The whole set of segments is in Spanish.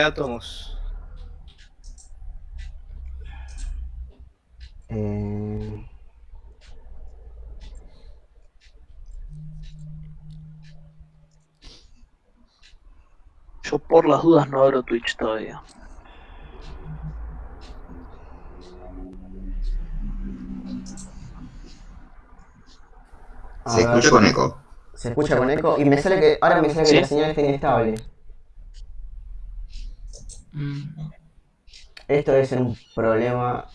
átomos? Eh... Yo por las dudas no abro Twitch todavía. a Se ver, escucha con eco. Se escucha con eco y me sale que. Ahora me sale que Sí. la señal está inestable. Mm. Esto debe ser un problema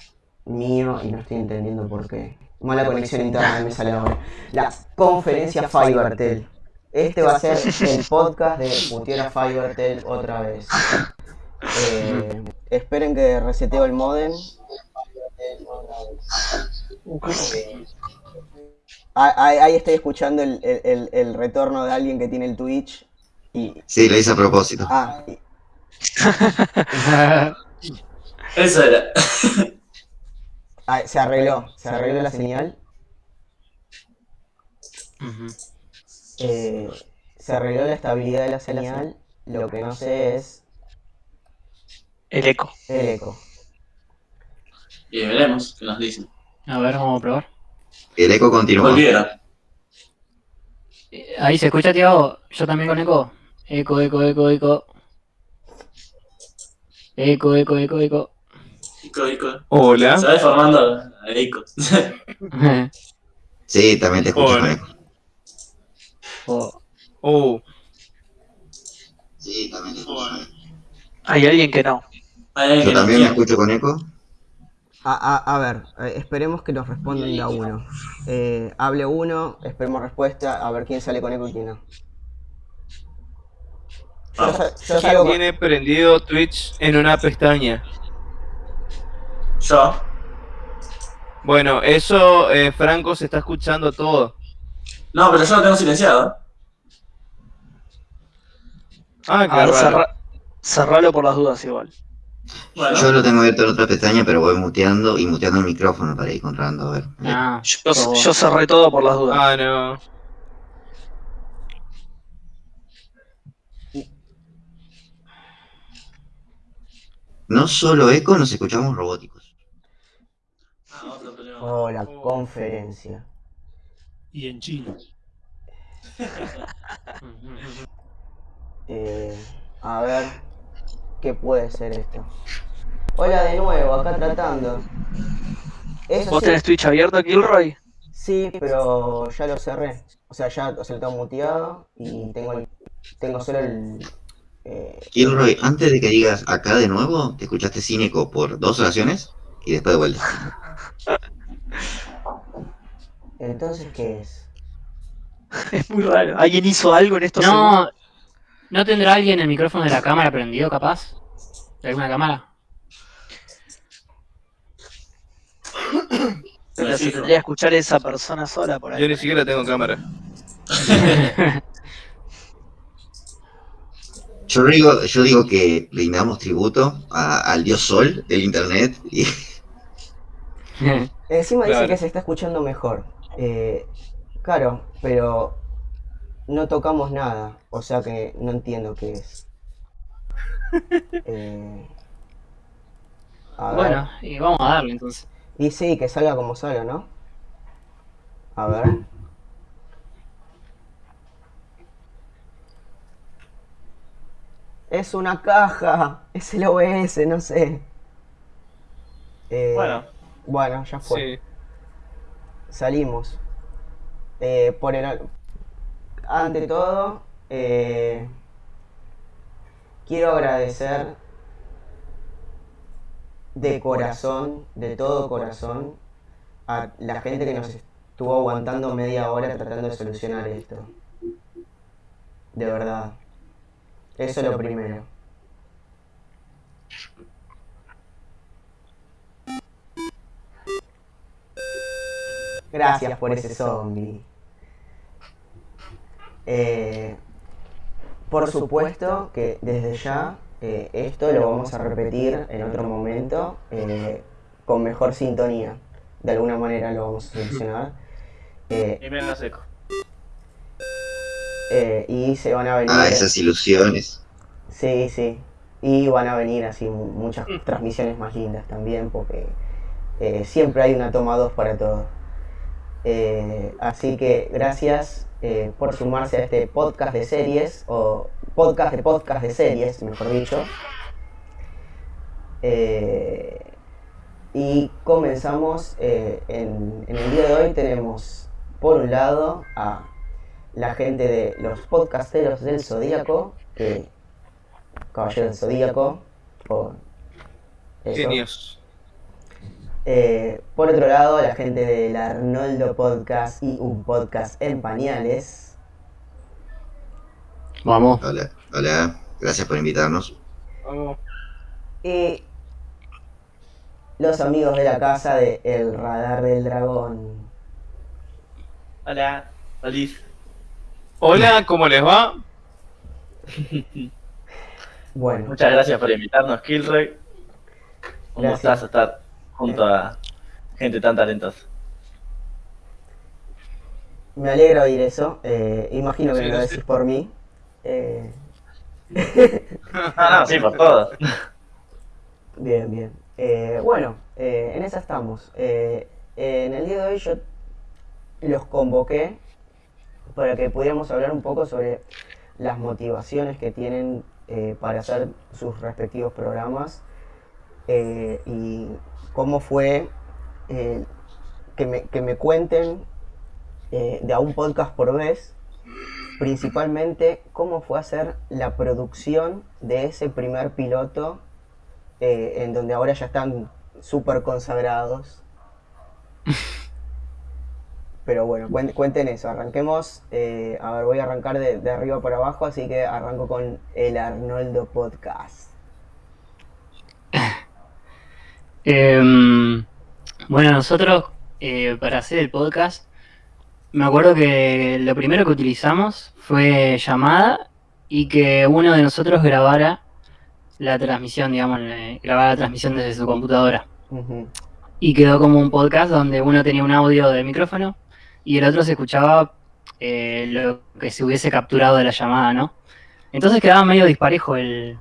mío y no estoy entendiendo por qué. Mala conexión interna me sale ahora. La conferencia Fivertel. Este va a ser el podcast de Mutiera Fivertel otra vez. Eh, esperen que reseteo el modem. Ah, Ahí, ahí estoy escuchando el, el- el- el retorno de alguien que tiene el Twitch. Y, Sí, lo hice a propósito. ah, y- Eso era. ah, se arregló, se arregló la señal. Eh, se arregló la estabilidad de la señal. Lo que no sé es El eco. el eco. Y veremos qué nos dicen. A ver, vamos a probar. El eco continúa. Volvieron. Eh, Ahí se escucha, Tiago. Yo también con eco. Eco, eco, eco, eco. Eco, eco, eco, eco. Ico, Ico. Hola. Se va deformando a Ico. Sí, también te escucho con Hola. eco. Oh, Oh, Sí, también te escucho con eco. Hay alguien que no. Alguien Yo que no también me escucho con eco. A, a- a ver, eh, esperemos que nos respondan de a uno. Eh, hable uno, esperemos respuesta, a ver quién sale con eco y quién no. Yo, sa- yo ¿quién salgo con- tiene prendido Twitch en una pestaña? Yo. Bueno, eso, eh, Franco, se está escuchando todo. No, pero yo lo tengo silenciado. Ah, qué A ver, raro. cerra- cerralo por las dudas igual. Bueno. Yo lo tengo abierto en otra pestaña, pero voy muteando y muteando el micrófono para ir encontrando. A ver. ah, yo cerré todo por las dudas. Ah, no. No solo eco, nos escuchamos robóticos. Ah, otro problema. Oh, la conferencia. Y en chino. Eh, a ver, ¿qué puede ser esto? Hola de nuevo, acá tratando. Eso ¿Vos sí, tenés Twitch abierto, Kilroy? sí, pero ya lo cerré. O sea, ya o sea, lo tengo muteado y tengo el, tengo solo el... Kilroy, antes de que digas acá de nuevo, te escuchaste sin eco por dos oraciones y después de vuelta. entonces, ¿qué es? Es muy raro. ¿Alguien hizo algo en estos No, segundos? ¿no tendrá alguien el micrófono de la cámara prendido, capaz? ¿De alguna cámara? Pero se tendría que escuchar esa persona sola por Yo ahí. ni siquiera tengo cámara. Yo digo, yo digo que brindamos tributo a- al dios sol del internet y Encima dice que se está escuchando mejor. Eh, claro, pero no tocamos nada, o sea que no entiendo qué es. Eh, bueno, y vamos a darle entonces. Y sí, que salga como salga, ¿no? A ver. Es una caja, es el OBS, no sé. Eh, Bueno. Bueno, ya fue. Sí. Salimos. Eh, por el... Ante todo, eh, quiero agradecer de corazón, de todo corazón, a la gente que nos estuvo aguantando media hora tratando de solucionar esto. De verdad. Eso es lo primero. Gracias por ese zombie. Eh, por supuesto que desde ya eh, esto lo vamos a repetir en otro momento eh, con mejor sintonía. De alguna manera lo vamos a solucionar. Eh, Y me la seco. Eh, y se van a venir. a esas ilusiones. Sí, sí. Y van a venir así mu- muchas transmisiones más lindas también, porque eh, siempre hay una toma 2 para todo. Eh, así que gracias eh, por sumarse a este podcast de series, o podcast de podcast de series, mejor dicho. Eh, y comenzamos eh, en, en el día de hoy tenemos por un lado a la gente de los podcasteros del Zodíaco, que Caballero del Zodíaco, o eso. Genios. Eh, por otro lado, la gente del Arnoldo Podcast y un podcast en pañales. Vamos. Hola, hola, gracias por invitarnos. Y los amigos de la casa de El Radar del Dragón. Hola, feliz. Hola, ¿cómo les va? Bueno, Muchas gracias por invitarnos, Kilroy. Un Gracias. gustazo estar junto a gente tan talentosa. me alegra oír eso. eh, imagino que Sí, lo sí. decís por mí. Eh, Ah, no, sí, por todo. Bien, bien. Eh, bueno, eh, en esa estamos. Eh, en el día de hoy yo los convoqué para que pudiéramos hablar un poco sobre las motivaciones que tienen eh, para hacer sus respectivos programas eh, y cómo fue eh, que, me, que me cuenten de a un podcast por vez, principalmente cómo fue hacer la producción de ese primer piloto en donde ahora ya están súper consagrados. Pero bueno, cuen- cuenten eso, arranquemos, eh, a ver, voy a arrancar de, de arriba para abajo, así que arranco con el Arnoldo Podcast. Em, bueno, nosotros eh, para hacer el podcast, me acuerdo que lo primero que utilizamos fue llamada y que uno de nosotros grabara la transmisión, digamos, eh, grabara la transmisión desde su computadora. Y quedó como un podcast donde uno tenía un audio de micrófono y el otro se escuchaba eh, lo que se hubiese capturado de la llamada, ¿no? Entonces quedaba medio disparejo el,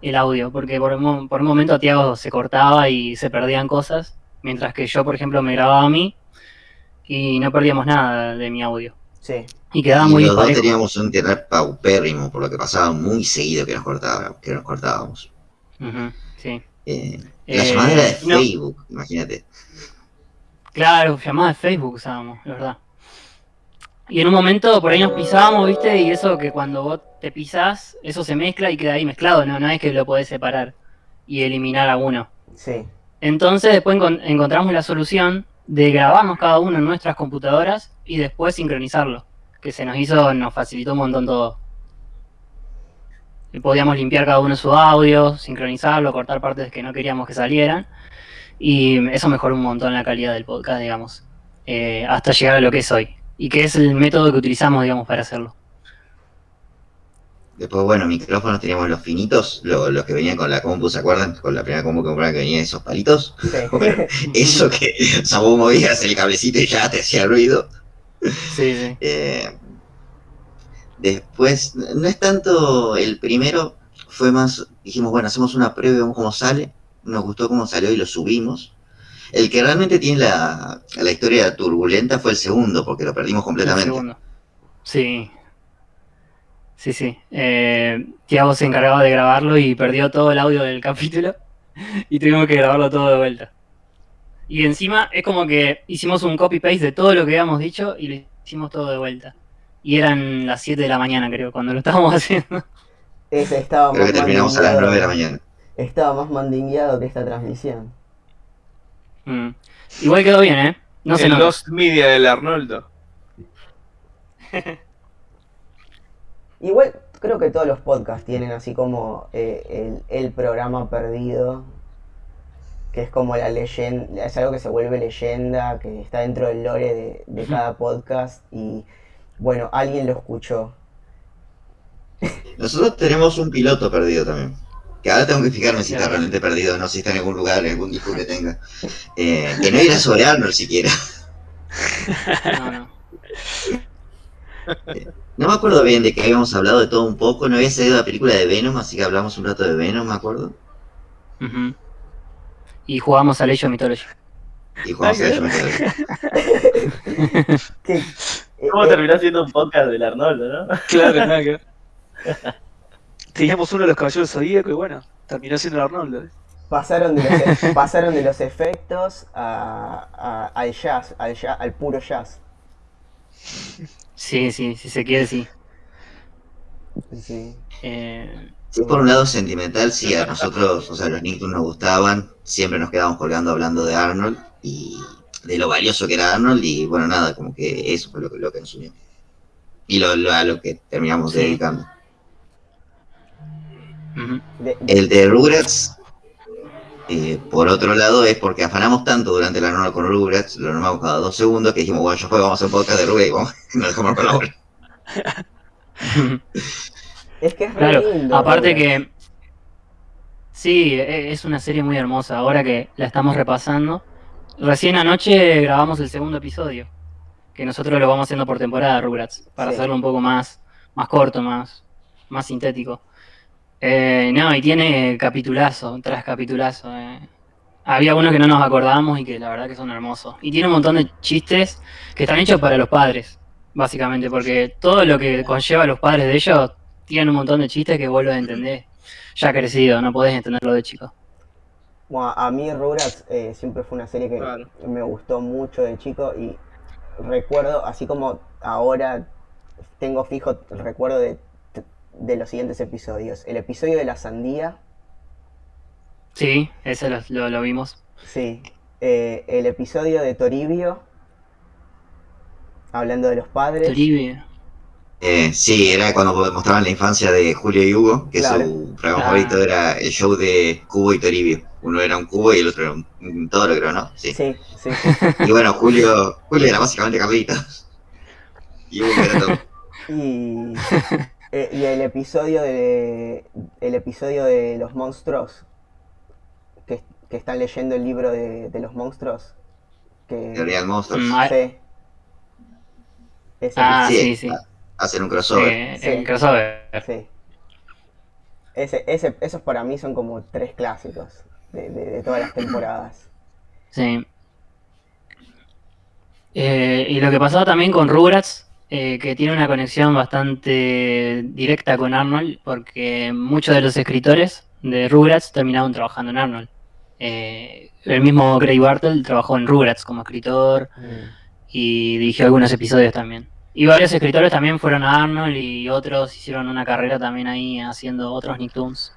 el audio, porque por un, mo- por un momento a Tiago se cortaba y se perdían cosas, mientras que yo, por ejemplo, me grababa a mí y no perdíamos nada de mi audio. Sí, Y quedaba y muy los dos teníamos un internet paupérrimo, por lo que pasaba muy seguido que nos cortábamos. Que nos cortábamos. Ujú, sí. Eh, la Eh, llamada era de no. Facebook, imagínate. Claro, llamada de Facebook usábamos, la verdad. Y en un momento por ahí nos pisábamos, ¿viste? Y eso que cuando vos te pisás, eso se mezcla y queda ahí mezclado, ¿no? No es que lo podés separar y eliminar a uno. sí, Entonces después encon- encontramos la solución de grabarnos cada uno en nuestras computadoras y después sincronizarlo. Que se nos hizo, nos facilitó un montón todo. Y podíamos limpiar cada uno su audio, sincronizarlo, cortar partes que no queríamos que salieran. Y eso mejoró un montón la calidad del podcast, digamos. eh, hasta llegar a lo que es hoy. Y que es el método que utilizamos, digamos, para hacerlo. Después, bueno, micrófonos teníamos los finitos, lo- los que venían con la compu, ¿se acuerdan? Con la primera compu que compraron que venían esos palitos. sí. Bueno, eso que, o sea, vos movías el cablecito y ya te hacía ruido. Sí, sí. Eh, después, no es tanto el primero, fue más, dijimos, bueno, hacemos una prueba y vemos cómo sale. Nos gustó cómo salió y lo subimos. El que realmente tiene la, la historia turbulenta fue el segundo, porque lo perdimos completamente. segundo. Sí. Sí, sí. Eh, Tiago se encargaba de grabarlo y perdió todo el audio del capítulo y tuvimos que grabarlo todo de vuelta. Y encima es como que hicimos un copy-paste de todo lo que habíamos dicho y lo hicimos todo de vuelta. Y eran las 7 de la mañana, creo, cuando lo estábamos haciendo. Ese estaba Creo que terminamos a las 9 de la mañana. Estaba más mandingueado que esta transmisión. Mm. Igual quedó bien, ¿eh? No el. Lost Media del Arnoldo. Igual creo que todos los podcasts tienen así como eh, el, el programa perdido, que es como la leyenda, es algo que se vuelve leyenda, que está dentro del lore de, de cada podcast y bueno, alguien lo escuchó. Nosotros tenemos un piloto perdido también. Que ahora tengo que fijarme si está realmente perdido, no si está en algún lugar, en algún disco que tenga. Eh, que no era sobre Arnold siquiera. No, no. No me acuerdo bien de que habíamos hablado de todo un poco, no había salido la película de Venom, así que hablamos un rato de Venom, me acuerdo. Y jugamos al Age of Mythology. Y jugamos a. ¿Qué? Eh, ¿Cómo eh, terminó siendo un podcast del Arnoldo, no? Claro, nada que. Teníamos uno de los caballeros zodíacos y bueno, terminó siendo el Arnoldo. ¿eh? pasaron, de los, e- pasaron de los efectos a, a- al jazz, al jazz, al puro jazz. Sí, sí, si se quiere, sí. Sí. Eh, Sí, por un lado sentimental, sí, a nosotros, o sea, los Nicktoons nos gustaban, siempre nos quedábamos colgando hablando de Arnold y de lo valioso que era Arnold y bueno, nada, como que eso fue lo que, lo que nos unió. Y lo, lo- a lo que terminamos Sí. dedicando. El de Rugrats, eh, por otro lado, es porque afanamos tanto durante la norma con Rugrats, lo normamos cada dos segundos, que dijimos, bueno, yo juego, vamos a hacer podcast de Rugrats y vamos, nos dejamos con la bola. es que es Claro, lindo, aparte Rugrats. que... Sí, e- es una serie muy hermosa. Ahora que la estamos repasando. Recién anoche grabamos el segundo episodio. Que nosotros lo vamos haciendo por temporada, Rugrats. Para Sí. hacerlo un poco más, más corto, más, más sintético. Eh, no, y tiene capitulazo, tras capitulazo. eh. Había unos que no nos acordábamos y que la verdad que son hermosos. Y tiene un montón de chistes que están hechos para los padres, básicamente. Porque todo lo que conlleva a los padres de ellos tienen un montón de chistes que vos los entendés. Ya crecido, no podés entenderlo de chico. Bueno, a mí Rugrats eh, siempre fue una serie que Claro. me gustó mucho de chico y recuerdo, así como ahora tengo fijo el recuerdo de, de los siguientes episodios. El episodio de la sandía, Sí, ese lo, lo- lo vimos. sí. Eh, el episodio de Toribio, hablando de los padres. Toribio. Eh, sí, era cuando mostraban la infancia de Julio y Hugo, que Claro. su programa Ah. favorito era el show de Cubo y Toribio. Uno era un cubo y el otro era un, un toro, creo, ¿no? Sí. Sí, sí, Y bueno, Julio, Julio era básicamente Carlitos. Y Hugo era todo. Y, eh, y el episodio de el episodio de los monstruos que, que están leyendo el libro de, de los monstruos que Teoría del monstruo. Mm, ah, sí. Ese Ah, Sí, sí, sí. Hacer un crossover. Eh, Sí. El crossover. Sí. Ese, ese, esos para mí son como tres clásicos de, de- de todas las temporadas. Sí. Eh, y lo que pasaba también con Rugrats, eh, que tiene una conexión bastante directa con Arnold, porque muchos de los escritores de Rugrats terminaron trabajando en Arnold. Eh, el mismo Craig Bartle trabajó en Rugrats como escritor y dirigió algunos episodios también. Y varios escritores también fueron a Arnold y otros hicieron una carrera también ahí haciendo otros Nicktoons.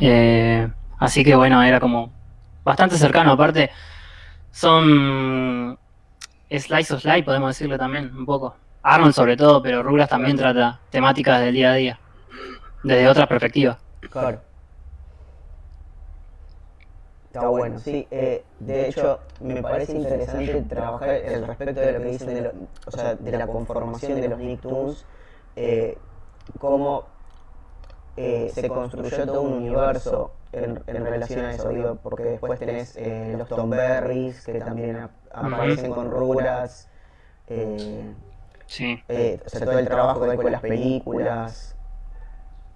Eh, así que bueno, era como bastante cercano. Aparte, son slice of life, podemos decirlo también, un poco. Arnold sobre todo, pero Rugrats también trata temáticas del día a día, desde otra perspectiva. Claro. Está bueno, sí. eh, de hecho, me parece interesante trabajar el respecto de lo que dicen de, lo- o sea, de la conformación de los Nicktoons, eh, cómo eh, se construyó todo un universo en, en relación a eso, digo, porque después tenés eh, los Tom Berries, que también ap- aparecen con Rugrats, eh, Sí. eh, o sea, todo el trabajo que hay con las películas.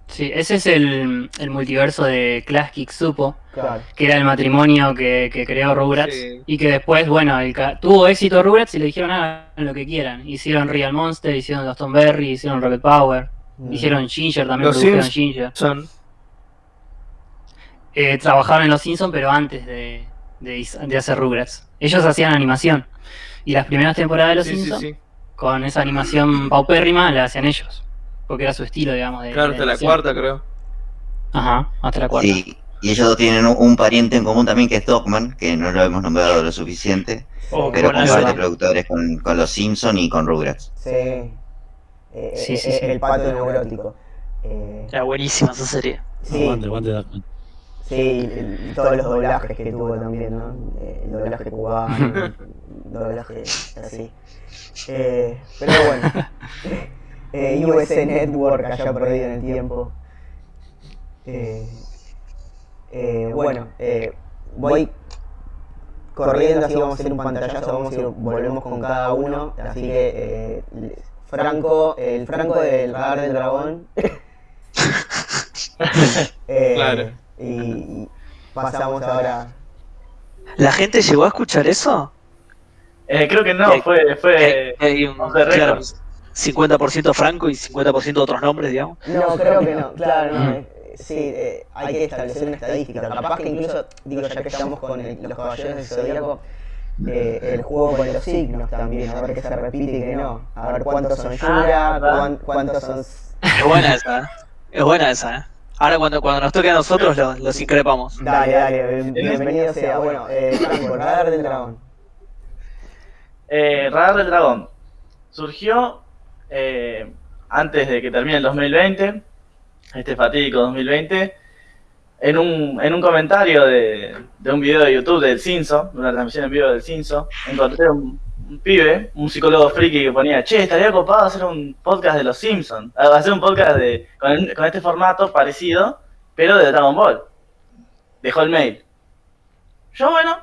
Sí, ese es el, el multiverso de Clash Kick Supo, Claro. que era el matrimonio que, que creó Rugrats Sí. y que después, bueno, el tuvo éxito Rugrats y le dijeron hagan lo que quieran. Hicieron Real Monster, hicieron los Tom Berry, hicieron Rocket Power, Mm. hicieron Ginger también, Los produjeron Sims. Ginger. Son. Eh, trabajaron en Los Simpsons, pero antes de, de, de hacer Rugrats. Ellos hacían animación. Y las primeras temporadas de Los Sí, sí, Simpsons, sí. Con esa animación paupérrima, la hacían ellos. Porque era su estilo, digamos. De, Claro, de hasta la cuarta, creo. Ajá, hasta la cuarta. Sí, y ellos dos tienen un, un pariente en común también que es Dogman, que no lo hemos nombrado lo suficiente, Oh, pero comparte eso- productores con, con los Simpsons y con Rugrats. Sí. Eh, Sí, sí, eh, sí. El pato neurótico. Eh, Era buenísima esa serie. sí, Aguante, aguante Darkman. Sí, y todos los doblajes que tuvo también, ¿no? Eh, El doblaje cubano, el doblaje así. Eh, pero bueno. Eh, USA Network allá perdido en el tiempo. Eh, eh, bueno, eh, voy corriendo, así vamos a hacer un pantallazo, vamos a ir, volvemos con cada uno, así que eh, Franco, el Franco del radar del dragón. Eh, Claro. Y, pasamos ahora. ¿La gente llegó a escuchar eso? Eh, creo que no, Eh, fue, fue Eh, hay un claro, 50% Franco y 50% otros nombres, digamos. No, creo que no, claro, no. eh, Sí, eh, hay que establecer una estadística. Capaz que incluso, digo, ya que estamos con el- los caballeros del zodíaco, eh, el juego con los signos también, a ver qué se repite y qué no. A ver cuántos son Yura, Ah, cuán- cuántos son. Es buena esa. Es buena esa, ¿eh? Ahora cuando, cuando nos toque a nosotros los, los increpamos. Dale, dale, bien- bienvenido sea. Bueno, eh, Franco, radar del dragón. Eh, Radar del Dragón surgió eh, antes de que termine el 2020, este fatídico 2020, en un, en un comentario de, de un video de YouTube del Cinso, de una transmisión en vivo del Cinso, encontré un, un pibe, un psicólogo friki que ponía, che, estaría copado hacer un podcast de los Simpsons, hacer un podcast de, con, este formato parecido, pero de Dragon Ball. Dejó el mail. Yo, bueno,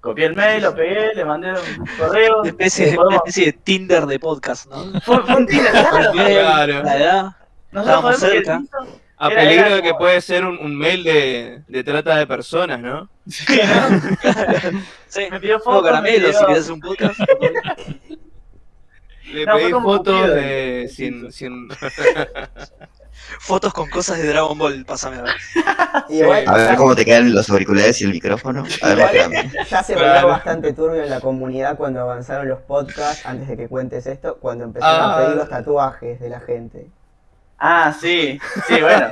copié el mail, lo pegué, le mandé un correo. Una especie, eh, una podemos- especie de Tinder de podcast, ¿no? fue, fue un Tinder, claro. Claro. Nosotros Estábamos que cerca. Simpson- A Era- peligro era de que puede ser un, un mail de, de trata de personas, ¿no? Sí, Me pidió fotos, caramelo, si querés hacer un podcast. Le No, pedí fotos de sin, sin Fotos con cosas de Dragon Ball, pásame a ver. A ver cómo te quedan los auriculares y el micrófono. A ver. Ya se volvió bastante turbio en la comunidad cuando avanzaron los podcasts, antes de que cuentes esto, cuando empezaron a Ah. pedir los tatuajes de la gente. Ah, sí, sí, bueno.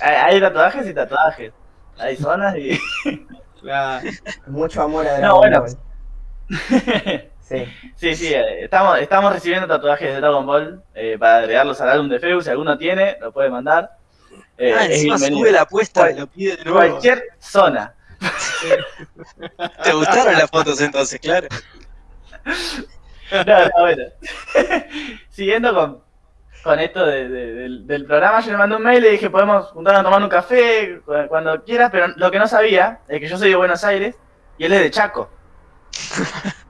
hay, tatuajes y tatuajes. Hay zonas y. Claro. Mucho amor a No, Dragon bueno. Ball. Sí. sí, sí, eh, estamos, estamos recibiendo tatuajes de Dragon Ball eh, para agregarlos al álbum de Feu. Si alguno tiene, lo puede mandar. Eh, Ah, es encima sube la apuesta y lo pide de nuevo. Cualquier zona. ¿Te gustaron las fotos entonces, claro? No, no, bueno. Siguiendo con, con esto de- de- del, del programa, yo le mandé un mail y le dije, podemos juntarnos a tomar un café cu- cuando quieras, pero lo que no sabía es que yo soy de Buenos Aires y él es de Chaco.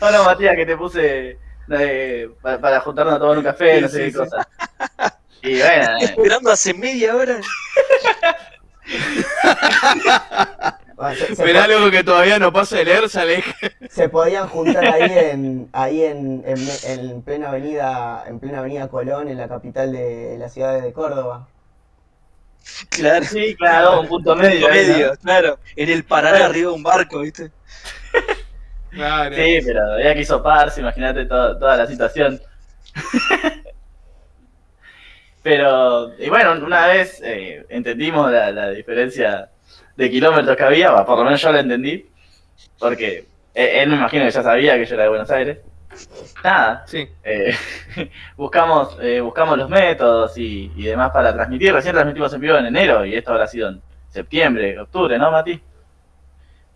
Hola Matías, que te puse eh, pa- para juntarnos a tomar un café, no sé sí, qué sí. cosa. Y bueno, eh, Esperando hace media hora. Se, se Mirá po- algo que todavía no pasa de leer, sale. se podían juntar ahí en ahí en, en, en plena avenida en plena avenida Colón en la capital de la ciudad de Córdoba Claro. sí, claro, un punto medio. ¿no? Medio, claro. En el Paraná arriba de un barco, ¿viste? Claro. Sí, pero había que hizo Parse, imagínate to- toda la situación. pero, y bueno, una vez eh, entendimos la, la diferencia de kilómetros que había, por lo menos yo la entendí, porque eh, él me imagino que ya sabía que yo era de Buenos Aires. Nada, Sí. eh, buscamos, eh, buscamos los métodos y, y demás para transmitir. Recién transmitimos en vivo en enero y esto habrá sido en septiembre, octubre, ¿no, Mati?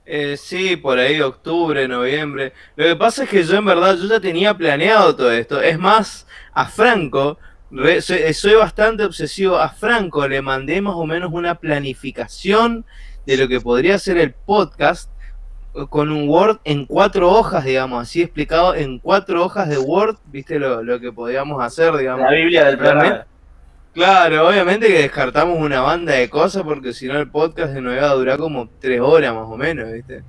Eh, sí, por ahí octubre, noviembre. Lo que pasa es que yo en verdad yo ya tenía planeado todo esto. Es más, a Franco, re- soy, soy bastante obsesivo. A Franco le mandé más o menos una planificación de lo que podría ser el podcast eh, con un Word en cuatro hojas, digamos, así explicado en cuatro hojas de Word, viste lo, lo que podíamos hacer, digamos. La Biblia del programa. Claro, obviamente que descartamos una banda de cosas porque si no el podcast de nuevo iba a durar como tres horas más o menos, ¿viste?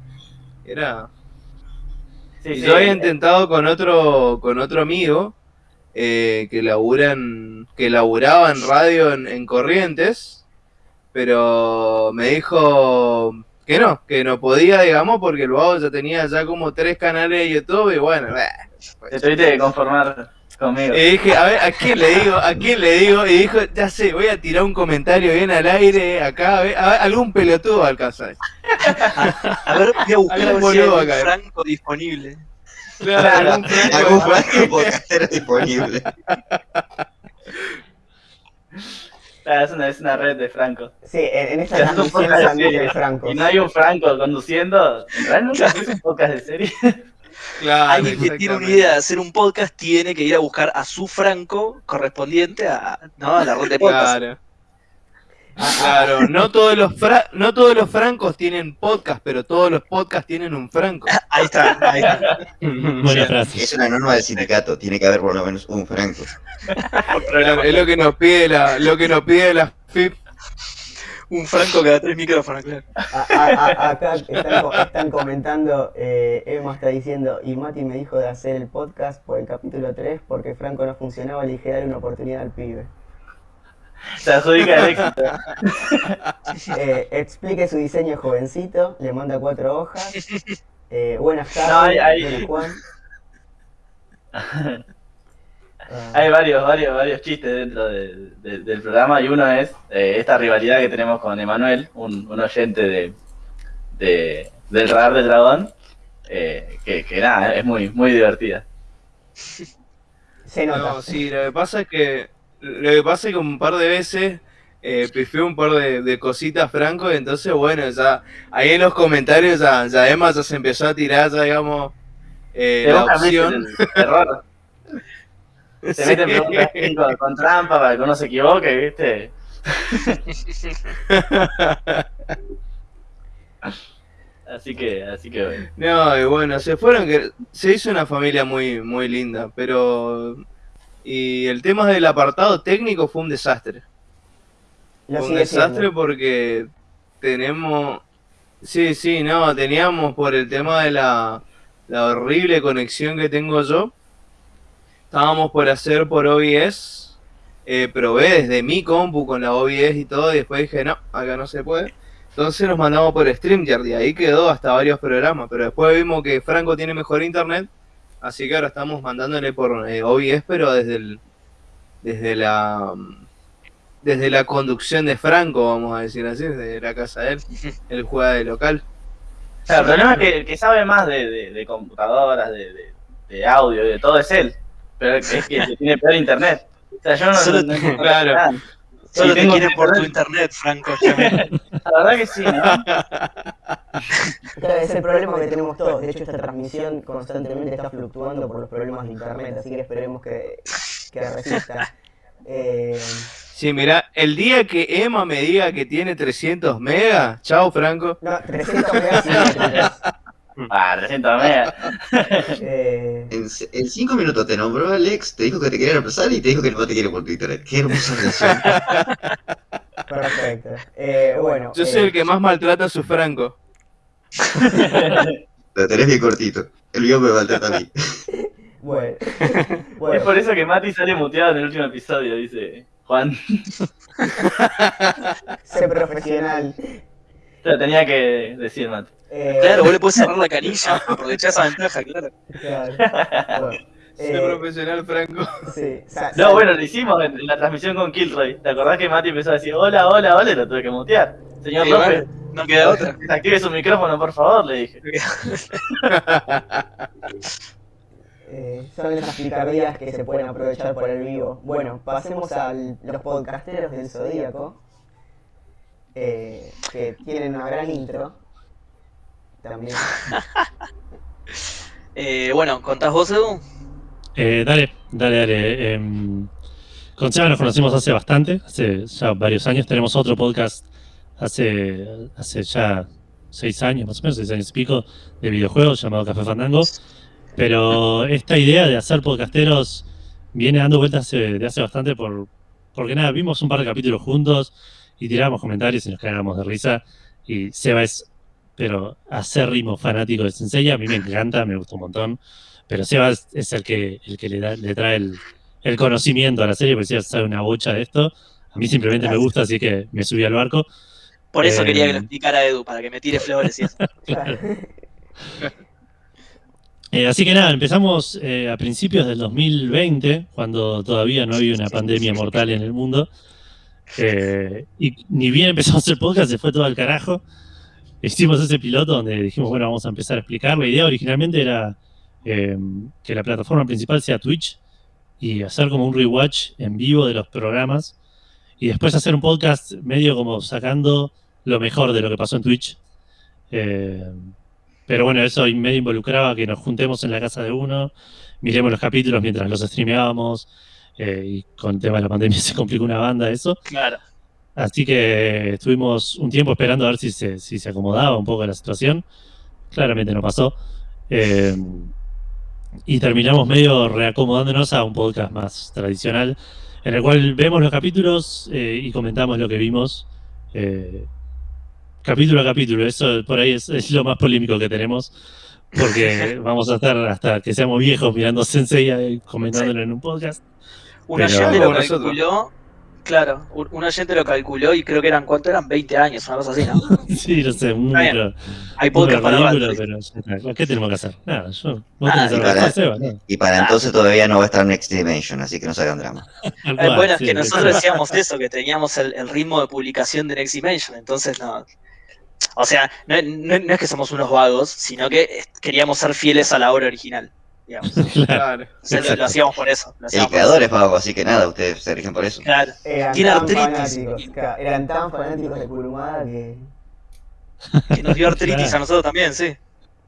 Era... Sí, y sí, yo había eh, intentado con otro, con otro amigo eh, que laburan, que laburaba en radio en, en Corrientes, pero me dijo que no, que no podía, digamos, porque el vago ya tenía ya como tres canales de YouTube y bueno, bah, pues, Te tuviste que conformar conmigo. y dije, a ver, ¿a quién le digo? ¿A quién le digo? Y dijo, ya sé, voy a tirar un comentario bien al aire, acá, a ver, a ver, algún pelotudo alcanza. A ver, voy a buscar Algún ver si hay boludo acá. franco disponible. Claro, algún franco- Algún franco disponible. Ah, es, una, es una red de Franco. sí en, en esta Es un transmisión podcast de de Franco Y no hay un Franco conduciendo. ¿En realidad nunca es un podcast de serie? Claro, Alguien que tiene una idea de hacer un podcast tiene que ir a buscar a su franco correspondiente a, ¿no? a la red de podcast. Claro. Claro, no todos los fra- no todos los francos tienen podcast, pero todos los podcasts tienen un franco. Ahí está, ahí está. Buena frase. Es una norma del sindicato, tiene que haber por lo menos un franco. Es lo que nos pide la, lo que nos pide la FIP. Un franco cada tres micrófonos, claro. A- a- a- acá están, co- están comentando, eh, Emma está diciendo, y Mati me dijo de hacer el podcast por el capítulo 3 porque Franco no funcionaba, le dije darle una oportunidad al pibe. Se adjudica el éxito. Eh, explique su diseño jovencito, le manda cuatro hojas. Eh, buenas tardes, No, hay- hay- don Juan. Hay varios, varios, varios chistes dentro de- de- del programa y uno es eh, esta rivalidad que tenemos con Emanuel, un, un oyente de, de- del radar del dragón, eh, que, que nada, es muy, muy divertida. se nota. No, sí, lo que pasa es que lo que pasa es que un par de veces eh, pifió un par de, de cositas Franco, y entonces bueno, ya ahí en los comentarios ya, ya Emma ya se empezó a tirar ya digamos eh, la opción. error. Te Sí. meten preguntas con, con trampa para que uno se equivoque, ¿viste? así que, así que bueno. No, y bueno, se fueron que se hizo una familia muy muy linda, pero y el tema del apartado técnico fue un desastre. Lo Fue un desastre siendo. porque tenemos sí, sí, no, teníamos por el tema de la la horrible conexión que tengo yo. Estábamos por hacer por OBS. Eh, probé desde mi compu con la OBS y todo, y después dije, no, acá no se puede. Entonces nos mandamos por StreamYard y ahí quedó hasta varios programas. Pero después vimos que Franco tiene mejor internet, así que ahora estamos mandándole por eh, OBS, pero desde el, desde la desde la conducción de Franco, vamos a decir así, desde la casa de él. Él juega de local. Claro, el problema es que el que sabe más de, de- de computadoras, de, de- de audio y de todo es él. Pero es que tiene peor internet. O sea, yo no, Solo no- no- claro. nada. Solo Sí, te tengo quieren por tu internet. Franco. La verdad que sí, ¿no? Claro, es el problema que tenemos todos. De hecho, esta transmisión constantemente está fluctuando por los problemas de internet, así que esperemos que, que resista. Eh, Sí, mira, el día que Emma me diga que tiene 300 megas, chao Franco. no, 300 megas sí. Ah, 300 megas. Eh, En, en cinco minutos te nombró Alex, te dijo que te quería reemplazar y te dijo que no te quiere por Twitter. Qué hermosa relación. perfecto. Eh, bueno, Yo soy eh, el que más maltrata a su Franco. Lo tenés bien cortito. El mío me maltrata a mí. bueno, Es por eso que Mati sale muteado en el último episodio, dice Juan. sé profesional. Te lo tenía que decir, Mati. Eh, Claro, vos le podés cerrar la canilla, aprovechar esa ventaja, claro. claro. Bueno, eh, profesional Franco. sí, No, bueno, lo hicimos en, en la transmisión con Killroy. ¿Te acordás que Mati empezó a decir hola, hola, hola? Y lo tuve que mutear. Señor Sí, López, bueno, no queda otra. active su micrófono, por favor, le dije. Eh, son esas picardías que se pueden aprovechar por el vivo. Bueno, pasemos a los podcasteros del Zodíaco, eh, que tienen una gran intro. También. Eh, bueno, ¿contás vos, Edu? Eh, dale, dale, dale. em, con Seba nos conocimos hace bastante, hace ya varios años. Tenemos otro podcast hace, hace ya seis años, más o menos, seis años y pico, de videojuegos llamado Café Fandango. Pero esta idea de hacer podcasteros viene dando vueltas hace- de hace bastante por, porque nada, vimos un par de capítulos juntos y tirábamos comentarios y nos cagábamos de risa. Y Seba es, pero acérrimo fanático de Sensei, a mí me encanta, me gusta un montón. Pero Seba es, el que, el que le, da, le trae el, el conocimiento a la serie, porque Seba sabe una bocha de esto. A mí simplemente me gusta, así que me subí al barco. Por eso Eh, quería que lo explicara Edu, para que me tire flores y eso. Claro. Eh, así que nada, empezamos eh, a principios del 2020, cuando todavía no había una pandemia mortal en el mundo. Eh, y ni bien empezamos el podcast, se fue todo al carajo. Hicimos ese piloto donde dijimos, bueno, vamos a empezar a explicar. La idea originalmente era eh, que la plataforma principal sea Twitch y hacer como un rewatch en vivo de los programas y después hacer un podcast medio como sacando lo mejor de lo que pasó en Twitch. Eh, pero bueno, eso medio involucraba que nos juntemos en la casa de uno, miremos los capítulos mientras los streameábamos, eh, y con el tema de la pandemia se complicó una banda eso. Claro. Así que estuvimos un tiempo esperando a ver si se, si se acomodaba un poco la situación. Claramente no pasó. Eh, y terminamos medio reacomodándonos a un podcast más tradicional, en el cual vemos los capítulos eh, y comentamos lo que vimos. eh, capítulo a capítulo, eso por ahí es, es lo más polémico que tenemos, porque vamos a estar hasta que seamos viejos mirando Sensei y comentándolo en un podcast. Un Pero- oyente lo calculó, claro, un oyente lo calculó y creo que eran, ¿cuánto eran? 20 años, una cosa así, ¿no? Sí, no sé, bien. número, Hay podcast para ridículo, pero. ¿qué tenemos que hacer? Nada, yo, vos Ah, tenés y para- hacer, Seba, ¿no? Y para entonces todavía no va a estar Next Dimension, así que no se hagan drama. Eh, bueno, es que sí. nosotros decíamos eso, que teníamos el, el ritmo de publicación de Next Dimension, entonces no. O sea, no, no- no es que somos unos vagos, sino que queríamos ser fieles a la obra original, digamos. Claro. Claro. O sea, lo, hacíamos por eso. El creador es vago, así que nada, ustedes se rigen por eso. Claro. Eran Tiene tan artritis. eran tan fanáticos de Kurumada que. Que nos dio artritis Claro. a nosotros también, sí.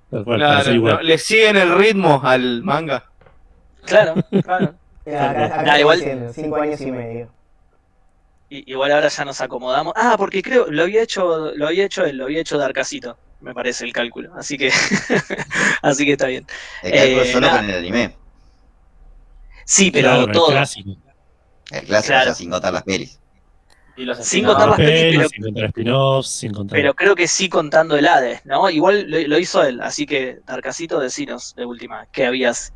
Claro, no, le siguen el ritmo al manga. Claro, claro. Acá, acá Nah, estamos igual- diciendo, cinco años y medio. Y- igual ahora ya nos acomodamos. Ah, porque creo, lo había hecho, lo había hecho él, lo había hecho Darkacito, me parece el cálculo. Así que, así que está bien. El cálculo Eh, solo nada. con el anime. Sí, pero Claro, el todo. clásico. El clásico, Claro. o sea, sin contar las pelis. Y los Sin contar las pelis, pelis, pero- sin contar spin-offs, sin contar... Pero creo que sí contando el Hades, ¿no? Igual lo, lo hizo él, así que Darkacito, decinos de última, que habías,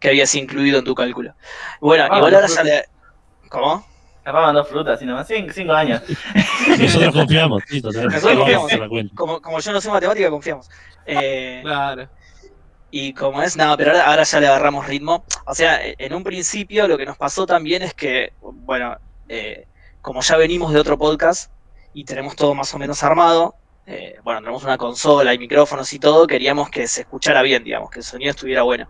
que habías incluido en tu cálculo. Bueno, Ah, igual ahora ya le. ¿Cómo? Capaz dos frutas, y nomás. Cinco, cinco años. Nosotros confiamos, sí, totalmente. Nosotros confiamos. hacer la cuenta. Como, como yo no sé matemática, confiamos. Eh, Claro. Y como es, nada, pero ahora, ahora ya le agarramos ritmo. O sea, en un principio lo que nos pasó también es que, bueno, eh, como ya venimos de otro podcast y tenemos todo más o menos armado, eh, bueno, tenemos una consola y micrófonos y todo, queríamos que se escuchara bien, digamos, que el sonido estuviera bueno.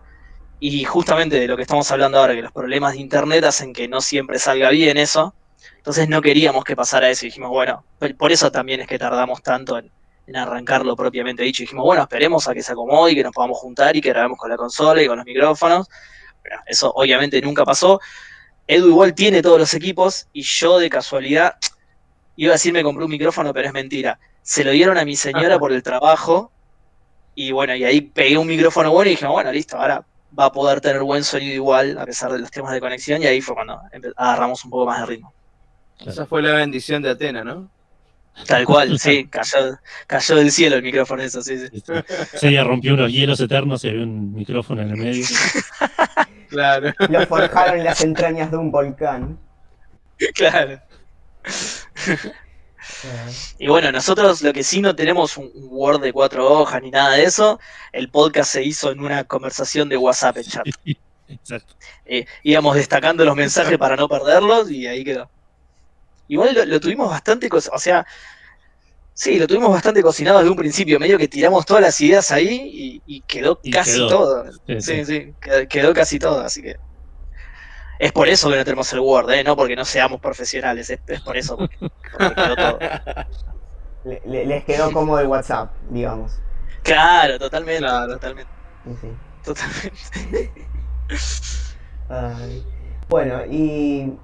Y justamente de lo que estamos hablando ahora, que los problemas de internet hacen que no siempre salga bien eso. Entonces no queríamos que pasara eso y dijimos, bueno, por- eso también es que tardamos tanto en, en arrancarlo propiamente dicho. Dijimos, bueno, esperemos a que se acomode y que nos podamos juntar y que grabemos con la consola y con los micrófonos. Bueno, eso obviamente nunca pasó. Edu igual tiene todos los equipos y yo de casualidad iba a decir me compré un micrófono, pero es mentira. Se lo dieron a mi señora por el trabajo y bueno, y ahí pegué un micrófono bueno y dije, bueno, listo, ahora va a poder tener buen sonido igual a pesar de los temas de conexión y ahí fue cuando agarramos un poco más de ritmo. Esa fue la bendición de Atena, ¿no? Tal cual, sí, cayó, cayó del cielo el micrófono eso, sí, sí. Se ella rompió unos hielos eternos y había un micrófono en el medio. Claro. Lo forjaron en las entrañas de un volcán. Claro. Y bueno, nosotros lo que sí no tenemos un Word de cuatro hojas ni nada de eso. El podcast se hizo en una conversación de WhatsApp en chat. Exacto. Eh, íbamos destacando los mensajes para no perderlos y ahí quedó. Igual lo, lo tuvimos bastante, o sea, sí, lo tuvimos bastante cocinado desde un principio, medio que tiramos todas las ideas ahí y, y quedó Y casi quedó. todo. Sí, Sí, quedó casi todo, así que es por eso que no tenemos el Word, ¿eh? no porque no seamos profesionales, es, es por eso, porque, porque quedó todo. Le- le- les quedó como el WhatsApp, digamos. Claro, totalmente, Claro. totalmente, Sí, totalmente. Ay. Bueno, y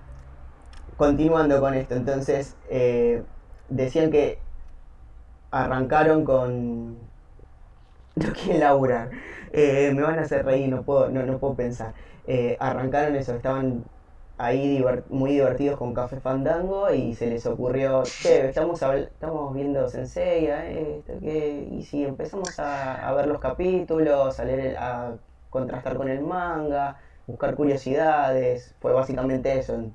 continuando con esto, entonces eh, decían que arrancaron con no quieren laburar. Eh, me van a hacer reír, no puedo, no, no puedo pensar. Eh, arrancaron eso, estaban ahí muy divertidos con Café Fandango y se les ocurrió, che, estamos, estamos viendo Sensei, eh, esto, que-". y si empezamos a, ver los capítulos, a leer, contrastar con el manga, buscar curiosidades, fue básicamente eso.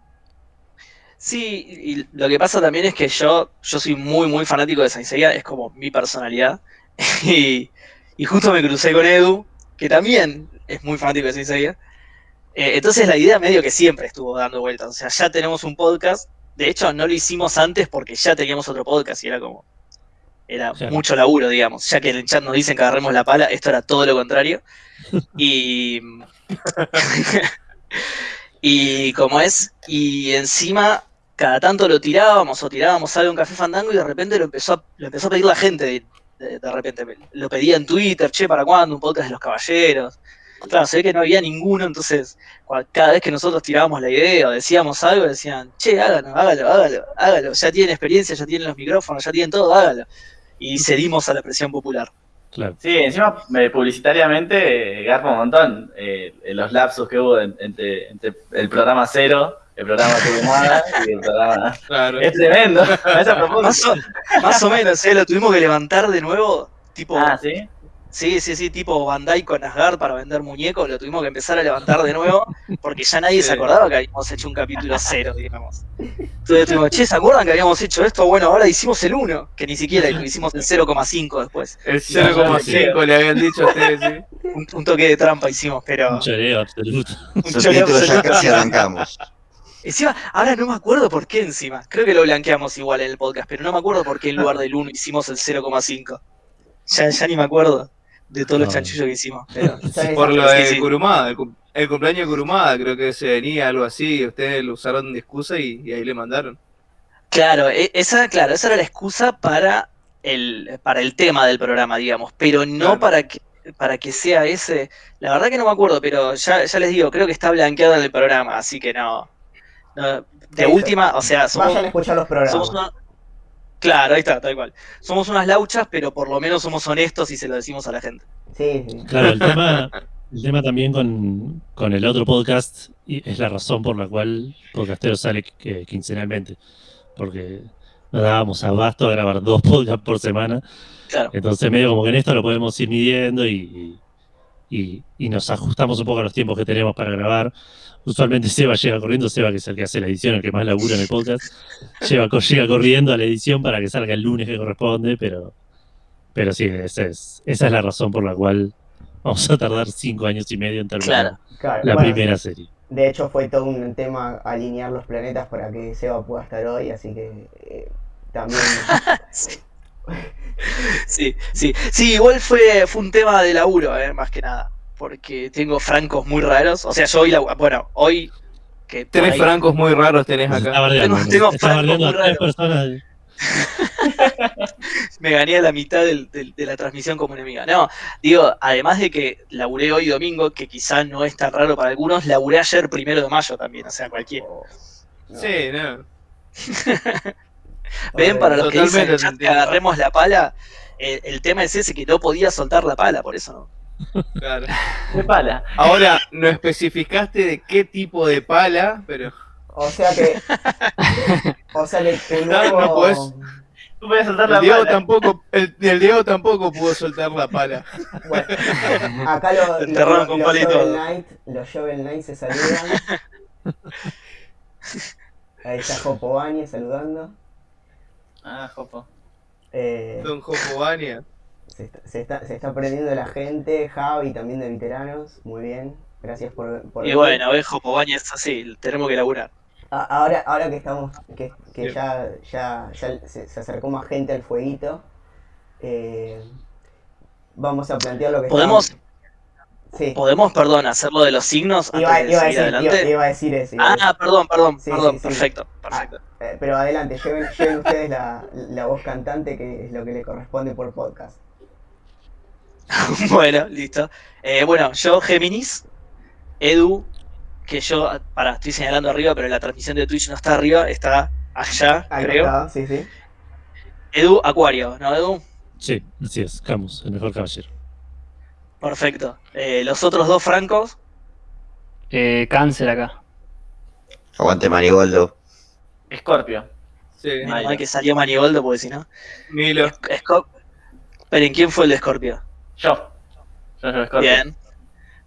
Sí, y lo que pasa también es que yo, yo soy muy, muy fanático de Saint Seiya, es como mi personalidad. Y, y justo me crucé con Edu, que también es muy fanático de Saint Seiya. Eh, entonces la idea medio que siempre estuvo dando vueltas. O sea, ya tenemos un podcast. De hecho, no lo hicimos antes porque ya teníamos otro podcast y era como. Era Claro. mucho laburo, digamos. Ya que en el chat nos dicen que agarremos la pala, esto era todo lo contrario. Y. y como es. Y encima, cada tanto lo tirábamos o tirábamos algo en Café Fandango y de repente lo empezó a, lo empezó a pedir la gente. De, de- de repente lo pedía en Twitter, che, ¿para cuándo? Un podcast de los caballeros. Claro, se ve que no había ninguno, entonces cada vez que nosotros tirábamos la idea o decíamos algo, decían, che, hágalo, hágalo, hágalo, hágalo, ya tienen experiencia, ya tienen los micrófonos, ya tienen todo, hágalo. Y cedimos a la presión popular. Claro. Sí, encima eh, publicitariamente eh, garpa un montón eh, los lapsos que hubo en- entre, entre el programa cero, el programa Turumada y el programa... Claro. Es tremendo. A esa propósito. Más o, más o menos, ¿eh? lo tuvimos que levantar de nuevo, tipo, Ah, ¿sí? Sí, sí, sí, tipo Bandai con Asgard para vender muñecos, lo tuvimos que empezar a levantar de nuevo, porque ya nadie se acordaba que habíamos hecho un capítulo cero, digamos. Entonces tuvimos, che, ¿se acuerdan que habíamos hecho esto? Bueno, ahora hicimos el 1, que ni siquiera lo hicimos el 0,5 después. El 0,5 le habían dicho a ustedes, sí. Un, un toque de trampa hicimos, pero... Un choreo absoluto. un choreo ya absoluto. casi arrancamos. Encima, ahora no me acuerdo por qué encima. Creo que lo blanqueamos igual en el podcast, pero no me acuerdo por qué en lugar del 1 hicimos el 0,5. Ya, ya ni me acuerdo de todos los No. chanchullos que hicimos. Por lo de sí. Kurumada, el, cum- el cumpleaños de Kurumada, creo que se venía algo así, y ustedes lo usaron de excusa y, y ahí le mandaron. Claro, e- esa, claro, esa era la excusa para el, para el tema del programa, digamos, pero no Claro. para que para que sea ese. La verdad que no me acuerdo, pero ya, ya les digo, creo que está blanqueado en el programa, así que no. no- de última, o sea, somos, Vayan a escuchar los programas. somos una- Claro, ahí está, tal cual. Somos unas lauchas, pero por lo menos somos honestos y se lo decimos a la gente. Sí, sí. Claro, el tema, el tema también con, con el otro podcast y es la razón por la cual Podcastero sale eh, quincenalmente. Porque nos dábamos abasto a grabar dos podcasts por semana. Claro. Entonces, medio como que en esto lo podemos ir midiendo y, y, y nos ajustamos un poco a los tiempos que tenemos para grabar. Usualmente Seba llega corriendo, Seba que es el que hace la edición, el que más labura en el podcast, lleva, llega corriendo a la edición para que salga el lunes que corresponde, pero, pero sí, esa es, esa es la razón por la cual vamos a tardar cinco años y medio en terminar Claro. Claro, la bueno, primera serie. De hecho, fue todo un tema alinear los planetas para que Seba pueda estar hoy, así que eh, también. Sí. Sí, sí, sí, igual fue, fue un tema de laburo, eh, más que nada, porque tengo francos muy raros, o sea, yo hoy, labu- bueno, hoy que Tres ahí- francos muy raros tenés acá. Tengo- francos muy raros. personas. me gané a la mitad del- del- de la transmisión como enemiga. No, digo, además de que laburé hoy domingo, que quizás no es tan raro para algunos, laburé ayer primero de mayo también, o sea, cualquiera. no. Sí, no. Ven, para los que dicen el te que agarremos la pala, el, el tema es ese que no podía soltar la pala, por eso no. Claro. De pala. Ahora, no especificaste de qué tipo de pala, pero. O sea que. O sea que tu No, nuevo. no podés. Tú puedes soltar la El Diego pala. tampoco, el, el Diego tampoco pudo soltar la pala. Bueno, acá lo, Enterraron lo- con los Shovel. Knight, los Shovel Knight se saludan. Ahí está Jopo Bañez saludando. Ah, jopo. Eh, Don Jopobania. se, está, se, está, se está aprendiendo la gente, Javi también de veteranos. Muy bien, gracias por. por Y bueno, ves, Jopobaña es así, tenemos que laburar. A- Ahora, ahora que estamos, que, que ya, ya, ya se, se acercó más gente al fueguito, eh, vamos a plantear lo que ¿Podemos, estábamos- Sí, podemos, perdón, hacerlo de los signos antes iba, de iba a seguir decir, iba, adelante? iba a decir eso. iba a decir- Ah, perdón, perdón, Sí, perdón, sí, sí. perfecto, perfecto. Eh, pero adelante, lleven, lleven ustedes la, la voz cantante que es lo que le corresponde por podcast. bueno, listo. Eh, bueno, yo Géminis, Edu, que yo, para, estoy señalando arriba, pero la transmisión de Twitch no está arriba, está allá, Ahí creo. está, sí, sí. Edu, Acuario, ¿no, Edu? Sí, así es, Camus, el mejor caballero. Perfecto. Eh, los otros dos francos, Eh, cáncer acá. Aguante Marigoldo. Scorpio. Sí, menos Milo. mal que salió Manigoldo, porque si no. Milo. Esco- Esperen, ¿quién fue el de Scorpio? Yo. Yo soy Scorpio. Bien,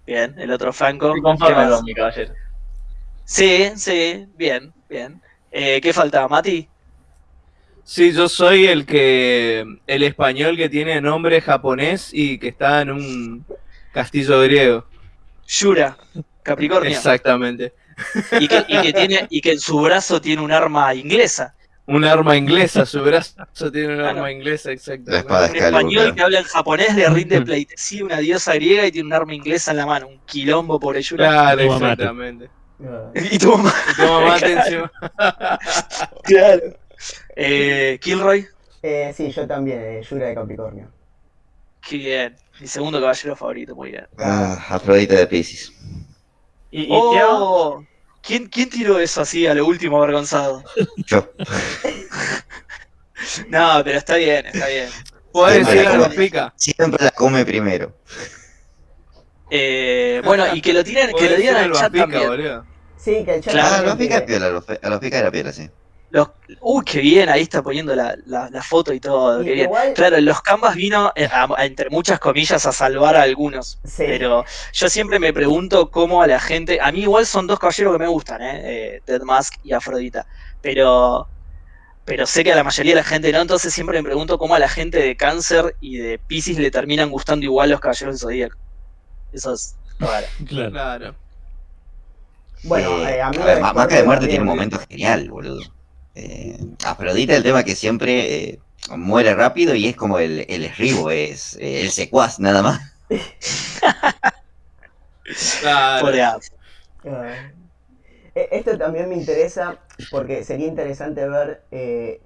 bien, el otro franco. Con mi caballero. Sí, sí, bien, bien. Eh, ¿Qué faltaba, Mati? Sí, yo soy el que. El español que tiene nombre japonés y que está en un castillo griego. Yura, Capricornio. Exactamente. Y que, y que tiene, y que en su brazo tiene un arma inglesa. Un arma inglesa, su brazo tiene un Claro. arma inglesa, espada Un español que habla en japonés le rinde pleitesía una diosa griega y tiene un arma inglesa en la mano. Un quilombo por Yura. Claro, exactamente. No, Y tu mamá. Y toma mate encima. Claro. Eh, Kilroy. Eh, sí, yo también, eh, Yura de Capricornio. Qué bien. Mi segundo caballero favorito, muy bien. Ah, Afrodita de Pisces. ¿Y, y? Oh, ¿quién, ¿Quién tiró eso así a lo último avergonzado? Yo. No, pero está bien, está bien. Podés Siempre decir la algo come. pica. Siempre la come primero. Eh, bueno, y que lo tiren, que lo digan al chat pica, también. boludo. Sí, que el chat Claro, Ah, a también los pica tiene- piola, a los, a los pica era piola, sí. Los, uy, qué bien, ahí está poniendo la, la, la foto y todo, Y qué bien. igual- Claro, los Canvas vino, eh, a- a- entre muchas comillas, a salvar a algunos. Sí. Pero yo siempre me pregunto cómo a la gente. A mí igual son dos caballeros que me gustan, ¿eh? Eh, Dead Mask y Afrodita. Pero. Pero sé que a la mayoría de la gente no, entonces siempre me pregunto cómo a la gente de Cáncer y de Pisces le terminan gustando igual los caballeros del Zodíaco. Eso es raro. Claro. Claro. Bueno, Eh, eh, a mí a ver, Marca de Muerte tiene un momento genial, boludo. Eh, Afrodita, el tema que siempre eh, muere rápido y es como el, el esribo, es eh, el secuaz, nada más. Claro. Ah. Eh, Esto también me interesa porque sería interesante ver eh,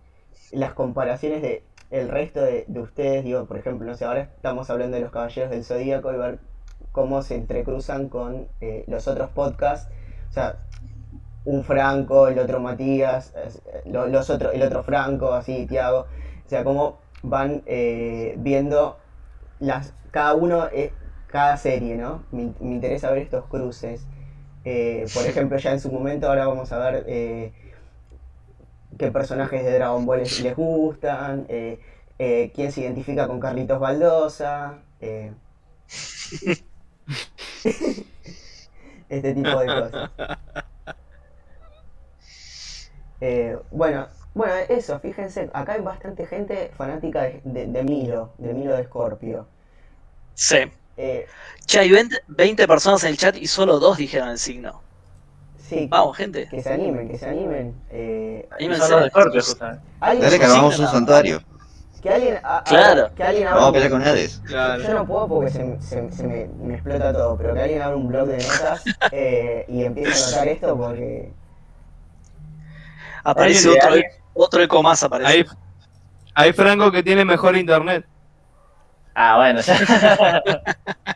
las comparaciones de el resto de, de ustedes. Digo, por ejemplo, no sé, ahora estamos hablando de los Caballeros del Zodíaco y ver cómo se entrecruzan con eh, los otros podcasts. O sea, un Franco, el otro Matías, eh, lo- los otros, el otro Franco, así, Tiago. O sea, cómo van eh, viendo las, cada uno, eh, cada serie, ¿no? Me, me interesa ver estos cruces. Eh, por ejemplo, ya en su momento, ahora vamos a ver qué personajes de Dragon Ball les, les gustan, quién se identifica con Carlitos Baldosa, este tipo de cosas. Eh, bueno, bueno, eso, fíjense, acá hay bastante gente fanática de, de- de Milo, de Milo de Scorpio. Sí. Eh, Che, hay 20, 20 personas en el chat y solo dos dijeron el signo. sí, Vamos, gente. que se animen, que se animen. Eh, Anímense. Son los de Scorpio, justamente. ¿alguien- Dale que hagamos un santuario. Que alguien, a- a- Claro. que alguien abra Vamos a un- pelear con Hades. Claro. Yo no puedo porque se, se- se me, me explota todo, pero que alguien abra un blog de notas eh, y empiece a anotar esto porque... Aparece otro, otro eco más, aparece. Hay, hay Franco que tiene mejor internet. Ah, bueno, ya.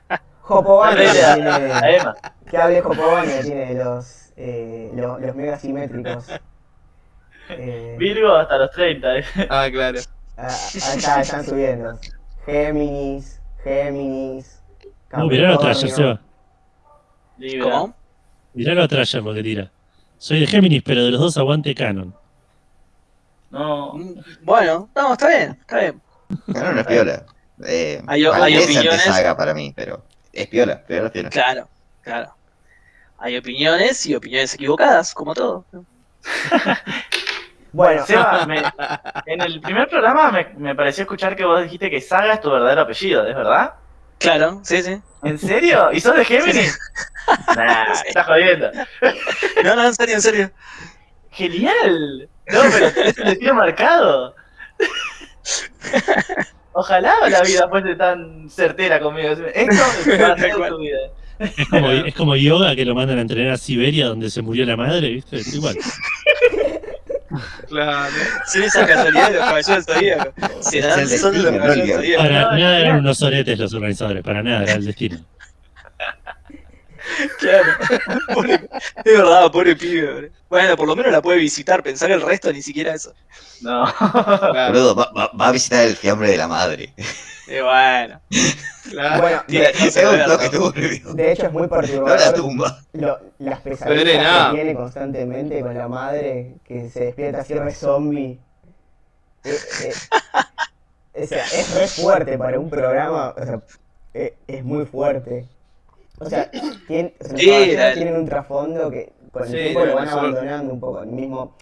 Jopobania tiene... Que hable Jopobania tiene los, eh, los, los mega simétricos. Eh, Virgo hasta los 30. eh. Ah, claro. ah, ahí está, están subiendo. Géminis, Géminis... No, mirá lo trayer, Capricornio. Seba. ¿Cómo? Mirá lo trayer lo que tira. Soy de Géminis, pero de los dos aguante Canon. No. Bueno, no, está bien, está bien. Claro, no es piola. Eh, Hay- hay opiniones. antesaga para mí, pero es piola, piola, es piola. Claro, claro. Hay opiniones y opiniones equivocadas, como todo. Bueno, Seba, me- en el primer programa me, me pareció escuchar que vos dijiste que Saga es tu verdadero apellido, ¿es verdad? Claro, sí, sí. ¿En serio? ¿Y sos de Géminis? Nah, estás jodiendo. No, no, en serio, en serio. Genial. No, pero tenés el destino marcado. Ojalá la vida fuese tan certera conmigo. Esto va a ser tu vida. Es como, es como yoga que lo mandan a entrenar a Siberia donde se murió la madre, ¿viste? Es igual. Claro. Son esas casualidades de los caballeros del zodíaco. Serán, Es el son los caballeros. Para no, nada eran unos oretes los organizadores, para nada, era el destino. Claro. Pobre- es verdad, pobre pibe. bro. Bueno, por lo menos la puede visitar, pensar el resto ni siquiera eso. No. Claro. Boludo, va, va- va a visitar el fiambre de la madre. Y bueno. claro. bueno de, que Es un verlo. toque turbio. de hecho es muy No la tumba. lo- las pesadillas que tiene constantemente con la madre que se despierta así re zombie. Eh, eh, o sea, es re fuerte para un programa, o sea, eh, es muy fuerte. O sea, tiene, o sea, Sí, tienen un trasfondo que con el Sí, tiempo lo van abandonando un poco. Mismo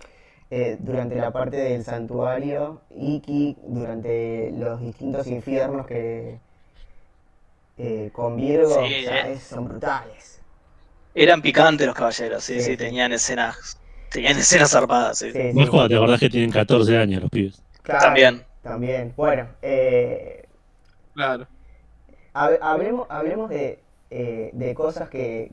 eh, durante la parte del santuario, Iki, durante los distintos infiernos que eh, con Virgo, Sí, o sea, eh. es- son brutales. Eran picantes los caballeros, sí, Sí, tenían escenas. Tenían escenas zarpadas, sí. Sí, No es cuando te acordás que tienen 14 años los pibes. Claro, También. También. Bueno, eh, Claro. hab- hablemos, hablemos de, eh, de cosas que,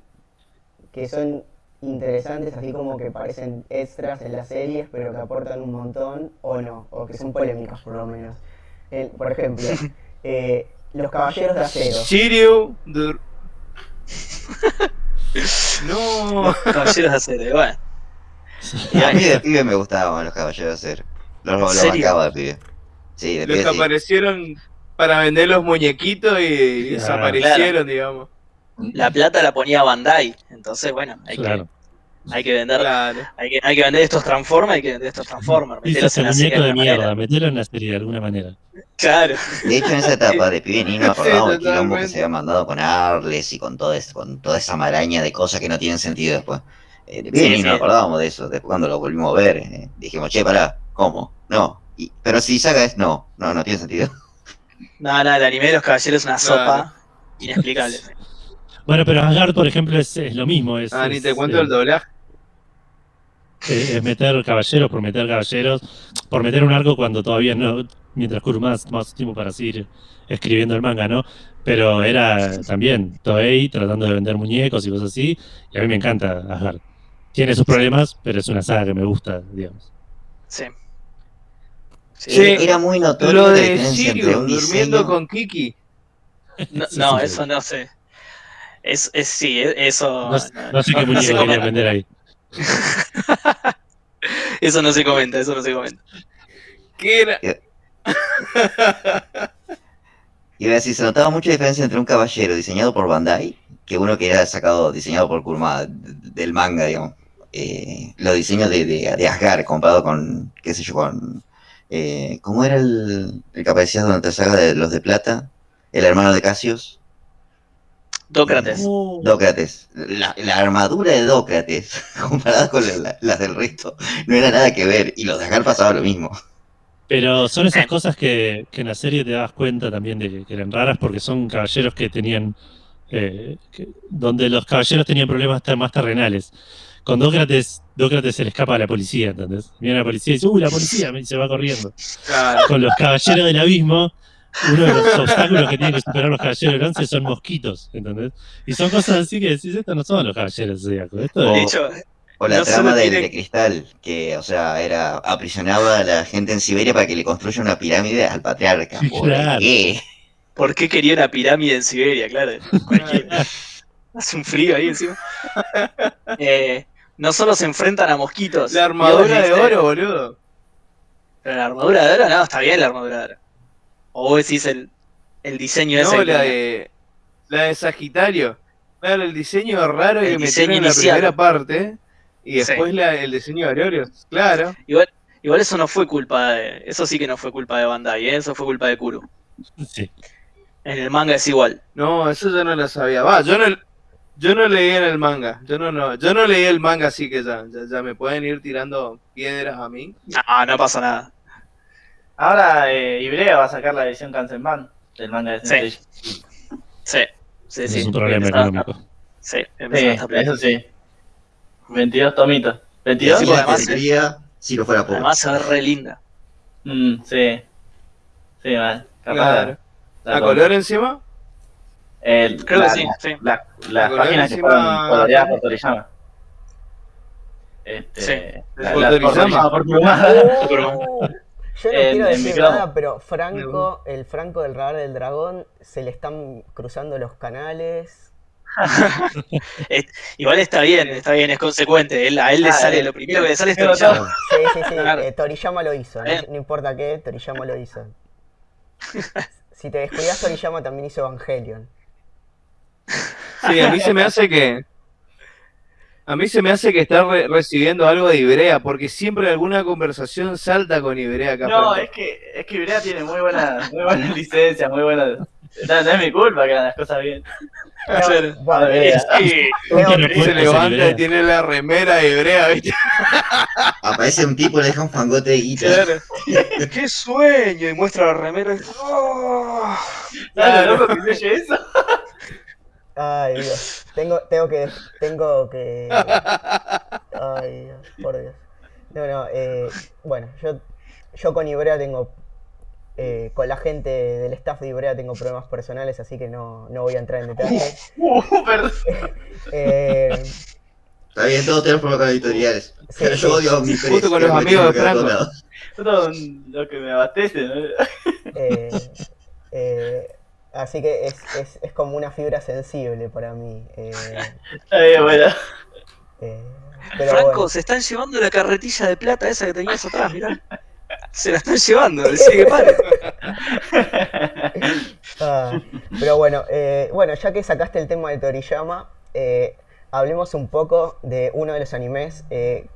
que son interesantes, así como que parecen extras en las series, pero que aportan un montón, o no, o que son polémicas por lo menos. El- por ejemplo, eh, Los caballeros de acero. Shiryu. Dur- no. Caballeros de acero, bueno. Y A mí de pibe me gustaban los caballeros de acero. Los, los bancaba de pibe. Sí, de Los pibe que sí. aparecieron para vender los muñequitos y desaparecieron, digamos. La plata la ponía Bandai. Entonces, bueno, hay, Claro. que, hay que vender. Claro. Hay que, hay que vender estos Transformers, hay que vender estos Transformers. Meterlos en la muñeco de alguna manera. mierda, metelo en la serie de alguna manera. Claro. De hecho, en esa etapa de pibe ni nos acordamos del quilombo que se había mandado con Arles y con, todo es- con toda esa maraña de cosas que no tienen sentido después. Eh, de pibe Sí, ni sí. nos acordábamos de eso. Después cuando lo volvimos a ver, eh, dijimos, che, pará, ¿cómo? No. Y- pero si Saga es no, no, no tiene sentido. No, no, el anime de los caballeros es una Claro. sopa inexplicable. Bueno, pero Asgard, por ejemplo, es, es lo mismo. Es, Ah, ni es, te cuento eh, el doblaje. es meter caballeros por meter caballeros, por meter un arco cuando todavía no, mientras Kuruma más, más tiempo para seguir escribiendo el manga, ¿no? Pero era también Toei tratando de vender muñecos y cosas así, y a mí me encanta Asgard. Tiene sus problemas, pero es una saga que me gusta, digamos. Sí. Sí. Sí. Era muy notorio Lo de un durmiendo con Kiki. No, Sí, no, sí, eso no sé. Es, es sí, e- eso. No, no sé qué no querían comenta. vender ahí. Eso no se comenta, eso no se comenta. ¿Qué era? Iba a decir, se notaba mucha diferencia entre un caballero diseñado por Bandai que uno que era sacado, diseñado por Kuruma del manga, digamos. Eh, los diseños de, de, de Asgard comparado con, qué sé yo, con... Eh, ¿Cómo era el, el que aparecía durante la saga de los de plata? El hermano de Cassius. Dócrates. Dócrates. La, la armadura de Dócrates, comparada con la- la- las del resto, no era nada que ver. Y los de Asgard pasaba lo mismo. Pero son esas cosas que, que en la serie te das cuenta también de que, eran raras porque son caballeros que tenían. eh, que- donde los caballeros tenían problemas más terrenales. Con Dócrates, Dócrates se le escapa a la policía, ¿entendés? Viene la policía y dice, ¡Uy, la policía! Y se va corriendo. Claro. Con los caballeros del abismo, uno de los obstáculos que tienen que superar los caballeros del bronce son mosquitos, ¿entendés? Y son cosas así que decís, estos no son los caballeros zodíacos. Esto De hecho, O la No trama del tiene- de cristal, que, o sea, era aprisionaba a la gente en Siberia para que le construya una pirámide al patriarca. Sí, ¿Por claro. qué? ¿por qué quería una pirámide en Siberia? Claro. Hace un frío ahí encima. Eh, no solo se enfrentan a mosquitos. La armadura de oro, boludo. Pero la armadura de oro, no, está bien la armadura de oro. O vos decís el, el diseño ese. No, que la de, la de Sagitario. Claro, el diseño raro El que metieron diseño en la primera parte. Y Sí. después la- el diseño de Aurelio. Claro. Igual, igual eso no fue culpa de. Eso sí que no fue culpa de Bandai, ¿eh? eso fue culpa de Kuro. sí. En el manga es igual. No, eso yo no lo sabía. Va, yo no, yo no leí en el manga. Yo no, no, yo no leí el manga, así que ya, ya, ya me pueden ir tirando piedras a mí. No, no pasa nada. Ahora eh, Ibrea va a sacar la edición Kansenban del manga de Sí. Sensei. Sí, sí, Ese sí. es un problema económico. Sí, Sí, eso sí. 22 tomitos. Y ¿22? así Sí, la además, tendría si no fuera pobre. Además se ve re linda. Mm, sí. Sí, mal. Capaz Claro. la- ¿A la- color encima? el- Creo la- que sí, sí. la- La las color páginas que fueron coloreadas por Toriyama. Este, Sí. la- ¿Por la- Toriyama? por Kuruma. Yo no En- quiero decir nada, pero Franco, el Franco del radar del dragón, se le están cruzando los canales. Igual está bien, está bien, es consecuente. Él- a él le sale, eh, lo primero que le sale es Toriyama. Sí, sí, sí, Claro. eh, Toriyama lo hizo, no importa qué, Toriyama lo hizo. Si te descuidas, Toriyama también hizo Evangelion. Sí, a mí se me hace que. A mí se me hace que está re- recibiendo algo de Ibrea, porque siempre alguna conversación salta con Ibrea acá. No, es que, es que Ibrea tiene muy buenas muy buenas licencias, muy buenas. No, no es mi culpa que hagan las cosas bien. Sí, se levanta y tiene la remera de Ibrea, ¿viste? Aparece un tipo y le deja un fangote de guita. claro. ¡Qué sueño! Y muestra la remera. ¡Oh! ¿Sabes lo loco que se oye eso? Ay, Dios. Tengo, tengo que. Tengo que. Ay, Dios, por Dios. No, no, eh, bueno, yo, yo con Ibrea tengo. eh, con la gente del staff de Ibrea tengo problemas personales, así que no, no voy a entrar en detalles. Uh, perdón. Eh, Está bien, todos tenemos problemas con editoriales. Sí, Pero sí. yo odio a mi Justo con los amigos de Franco. Todo lo que me abastece, ¿no? eh, eh, Así que es, es, es como una fibra sensible para mí. eh, Está bien, bueno. eh, pero Franco, bueno. se están llevando la carretilla de plata esa que tenías atrás, mirá. Se la están llevando, decí que pare. Ah, pero bueno, eh, bueno, ya que sacaste el tema de Toriyama, eh, hablemos un poco de uno de los animes eh,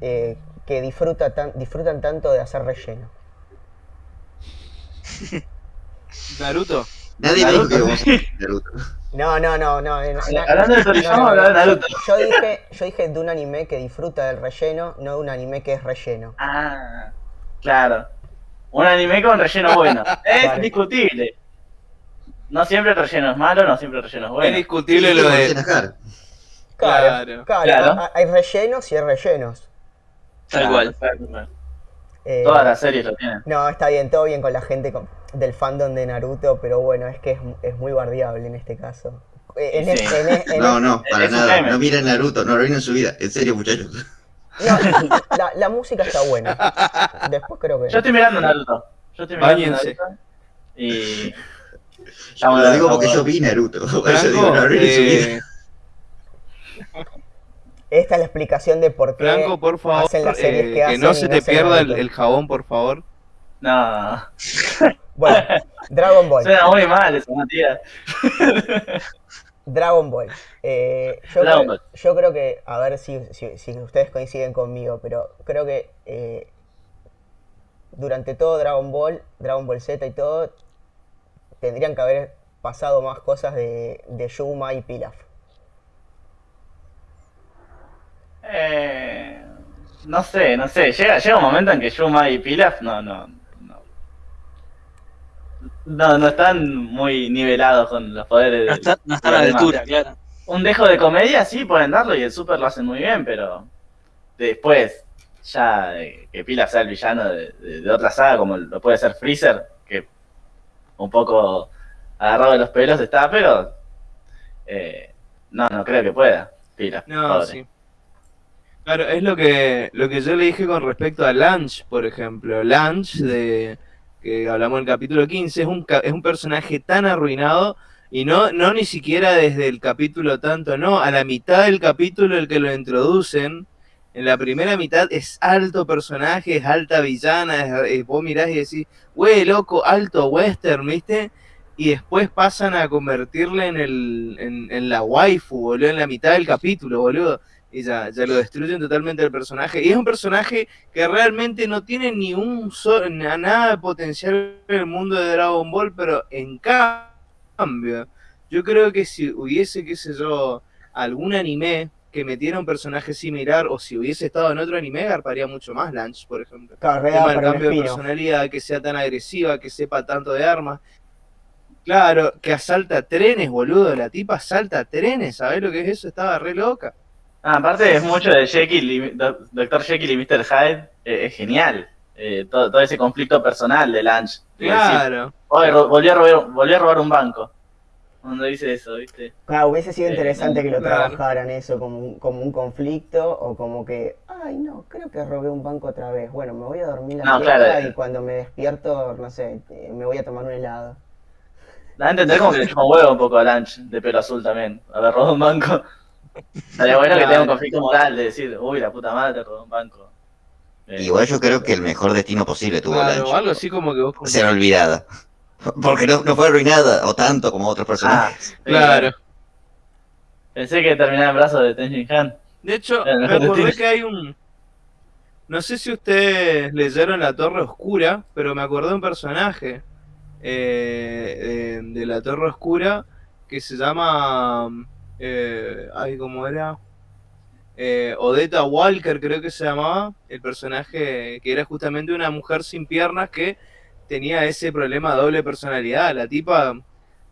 eh, que disfruta tan, disfrutan tanto de hacer relleno. Naruto. Nadie me dijo que Naruto. íbamos a hablar de Naruto. No, no, no, no. eh, Hablando de Toriyama, no, no, hablaba de. Naruto. Yo dije, yo dije de un anime que disfruta del relleno, no de un anime que es relleno. Ah, claro. Un anime con relleno bueno. Es Vale. discutible. No siempre el relleno es malo, no siempre el relleno es Es bueno. discutible Sí, lo de. Najar. Claro, Claro. claro, Claro. ha- hay rellenos y hay rellenos. Tal cual. Claro, Eh, Todas las series lo tienen. No, está bien, todo bien con la gente con- del fandom de Naruto, pero bueno, es que es, es muy bardeable en este caso. Eh, En, Sí. es- en es- en No, no, para nada. No miren Naruto, no lo ven en su vida. En serio, muchachos. no, la, la música está buena. Después creo que. Yo estoy mirando Naruto. Yo estoy mirando. Naruto. Y. Yo lo digo porque yo vi Naruto. Por eso digo, no lo ven en su vida. eh, Esta es la explicación de por qué Franco, por favor, hacen las series eh, que que, hacen no y se no te pierda el, jabón, por favor. No. Bueno, Dragon Ball. Suena muy mal eso, Matías. Dragon Ball. Eh, yo, Dragon creo, Ball. yo creo que, a ver si, si- si ustedes coinciden conmigo, pero creo que eh, durante todo Dragon Ball, Dragon Ball Z y todo, tendrían que haber pasado más cosas de, de Yuma y Pilaf. Eh, no sé, no sé. Llega, llega un momento en que Yuma y Pilaf no, no, no. No, están muy nivelados con los poderes No, de, está- no están a la altura, demás. claro. Un dejo de comedia sí pueden darlo y el Super lo hacen muy bien, pero después ya que Pilaf sea el villano de, de- de otra saga como lo puede ser Freezer, que un poco agarrado de los pelos está, pero eh, no, no creo que pueda. Pilaf, No, pobre. sí. Claro, es lo que, lo que yo le dije con respecto a Lunch, por ejemplo. Lunch, de, que hablamos en el capítulo 15, es un, es un personaje tan arruinado y no, no ni siquiera desde el capítulo tanto, no, a la mitad del capítulo el que lo introducen, en la primera mitad es alto personaje, es alta villana, es- vos mirás y decís, güey, loco, alto western, ¿viste? Y después pasan a convertirle en, el, en, en la waifu, boludo, en la mitad del capítulo, boludo. Y ya, ya lo destruyen totalmente el personaje. Y es un personaje que realmente no tiene ni un so- na- nada de potencial en el mundo de Dragon Ball, pero en cambio, yo creo que si hubiese, qué sé yo, algún anime que metiera un personaje similar, o si hubiese estado en otro anime, garparía mucho más Lunch, por ejemplo. Carrera un cambio de personalidad, que sea tan agresiva, que sepa tanto de armas. Claro, que asalta trenes, boludo. La tipa asalta trenes, ¿sabés lo que es eso? Estaba re loca. Ah, aparte es mucho de Jekyll y Dr. Jekyll y Mr. Hyde, eh, es genial. Eh, todo, todo ese conflicto personal de decir, Claro. "Oye, ro- volví, a robar, volví a robar un banco. Cuando dice eso, ¿viste? Ah, hubiese sido Eh, interesante que lo claro. trabajaran eso como un, como un conflicto o como que, ay no, creo que robé un banco otra vez. Bueno, me voy a dormir la No, claro. y cuando me despierto, no sé, me voy a tomar un helado. Da a entender como que le chupa un huevo un poco a Lunch, de pelo azul también, haber robado un banco. Estaría bueno que tenga un conflicto moral de decir, uy, la puta madre robó un banco. Eh, Igual yo creo que el mejor destino posible tuvo Claro, algo así como que vos... Ser olvidada. Porque no, no fue arruinada o tanto como otros ah, personajes. sí, Claro. Pensé que terminaba en brazos de Tenjin Han. De hecho, me acordé que hay un... No sé si ustedes leyeron La Torre Oscura, pero me acordé de un personaje eh, de, de La Torre Oscura que se llama... Eh, ay, ¿cómo era? Eh, Odetta Walker creo que se llamaba, el personaje que era justamente una mujer sin piernas que tenía ese problema de doble personalidad. La tipa,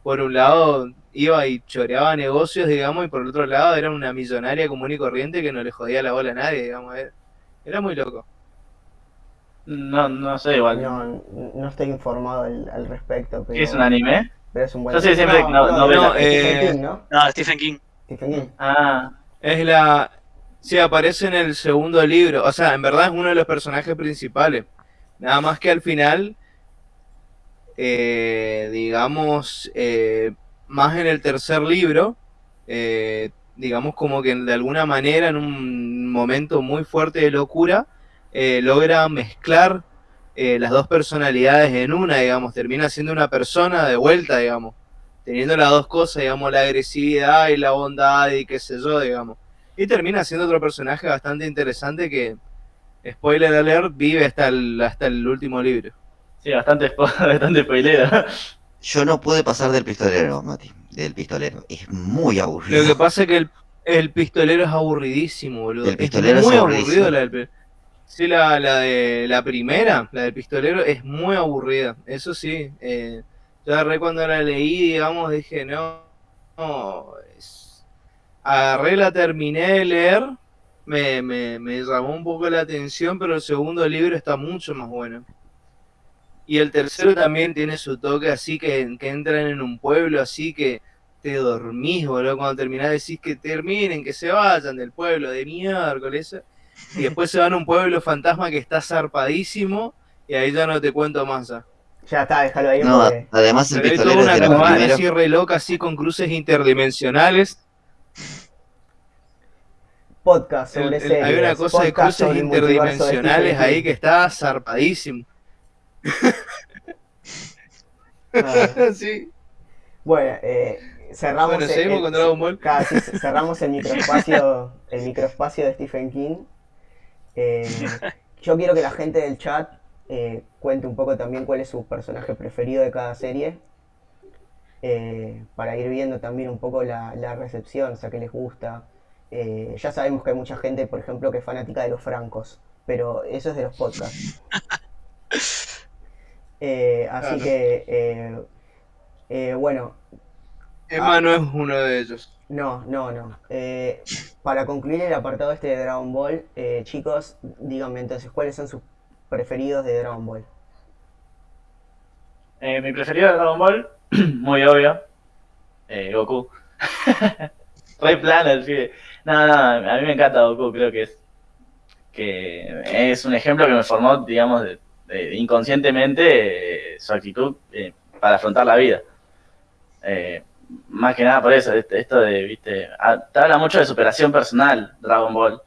por un lado, iba y choreaba negocios, digamos, y por el otro lado era una millonaria común y corriente que no le jodía la bola a nadie, digamos. Era, era muy loco. No, no sé, igual. No, no estoy informado al, al respecto, pero, ¿Qué es un anime? Pero es un buen Yo sé siempre no, no- no, novela. no, Stephen eh, King, ¿no? No, Stephen King. Stephen King. Ah, Es la... Sí, aparece en el segundo libro. O sea, en verdad es uno de los personajes principales. Nada más que al final eh, digamos, eh, más en el tercer libro, eh, digamos como que de alguna manera en un momento muy fuerte de locura, eh, logra mezclar eh, las dos personalidades en una, digamos, termina siendo una persona de vuelta, digamos, teniendo las dos cosas, digamos, la agresividad y la bondad y qué sé yo, digamos. Y termina siendo otro personaje bastante interesante que, spoiler alert, vive hasta el, hasta el último libro. Sí, bastante, bastante spoilero. Yo no pude pasar del pistolero, Mati. Del pistolero. Es muy aburrido. Lo que pasa es que el, el pistolero es aburridísimo, boludo. El pistolero es es muy aburrido la del Sí, la, la de la primera, la del pistolero, es muy aburrida. Eso sí. Eh, yo agarré cuando la leí, digamos, dije, no, no. es- Agarré, la terminé de leer. Me, me, me llamó un poco la atención, pero el segundo libro está mucho más bueno. Y el tercero también tiene su toque así que, que entran en un pueblo así que te dormís, boludo. Cuando terminás decís que terminen, que se vayan del pueblo de miércoles. Y después se van a un pueblo fantasma que está zarpadísimo. Y ahí ya no te cuento más. ya. Ya está, déjalo ahí No, porque... además el Pero hay toda pistolero es una campaña así re loca, así con cruces interdimensionales. Podcast sobre el- series. hay una cosa de cruces de interdimensionales ahí que está zarpadísimo. Ah, sí. Bueno, eh, cerramos Bueno, el- con Dragon Ball. Sí, cerramos el microespacio, el microespacio de Stephen King. Eh, yo quiero que la gente del chat eh, cuente un poco también cuál es su personaje preferido de cada serie. eh, para ir viendo también un poco la, la recepción, o sea, qué les gusta. Ya sabemos que hay mucha gente, por ejemplo, que es fanática de los francos, pero eso es de los podcasts. Así Claro. que, bueno, Emma no es uno de ellos. no, no, no. Eh, para concluir el apartado este de Dragon Ball, eh, chicos, díganme entonces, ¿cuáles son sus preferidos de Dragon Ball? Eh, mi preferido de Dragon Ball, muy obvio, eh, Goku. Re plano el pibe. No, no, a mí me encanta Goku, creo que es que es un ejemplo que me formó, digamos, de- de- inconscientemente eh, su actitud eh, para afrontar la vida. Eh, más que nada por eso, este- esto de, viste, ah, te habla mucho de superación personal, Dragon Ball,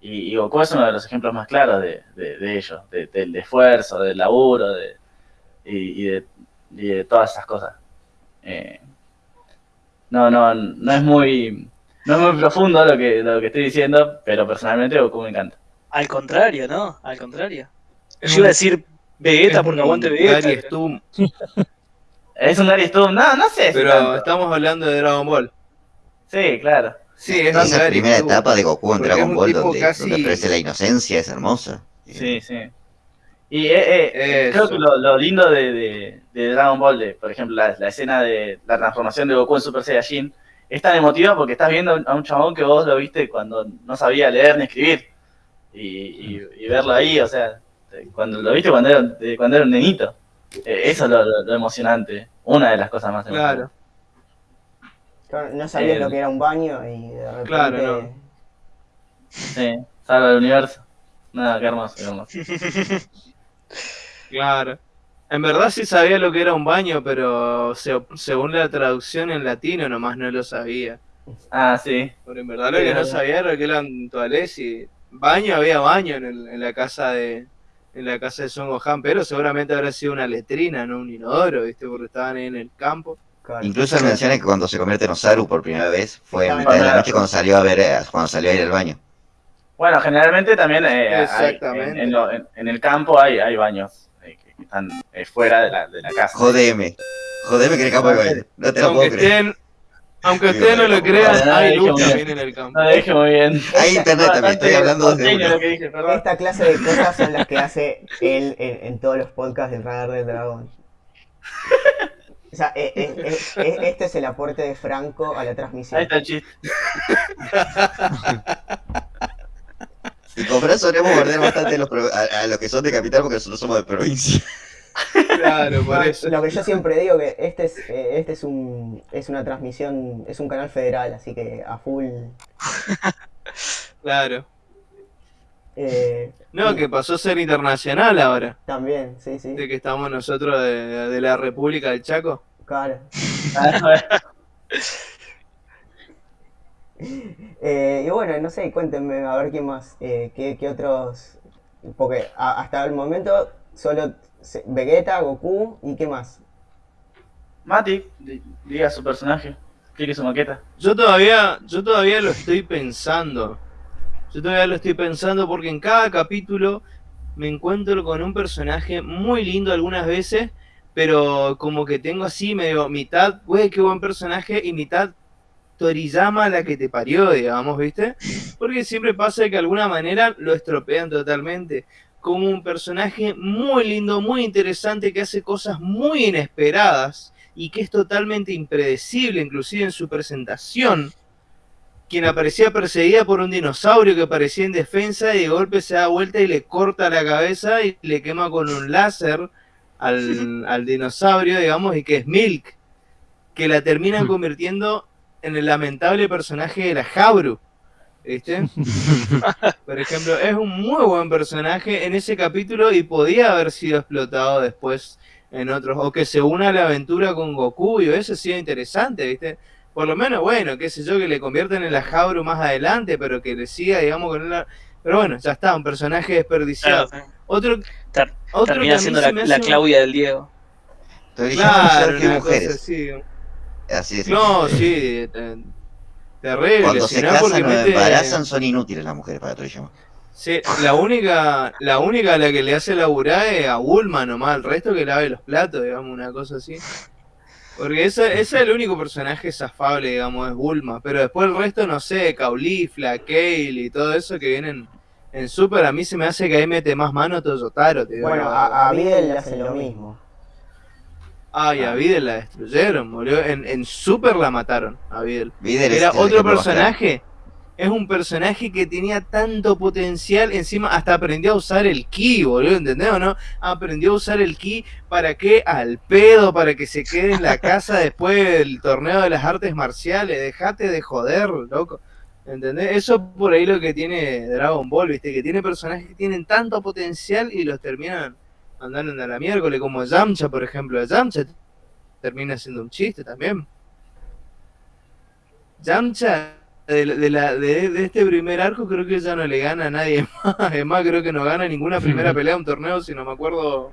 y, y Goku es uno de los ejemplos más claros de, de, de ello, de- del esfuerzo, del laburo, de, y, y de, y de todas esas cosas. Eh, no, no, no es muy, no es muy profundo lo que, lo que estoy diciendo, pero personalmente Goku me encanta. Al contrario, ¿no? Al contrario. Es Yo iba a decir Vegeta porque aguante Vegeta. Gary Stum, Es un Gary Stubb, no, no sé pero tanto. estamos hablando de Dragon Ball. Sí, claro. Sí, es Esa Gary primera etapa de Goku en Dragon Ball, donde, casi- donde ofrece la inocencia, es hermosa. Sí, sí. Y eh, eh, creo que lo, lo lindo de, de- de Dragon Ball, de, por ejemplo, la, la escena de la transformación de Goku en Super Saiyajin, es tan emotiva porque estás viendo a un chabón que vos lo viste cuando no sabía leer ni escribir. Y, y- y verlo ahí, o sea, cuando lo viste cuando era, de- cuando era un nenito. Eso es lo, lo- lo emocionante. Una de las cosas más emocionantes. Claro. No sabías Eh, lo que era un baño y de repente... Claro, no. Sí, salva el universo. Nada, qué hermoso, qué hermoso. Claro. En verdad sí sabía lo que era un baño, pero se- según la traducción en latino nomás no lo sabía. Ah, sí. Pero en verdad lo que no sabía era que eran toalets y baño había baño en, el- en la casa de en la casa de Son Gohan, pero seguramente habrá sido una letrina, no un inodoro, ¿viste? Porque estaban ahí en el campo. Claro. Incluso él menciona que cuando se convierte en Osaru por primera vez fue en mitad de la noche cuando salió a ver, eh, cuando salió a ir al baño. Bueno, generalmente también eh, hay- en, en lo- en- en el campo hay, hay baños eh, que están eh, fuera de la, de la casa. Jodeme. Jodeme que el campo hay baño. No te lo puedo creer. estén, aunque ustedes no lo crean, no, hay luz muy también en el campo. Muy bien. Hay internet también, estoy hablando perdón. Esta clase de cosas son las que hace él en, en todos los podcasts del Radar del Dragón. O sea, eh, eh, eh, eh, este es el aporte de Franco a la Ahí transmisión. está el chiste. Y con Fran solemos morder bastante a los que son de capital porque nosotros somos de provincia. Claro, por eso. Lo que yo siempre digo que este es eh, este es un es una transmisión, es un canal federal, así que a full. Claro. Eh, No, que pasó a ser internacional ahora. También, sí, sí. De que estamos nosotros de, de la República del Chaco. Claro. Eh, y bueno, no sé, cuéntenme a ver qué más, eh, qué, qué otros, porque hasta el momento solo Vegeta, Goku y qué más. Mati, di- diga su personaje. Clique su maqueta. Yo todavía, yo todavía lo estoy pensando. Yo todavía lo estoy pensando porque en cada capítulo me encuentro con un personaje muy lindo algunas veces, pero como que tengo así medio mitad, güey, qué buen personaje, y mitad Toriyama la que te parió, digamos, ¿viste? Porque siempre pasa que de alguna manera lo estropean totalmente. Como un personaje muy lindo, muy interesante, que hace cosas muy inesperadas y que es totalmente impredecible, inclusive en su presentación. Quien aparecía perseguida por un dinosaurio que parecía en defensa y de golpe se da vuelta y le corta la cabeza y le quema con un láser al, al dinosaurio, digamos, y que es Milk, que la terminan convirtiendo en el lamentable personaje de la Jabru. ¿Viste? Por ejemplo, es un muy buen personaje en ese capítulo y podía haber sido explotado después en otros, o que se una a la aventura con Goku y eso sí es interesante, ¿viste? Por lo menos, bueno, qué sé yo, que le convierten en la Jabru más adelante, pero que le siga, digamos, con la... Pero bueno, ya está, un personaje desperdiciado. Claro, sí. Otro, Ter- otro termina siendo la, la un- Claudia del Diego. Claro, una cosa mujeres. así. Así es. No, sí, terrible. Cuando si se no es porque casan o mete- embarazan son inútiles las mujeres para Toriyama. Sí, la única, la única a la que le hace laburar es a Bulma nomás, el resto que lave los platos, digamos, una cosa así. Porque ese, ese es el único personaje zafable, digamos, es Bulma. Pero después el resto, no sé, Caulifla, Kale y todo eso que vienen en Super, a mí se me hace que ahí mete más mano te digo Bueno, a, a Videl le hace lo mismo. Ay, a Videl la destruyeron, boludo. En, en Super la mataron, a Videl. Videl Era otro personaje. Es un personaje que tenía tanto potencial, encima hasta aprendió a usar el ki, boludo, ¿entendés o no? Aprendió a usar el ki para qué? Al pedo, para que se quede en la casa después del torneo de las artes marciales. Dejate de joder, loco. ¿Entendés? Eso es por ahí lo que tiene Dragon Ball, ¿viste? Que tiene personajes que tienen tanto potencial y los terminan mandando a la miércoles, como Yamcha, por ejemplo. Yamcha termina siendo un chiste también. Yamcha, de, de la- de- de este primer arco, creo que ya no le gana a nadie más. Es más, creo que no gana ninguna primera pelea de un torneo, si no me acuerdo.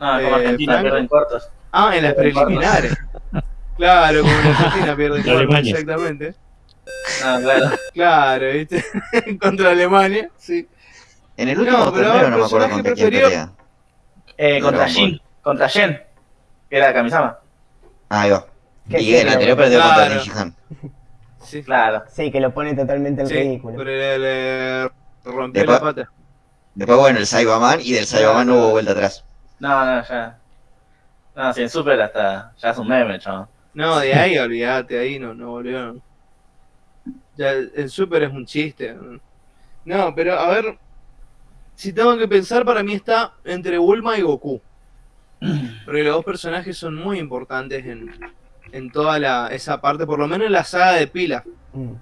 No, Eh, como Argentina, Franco. pierden cortos. Ah, en las preliminares. Claro, como en Argentina pierde Contra cuartos, Alemania. exactamente. No, claro. Claro, ¿viste? Contra Alemania, sí. En el último No, pero torneo no me acuerdo contra quién pelea. Eh, contra. Jin. Contra Jen. Que era Kamisama. Ah, ahí va. Y el anterior perdió contra. Sí, Claro. Sí, que lo pone totalmente en sí, ridículo. pero le, le rompió Después- la pata. Después, bueno, el Saibaman y del Saibaman no hubo vuelta atrás. No, no, ya. No, si en Super hasta. Ya es un meme, chaval. No, de ahí olvídate, ahí no, no volvió. Ya el Super es un chiste. No, pero a ver, si tengo que pensar, para mí está entre Bulma y Goku. Porque los dos personajes son muy importantes en, en toda la, esa parte, por lo menos en la saga de Pila. Mm.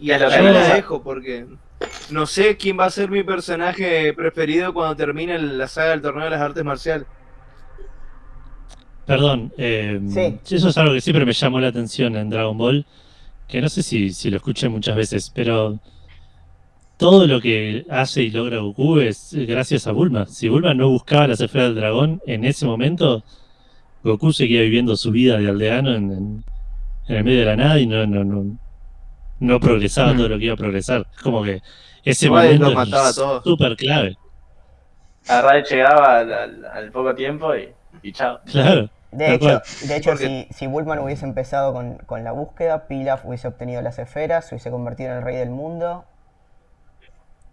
Y hasta que ahí la dejo porque no sé quién va a ser mi personaje preferido cuando termine la saga del torneo de las artes marciales. Perdón, eh, Sí. eso es algo que siempre me llamó la atención en Dragon Ball, que no sé si, si lo escuché muchas veces, pero todo lo que hace y logra Goku es gracias a Bulma. Si Bulma no buscaba las esferas del dragón en ese momento, Goku seguía viviendo su vida de aldeano en, en- en el medio de la nada y no, no, no, no progresaba Mm. todo lo que iba a progresar. Es como que ese Igual momento mataba es súper clave. A Ray llegaba al, al- al poco tiempo y, y chao. Claro. De hecho, de hecho si, si Bulma hubiese empezado con, con la búsqueda, Pilaf hubiese obtenido las esferas, se hubiese convertido en el rey del mundo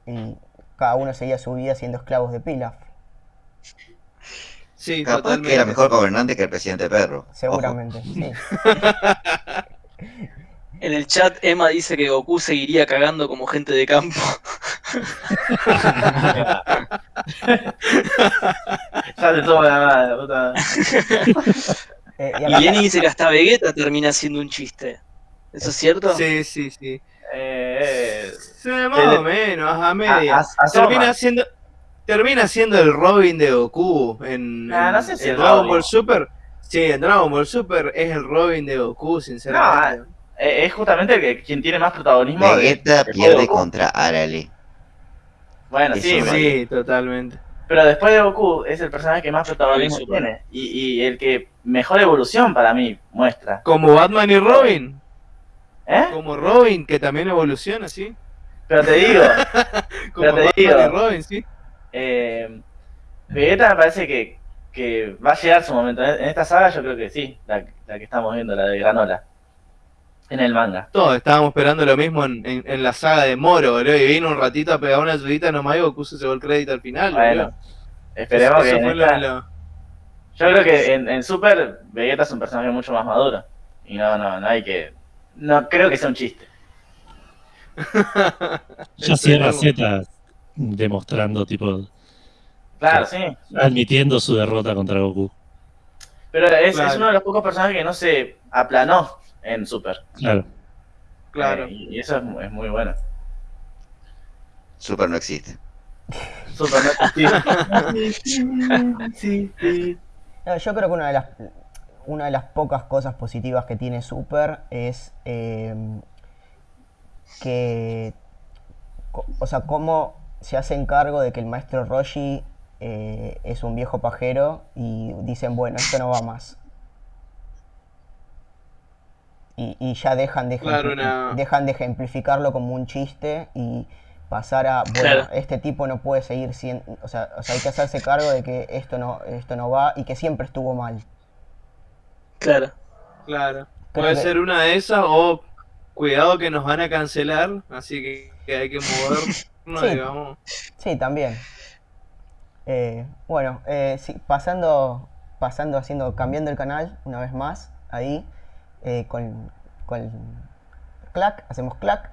y cada uno seguía su vida siendo esclavos de Pilaf, Sí, Capaz totalmente. que era mejor gobernante que el presidente Perro. Ojo. seguramente. Sí. En el chat, Emma dice que Goku seguiría cagando como gente de campo. Ya te toma la madre, puta. Eh, y Y acá- Lenny dice que hasta Vegeta termina siendo un chiste. ¿Eso es cierto? Sí, sí, sí. Eh, eh, Sí, más o menos, a media. A- a- asoma. termina siendo termina siendo el Robin de Goku en, Nah, en- no sé si en el Dragon Robin. Ball Super. Sí, en Dragon Ball Super es el Robin de Goku, sinceramente. Eh, es justamente el que, quien tiene más protagonismo. Vegeta de pierde Goku. contra Arale. Bueno, Eso sí, Sí, totalmente. pero después de Goku es el personaje que más protagonismo tiene. Y, y el que mejor evolución para mí muestra. Como Batman y Robin. ¿Eh? Como Robin, que también evoluciona, ¿sí? Pero te digo, Como te digo. Robin, ¿sí? eh, Vegeta me parece que, que va a llegar su momento. En esta saga yo creo que sí, la, la que estamos viendo, la de Granola. En el manga. Todos estábamos esperando lo mismo en, en- en la saga de Moro, boludo. Y vino un ratito a pegar una ayudita nomás y Goku se llevó el crédito al final, Bueno, esperemos que. en esta- lo- Yo creo que en, en Super, Vegeta es un personaje mucho más maduro. Y no, no, no hay que. No creo que sea un chiste. Ya cierra Esperemos. Z demostrando, tipo, Claro, sí. admitiendo su derrota contra Goku. Pero es, Claro. es uno de los pocos personajes que no se aplanó en Super. Claro. Claro. Eh, y eso es, mu- es muy bueno. Super no existe. Super no existe. No, yo creo que una de las una de las pocas cosas positivas que tiene Super es eh, que o sea cómo se hacen cargo de que el maestro Roshi eh, es un viejo pajero y dicen bueno esto no va más y, y ya dejan de, Claro, dejan de ejemplificarlo como un chiste y pasar a bueno Claro. este tipo no puede seguir siendo o sea, o sea hay que hacerse cargo de que esto no esto no va y que siempre estuvo mal Claro. Claro. Creo Puede que- ser una de esas o cuidado que nos van a cancelar, así que, que hay que movernos, Sí. digamos. Sí, también. Eh, bueno, eh, sí, pasando, pasando, haciendo, cambiando el canal una vez más, ahí, eh, con, con clac, hacemos clac,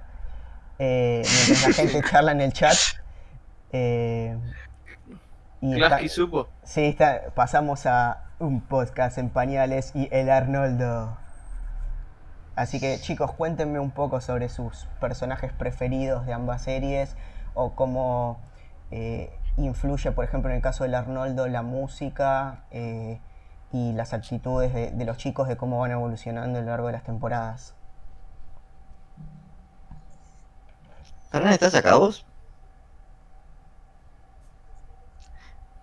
eh, mientras la gente charla en el chat. eh, y está- supo. sí, está- pasamos a un podcast en pañales y el Arnoldo. Así que chicos, cuéntenme un poco sobre sus personajes preferidos de ambas series o cómo eh, influye, por ejemplo, en el caso del Arnoldo, la música eh, y las actitudes de, de los chicos de cómo van evolucionando a lo largo de las temporadas. Fernán, ¿estás acá vos?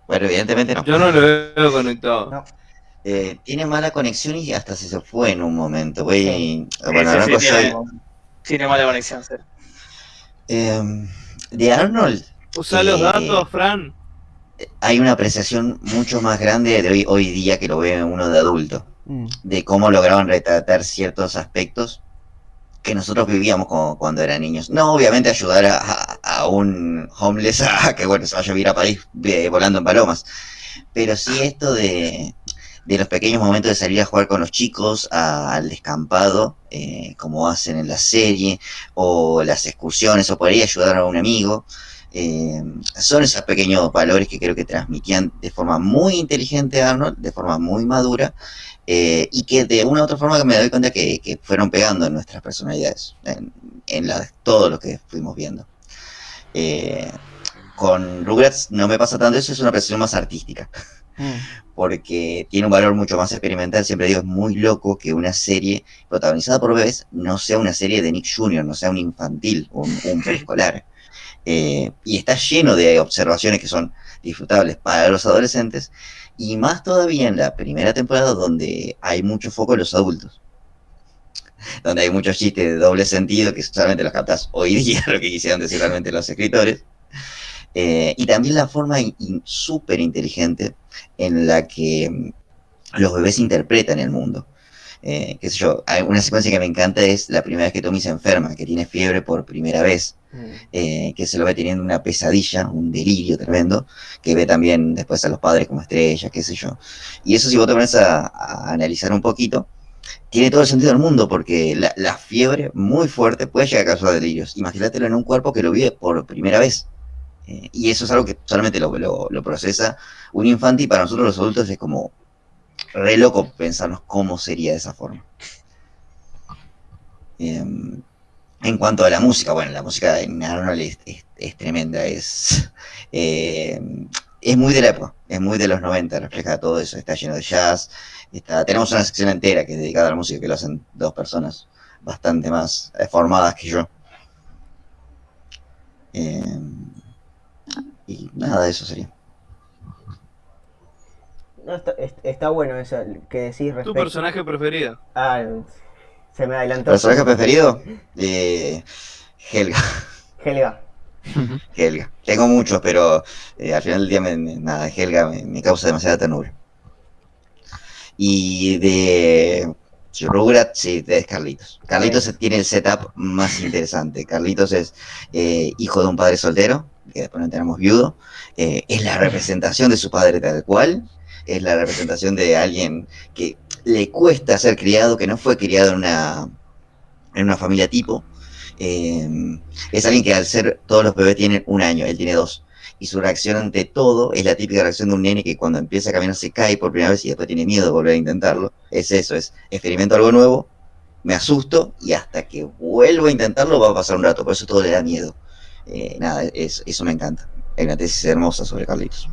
Bueno, evidentemente no. Yo no lo veo conectado. No. Eh, tiene mala conexión y hasta se se fue en un momento. Sí. bueno, Sí, sí, tiene, mala conexión, sí. Eh, de Arnold Usa los Eh, datos, Fran. hay una apreciación mucho más grande de hoy, hoy día que lo ve uno de adulto. Mm, de cómo lograban retratar ciertos aspectos que nosotros vivíamos como cuando eran niños. No, obviamente ayudar a, a- a un homeless a que bueno, se vaya a vivir a París eh, volando en palomas, pero sí esto de, de los pequeños momentos de salir a jugar con los chicos al descampado, eh, como hacen en la serie, o las excursiones, o por ahí ayudar a un amigo. eh, son esos pequeños valores que creo que transmitían de forma muy inteligente Arnold, de forma muy madura, eh, y que de una u otra forma me doy cuenta que, que fueron pegando en nuestras personalidades, en, en la- todo lo que fuimos viendo. Con Rugrats no me pasa tanto eso, es una apreciación más artística, mm, porque tiene un valor mucho más experimental. Siempre digo, es muy loco que una serie protagonizada por bebés no sea una serie de Nick Jr., no sea un infantil, un, un preescolar. Eh, y está lleno de observaciones que son disfrutables para los adolescentes, y más todavía en la primera temporada donde hay mucho foco en los adultos. Donde hay muchos chistes de doble sentido que solamente los captas hoy día, lo que quisieron decir realmente los escritores. Eh, y también la forma súper inteligente en la que mm, los bebés interpretan el mundo. Eh, qué sé yo, hay una secuencia que me encanta es la primera vez que Tommy se enferma, que tiene fiebre por primera vez mm. eh, que se lo ve teniendo una pesadilla, un delirio tremendo, que ve también después a los padres como estrellas, qué sé yo. Y eso si vos te pones a, a analizar un poquito, tiene todo el sentido del mundo, porque la, la fiebre muy fuerte puede llegar a causar delirios. Imagínatelo en un cuerpo que lo vive por primera vez. Eh, y eso es algo que solamente lo, lo, lo procesa un infante y para nosotros los adultos es como re loco pensarnos cómo sería de esa forma. Em, En cuanto a la música, bueno, la música en Arnold es, es- tremenda, es, eh, es muy de la época, es muy de los 90, refleja todo eso, está lleno de jazz, tenemos una sección entera que es dedicada a la música, que lo hacen dos personas bastante más eh, formadas que yo. Eh, y nada, eso sería. No, está, es- está bueno eso que decís ¿Tu respecto. personaje preferido? Ah, se me adelantó. ¿Personaje preferido? Eh, Helga. Helga. Helga. Tengo muchos, pero eh, al final del día, me- me- nada, Helga me, me causa demasiada ternura. Y de Rugrats, sí, es Carlitos. Carlitos tiene el setup más interesante. Carlitos es eh, hijo de un padre soltero, que después nos enteramos viudo. Eh, es la representación de su padre tal cual. Es la representación de alguien que le cuesta ser criado, que no fue criado en una, en una familia tipo. Eh, es alguien que al ser todos los bebés tienen un año, él tiene dos. Y su reacción ante todo es la típica reacción de un nene que cuando empieza a caminar se cae por primera vez y después tiene miedo de volver a intentarlo. Es eso, es experimento algo nuevo, me asusto y hasta que vuelvo a intentarlo va a pasar un rato, por eso todo le da miedo. Eh, nada, es- eso me encanta. Hay una tesis hermosa sobre Carlitos.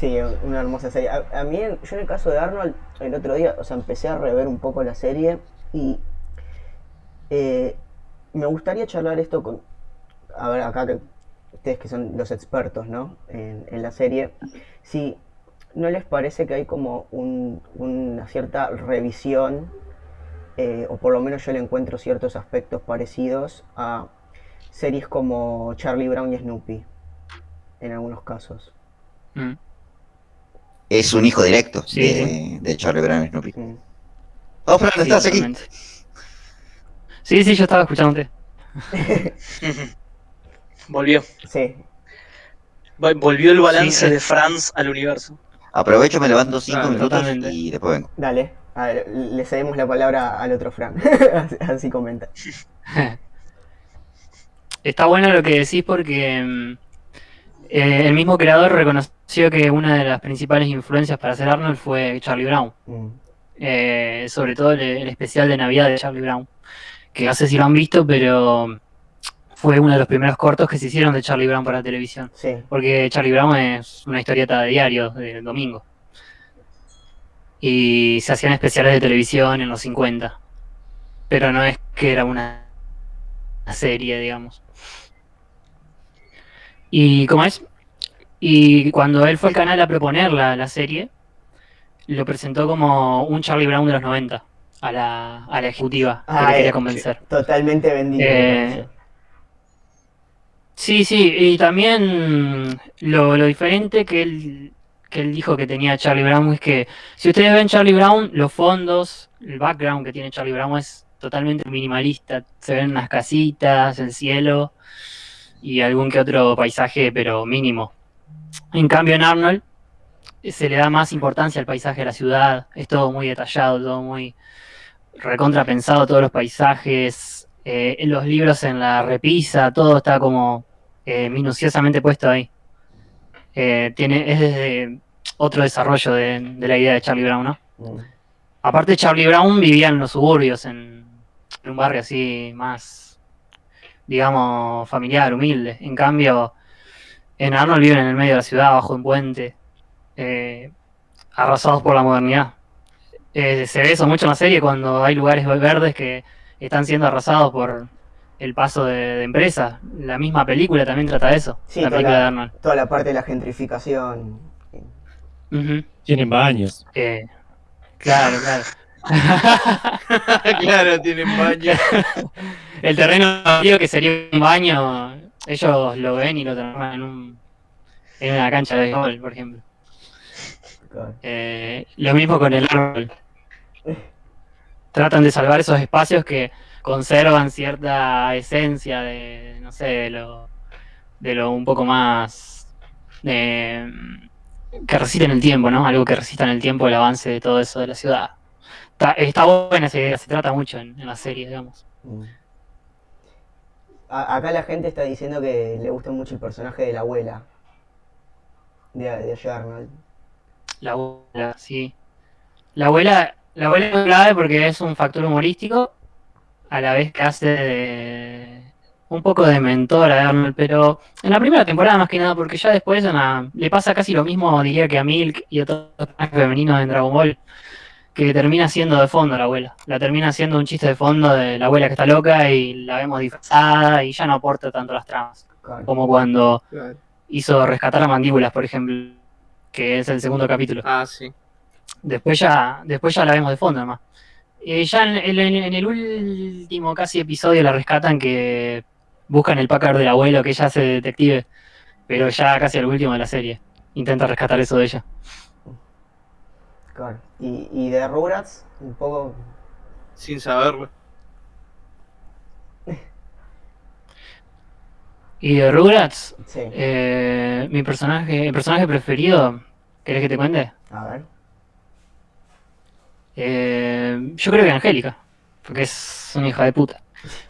Sí, una hermosa serie. A, mí, yo en el caso de Arnold, el otro día, o sea, empecé a rever un poco la serie y eh, me gustaría charlar esto con, a ver, acá que ustedes que son los expertos, ¿no? En, en la serie, si no les parece que hay como un- una cierta revisión, eh, o por lo menos yo le encuentro ciertos aspectos parecidos a series como Charlie Brown y Snoopy, en algunos casos. Mm. Es un hijo directo Sí, de, de Charlie Brown y Snoopy. Mm. Oh, Fran, Sí, ¿estás aquí? Sí, sí, yo estaba escuchándote. Volvió. Sí, Vol- Volvió el balance Sí, de Franz al universo. Aprovecho, me levanto cinco Claro, minutos totalmente. y después vengo. dale. A ver, le cedemos la palabra al otro Fran. así, así comenta. Está bueno lo que decís porque mm, eh, el mismo creador reconoció que una de las principales influencias para hacer Arnold fue Charlie Brown. Mm. Eh, sobre todo el, el especial de Navidad de Charlie Brown. Que no sé si lo han visto, pero fue uno de los primeros cortos que se hicieron de Charlie Brown para televisión. Sí, Porque Charlie Brown es una historieta de diario, del domingo. Y se hacían especiales de televisión en los 50. Pero no es que era una, una serie, digamos. Y como es, y cuando él fue al canal a proponer la, la serie, lo presentó como un Charlie Brown de los 90 a la, a la ejecutiva que Ah, le quería eh, convencer. totalmente vendido. Eh. Sí, sí, y también lo, lo diferente que él, que él dijo que tenía Charlie Brown es que si ustedes ven Charlie Brown, los fondos, el background que tiene Charlie Brown es totalmente minimalista. Se ven unas casitas, el cielo y algún que otro paisaje, pero mínimo. En cambio, en Arnold eh, se le da más importancia al paisaje de la ciudad. Es todo muy detallado, todo muy recontra pensado, todos los paisajes, eh, en los libros en la repisa, todo está como eh, minuciosamente puesto ahí. Eh, tiene, es desde otro desarrollo de, de la idea de Charlie Brown, ¿no? Mm. Aparte, Charlie Brown vivía en los suburbios, en, en un barrio así más, digamos, familiar, humilde. En cambio, en Arnold viven en el medio de la ciudad, bajo un puente, eh, arrasados por la modernidad. Eh, se ve eso mucho en la serie cuando hay lugares verdes que están siendo arrasados por el paso de, de empresas. La misma película también trata de eso, Sí, la toda película de la, Arnold. toda la parte de la gentrificación. Tienen baños. Eh, claro, claro. claro, tienen baño. El terreno baldío que sería un baño, ellos lo ven y lo transforman en un en una cancha de béisbol, por ejemplo. Eh, lo mismo con el árbol. Tratan de salvar esos espacios que conservan cierta esencia de, no sé, de lo, de lo un poco más eh, que resiste en el tiempo, ¿no? Algo que resista en el tiempo el avance de todo eso de la ciudad. Está, está buena esa idea, se trata mucho en, en la serie, digamos. Mm. A- acá la gente está diciendo que le gusta mucho el personaje de la abuela. De, de Arnold. La abuela, sí. La abuela, la abuela es clave porque es un factor humorístico a la vez que hace de un poco de mentor a Arnold, pero en la primera temporada más que nada, porque ya después una- le pasa casi lo mismo, diría que a Milk y a otros personajes femeninos en Dragon Ball, que termina siendo de fondo la abuela. La termina siendo un chiste de fondo de la abuela que está loca y la vemos disfrazada y ya no aporta tanto las tramas. Claro. Como cuando Claro. hizo rescatar a mandíbulas, por ejemplo, que es el segundo capítulo. Ah, sí. Después ya, después ya la vemos de fondo nomás. Eh, ya en, en- en el último casi episodio la rescatan que buscan el Packard del abuelo, que ella hace de detective, pero ya casi al último de la serie. Intenta rescatar eso de ella. Claro. Y, y de Rugrats, un poco. Sin saberlo. Y de Rugrats, Sí. eh, mi personaje, el personaje preferido, ¿querés que te cuente? A ver. Eh, yo creo que Angélica, porque es una hija de puta.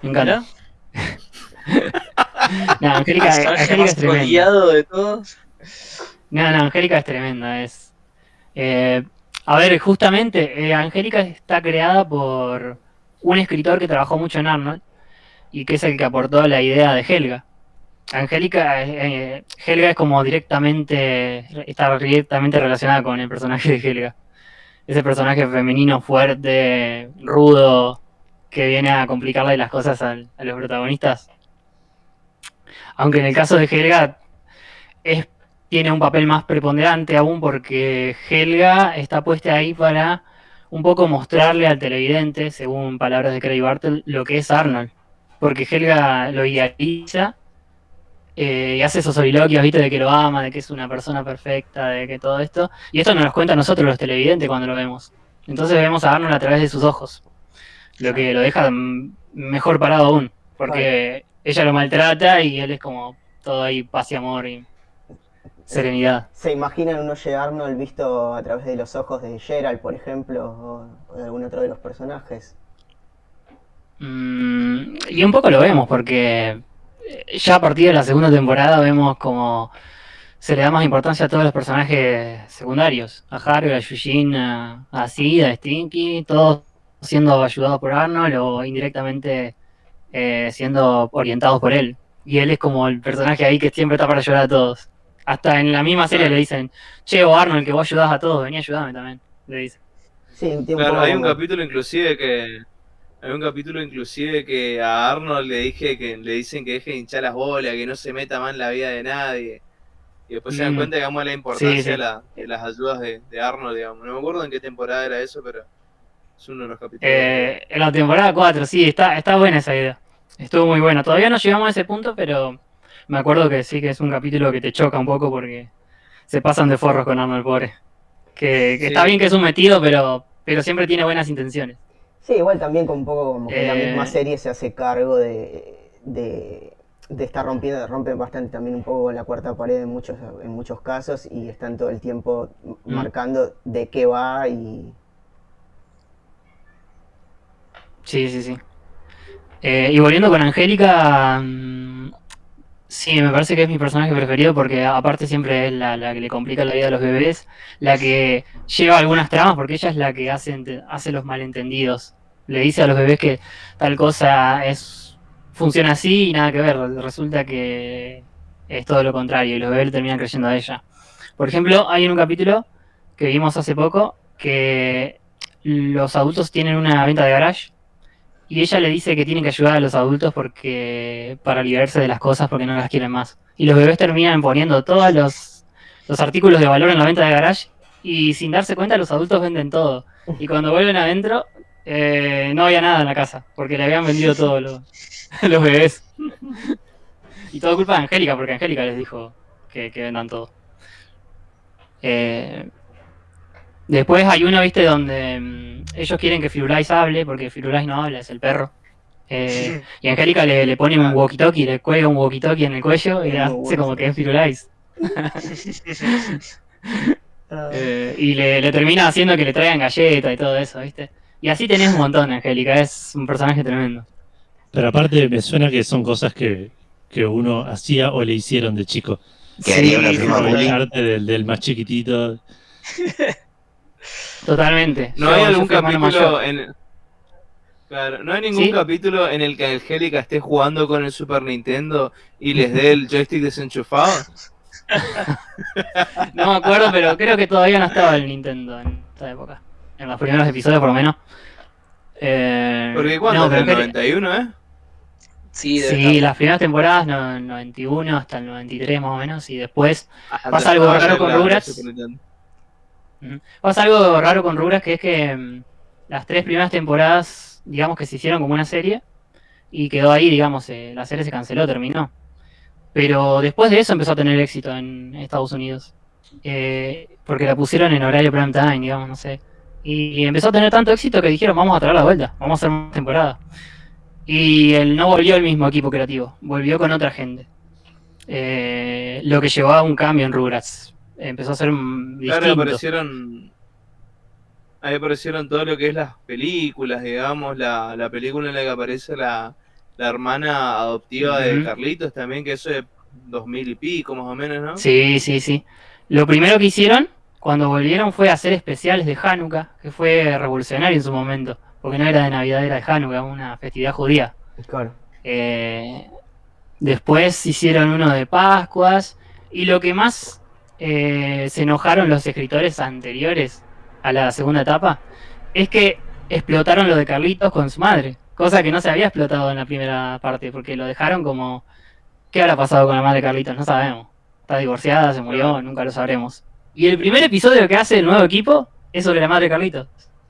Me encanta. No, Angélica, es tremenda. de todos. No, no, Angélica es tremenda. Es, eh, a ver, justamente, eh, Angélica está creada por un escritor que trabajó mucho en Arnold y que es el que aportó la idea de Helga. Angélica, eh, Helga es como directamente, está directamente relacionada con el personaje de Helga. Ese personaje femenino fuerte, rudo, que viene a complicarle las cosas a los protagonistas. Aunque en el caso de Helga es tiene un papel más preponderante aún porque Helga está puesta ahí para un poco mostrarle al televidente, según palabras de Craig Bartel, lo que es Arnold. Porque Helga lo idealiza eh, y hace esos soliloquios, ¿viste? De que lo ama, de que es una persona perfecta, de que todo esto. Y esto nos lo cuenta a nosotros los televidentes cuando lo vemos. Entonces vemos a Arnold a través de sus ojos. Lo que lo deja mm, mejor parado aún. Porque ella lo maltrata y él es como todo ahí paz y amor y serenidad. ¿Se imaginan un Oye Arnold visto a través de los ojos de Gerald, por ejemplo, o, o de algún otro de los personajes? Mm, y un poco lo vemos, porque eh, ya a partir de la segunda temporada vemos como se le da más importancia a todos los personajes secundarios. A Harry, a Yujin, a, a Sid, a Stinky, todos siendo ayudados por Arnold o indirectamente eh, siendo orientados por él. Y él es como el personaje ahí que siempre está para ayudar a todos. Hasta en la misma serie le dicen, che, o Arnold, que vos ayudás a todos, vení a ayudarme también. Le dicen. Sí, un tiempo Claro, hay un capítulo inclusive que. Hay un capítulo inclusive que a Arnold le dije que le dicen que deje de hinchar las bolas, que no se meta más en la vida de nadie. Y después se dan Mm. cuenta, digamos, la importancia Sí, sí. De, la- de las ayudas de, de Arnold, digamos. No me acuerdo en qué temporada era eso, pero es uno de los capítulos. Eh, en la temporada 4, sí, está, está buena esa idea. Estuvo muy buena. Todavía no llegamos a ese punto, pero me acuerdo que sí que es un capítulo que te choca un poco porque se pasan de forros con Arnold pobre. Que, que Sí. está bien que es un metido, pero, pero siempre tiene buenas intenciones. Sí, igual también con un poco como que la Eh. misma serie se hace cargo de, de, de estar rompiendo, rompe bastante también un poco la cuarta pared en muchos, en muchos casos y están todo el tiempo Mm. marcando de qué va y Sí, sí, sí. Eh, y volviendo con Angélica, mm, sí, me parece que es mi personaje preferido porque aparte siempre es la, que le complica la vida a los bebés, la que lleva algunas tramas porque ella es la que hace, hace los malentendidos. Le dice a los bebés que tal cosa es funciona así y nada que ver. Resulta que es todo lo contrario y los bebés le terminan creyendo a ella. Por ejemplo, hay en un capítulo que vimos hace poco que los adultos tienen una venta de garage y ella le dice que tienen que ayudar a los adultos porque para liberarse de las cosas porque no las quieren más. Y los bebés terminan poniendo todos los, los artículos de valor en la venta de garage y sin darse cuenta los adultos venden todo. Y cuando vuelven adentro eh, no había nada en la casa porque le habían vendido todo los, los bebés. Y todo culpa de Angélica porque Angélica les dijo que, que vendan todo. Eh, Después hay uno, viste, donde mm, ellos quieren que Firulais hable, porque Firulais no habla, es el perro. Eh, y Angélica le, le pone un walkie-talkie, le cuelga un walkie-talkie en el cuello y le Muy hace bueno. como que es Firulais. Eh, y le, le termina haciendo que le traigan galletas y todo eso, viste. Y así tenés un montón, Angélica, es un personaje tremendo. Pero aparte me suena que son cosas que, que uno hacía o le hicieron de chico. Que haría una Sí, prima sí, bullying. Arte del, del más chiquitito. Totalmente. ¿No Yo- hay algún capítulo en. Claro, no hay ningún Sí. capítulo en el que Angélica esté jugando con el Super Nintendo y les dé el joystick desenchufado. No me acuerdo, pero creo que todavía no estaba el Nintendo en esa época. En los primeros episodios, por lo menos. Eh, Porque ¿cuándo? no, ¿En pero el creo- 91, eh? Sí, Sí, las primeras temporadas, no, 91 hasta el 93 más o menos, y después Ah, Pasa algo raro con Rugrats. Pasa algo raro con Rugrats, que es que mm, las tres primeras temporadas, digamos que se hicieron como una serie, y quedó ahí, digamos, eh, la serie se canceló, terminó. Pero después de eso empezó a tener éxito en Estados Unidos. Eh, porque la pusieron en horario prime time, digamos, no sé. Y, empezó a tener tanto éxito que dijeron, vamos a traer la vuelta, vamos a hacer más temporada. Y él no volvió el mismo equipo creativo, volvió con otra gente. Eh, lo que llevó a un cambio en Rugrats. Empezó a ser Claro, distinto. aparecieron. Ahí aparecieron todo lo que es las películas, digamos, la, la película en la que aparece la, la hermana adoptiva de. Carlitos también, que eso es dos mil y pico más o menos, ¿no? Sí, sí, sí. Lo primero que hicieron cuando volvieron fue hacer especiales de Hanukkah, que fue revolucionario en su momento, porque no era de Navidad, era de Hanukkah, una festividad judía. Claro. Eh, después hicieron uno de Pascuas, y lo que más eh, se enojaron los escritores anteriores a la segunda etapa es que explotaron lo de Carlitos con su madre, cosa que no se había explotado en la primera parte, porque lo dejaron como... ¿Qué habrá pasado con la madre de Carlitos? No sabemos. Está divorciada, se murió, nunca lo sabremos. Y el primer episodio que hace el nuevo equipo es sobre la madre de Carlitos.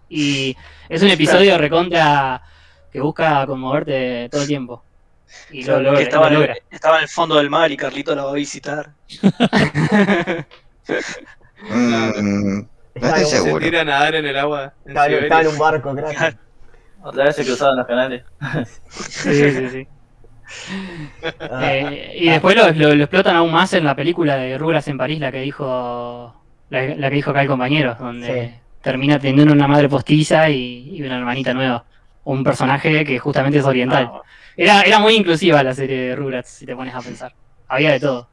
Y es un episodio recontra que busca conmoverte todo el tiempo. Y lo, que estaba, lo en logra. el, estaba en el fondo del mar y Carlito la va a visitar. Mm, no estoy Se seguro. tira a nadar en el agua. en estaba en un barco, crack. Otra vez se cruzaron los canales. Sí, sí, sí. Eh, y después lo, lo- lo explotan aún más en la película de Rugrats en París, la que dijo la, la que dijo acá el compañero, donde Sí. termina teniendo una madre postiza y, y una hermanita nueva. Un personaje que justamente es oriental. Ah, Era, era muy inclusiva la serie de Rugrats, si te pones a pensar. Había de todo.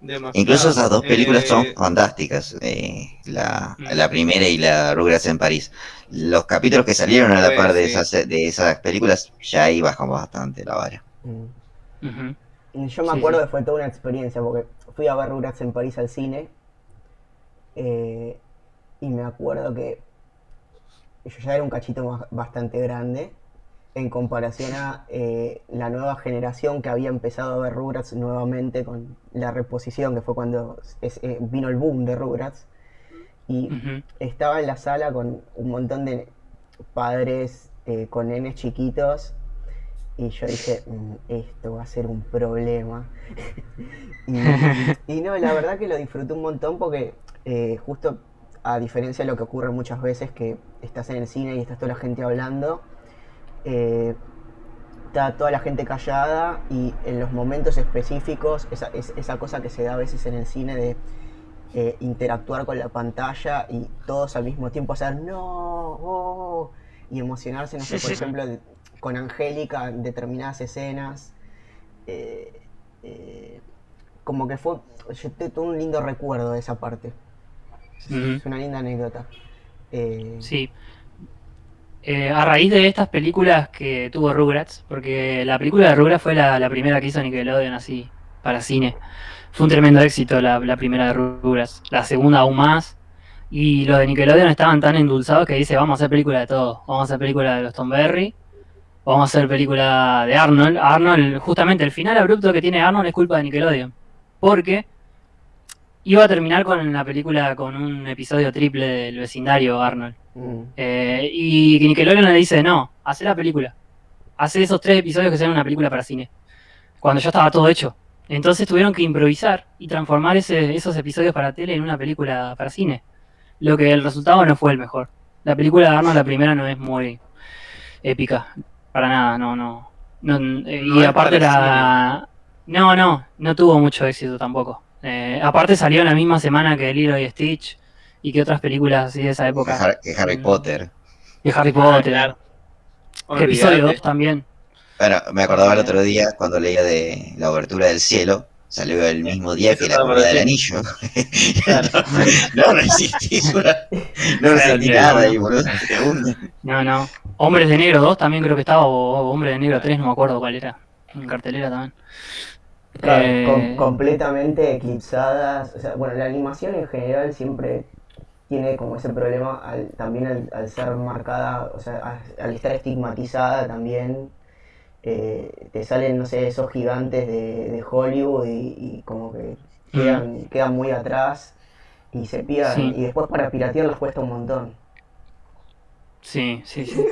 Demasiado. Incluso esas dos películas son Eh, fantásticas, eh, la, Mm. la primera y la Rugrats en París. Los capítulos que salieron a la Pues, par de esas, de esas películas ya ahí bajó bastante la vara. mm. Y Yo me Sí, acuerdo sí. que fue toda una experiencia porque fui a ver Rugrats en París al cine eh, y me acuerdo que yo ya era un cachito más- bastante grande en comparación a eh, la nueva generación que había empezado a ver Rugrats nuevamente con la reposición que fue cuando es- eh, vino el boom de Rugrats. Y estaba en la sala con un montón de padres eh, con nenes chiquitos. Y yo dije, "Mm, esto va a ser un problema. y, y no, la verdad que lo disfruté un montón porque justo a diferencia de lo que ocurre muchas veces que estás en el cine y estás toda la gente hablando, eh, está toda la gente callada y en los momentos específicos, esa, es- esa cosa que se da a veces en el cine de eh, interactuar con la pantalla y todos al mismo tiempo hacer no oh", y emocionarse, no sé, por ejemplo, de- con Angélica en determinadas escenas. eh, eh, como que fue, yo te- tuve un lindo recuerdo de esa parte. Es, una linda anécdota. Sí. Eh, a raíz de estas películas que tuvo Rugrats, porque la película de Rugrats fue la, primera que hizo Nickelodeon así, para cine. Fue un tremendo éxito la, la primera de Rugrats, la segunda aún más. Y los de Nickelodeon estaban tan endulzados que dice, vamos a hacer película de todo. Vamos a hacer película de los Tom Berry, vamos a hacer película de Arnold. Arnold, justamente el final abrupto que tiene Arnold es culpa de Nickelodeon. Porque iba a terminar con la película con un episodio triple del vecindario Arnold. mm, Eh, y Nickelodeon le dice, no, hace la película. Hace esos tres episodios que sean una película para cine. Cuando ya estaba todo hecho. Entonces tuvieron que improvisar y transformar ese- esos episodios para tele en una película para cine. Lo que el resultado no fue el mejor. La película de Arnold, la primera, no es muy épica. Para nada, no, no. no eh, No y aparte la... No, no, no tuvo mucho éxito tampoco. Eh, aparte salió en la misma semana que Lilo y Stitch y que otras películas así de esa Que, época. Har- que Harry Mm. Potter. Y Harry Potter. claro. Que episodio olvídate. 2 también. Bueno, me acordaba el otro día cuando leía de la obertura del cielo. Salió el mismo día que la comunidad del anillo. Claro. no resistí, no resistí Claro, nada no. y boludo. No, no. Hombres de Negro 2 también creo que estaba, o Hombre de Negro 3, no me acuerdo cuál era. En cartelera también. Claro, Eh, com- completamente eclipsadas. O sea, bueno, la animación en general siempre tiene como ese problema al- también al, al ser marcada, o sea, al, al estar estigmatizada también. eh, te salen, no sé, esos gigantes de, de Hollywood y, y como que quedan, quedan muy atrás y se pierden. Sí. Y después para piratearlas cuesta un montón. Sí, sí, sí.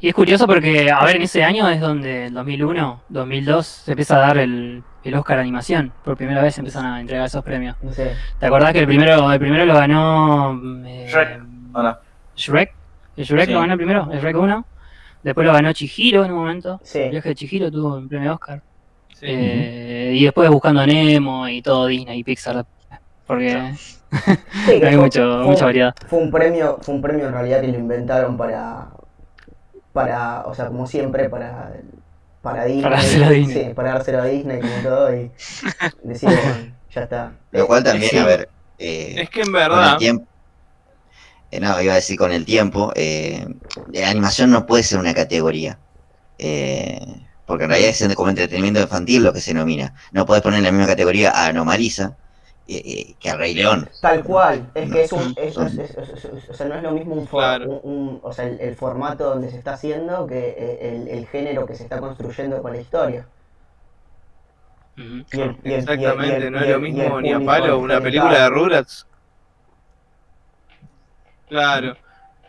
Y es curioso porque, a ver, en ese año es donde, en 2001, 2002, se empieza a dar el, el Oscar Animación. Por primera vez se empiezan a entregar esos premios. No sé. ¿Te acordás que el primero, el primero lo ganó eh, Shrek, ¿o no? Shrek? ¿El Shrek Sí. lo ganó el primero? ¿El Shrek 1? Después lo ganó Chihiro en un momento. Sí. El viaje de Chihiro tuvo un premio Oscar. Sí. Eh, y después buscando a Nemo y todo Disney y Pixar. Porque Sí, hay mucho, fue- mucha variedad. Fue un premio, fue un premio en realidad que lo inventaron para, para, o sea, como siempre, para, para Disney. Para dárselo a Disney. Sí, para dárselo a Disney como todo y decir, bueno, ya está. Lo cual también, Sí. a ver, eh, Es que en con el verdad, tiempo. eh, no, iba a decir con el tiempo, eh, la animación no puede ser una categoría. eh, porque en realidad es como entretenimiento infantil lo que se denomina. No puedes poner en la misma categoría a Anomalisa que a Rey León. Tal cual, es que es un, es- son- es- es- es- es- o sea, no es lo mismo un, for- Claro. un- un- o sea, el, el formato donde se está haciendo que eh, el, el género que se está construyendo con la historia. Ujú. Y el- y el- y el- exactamente, y el- no es lo mismo ni a palo una película de. Rugrats. Claro.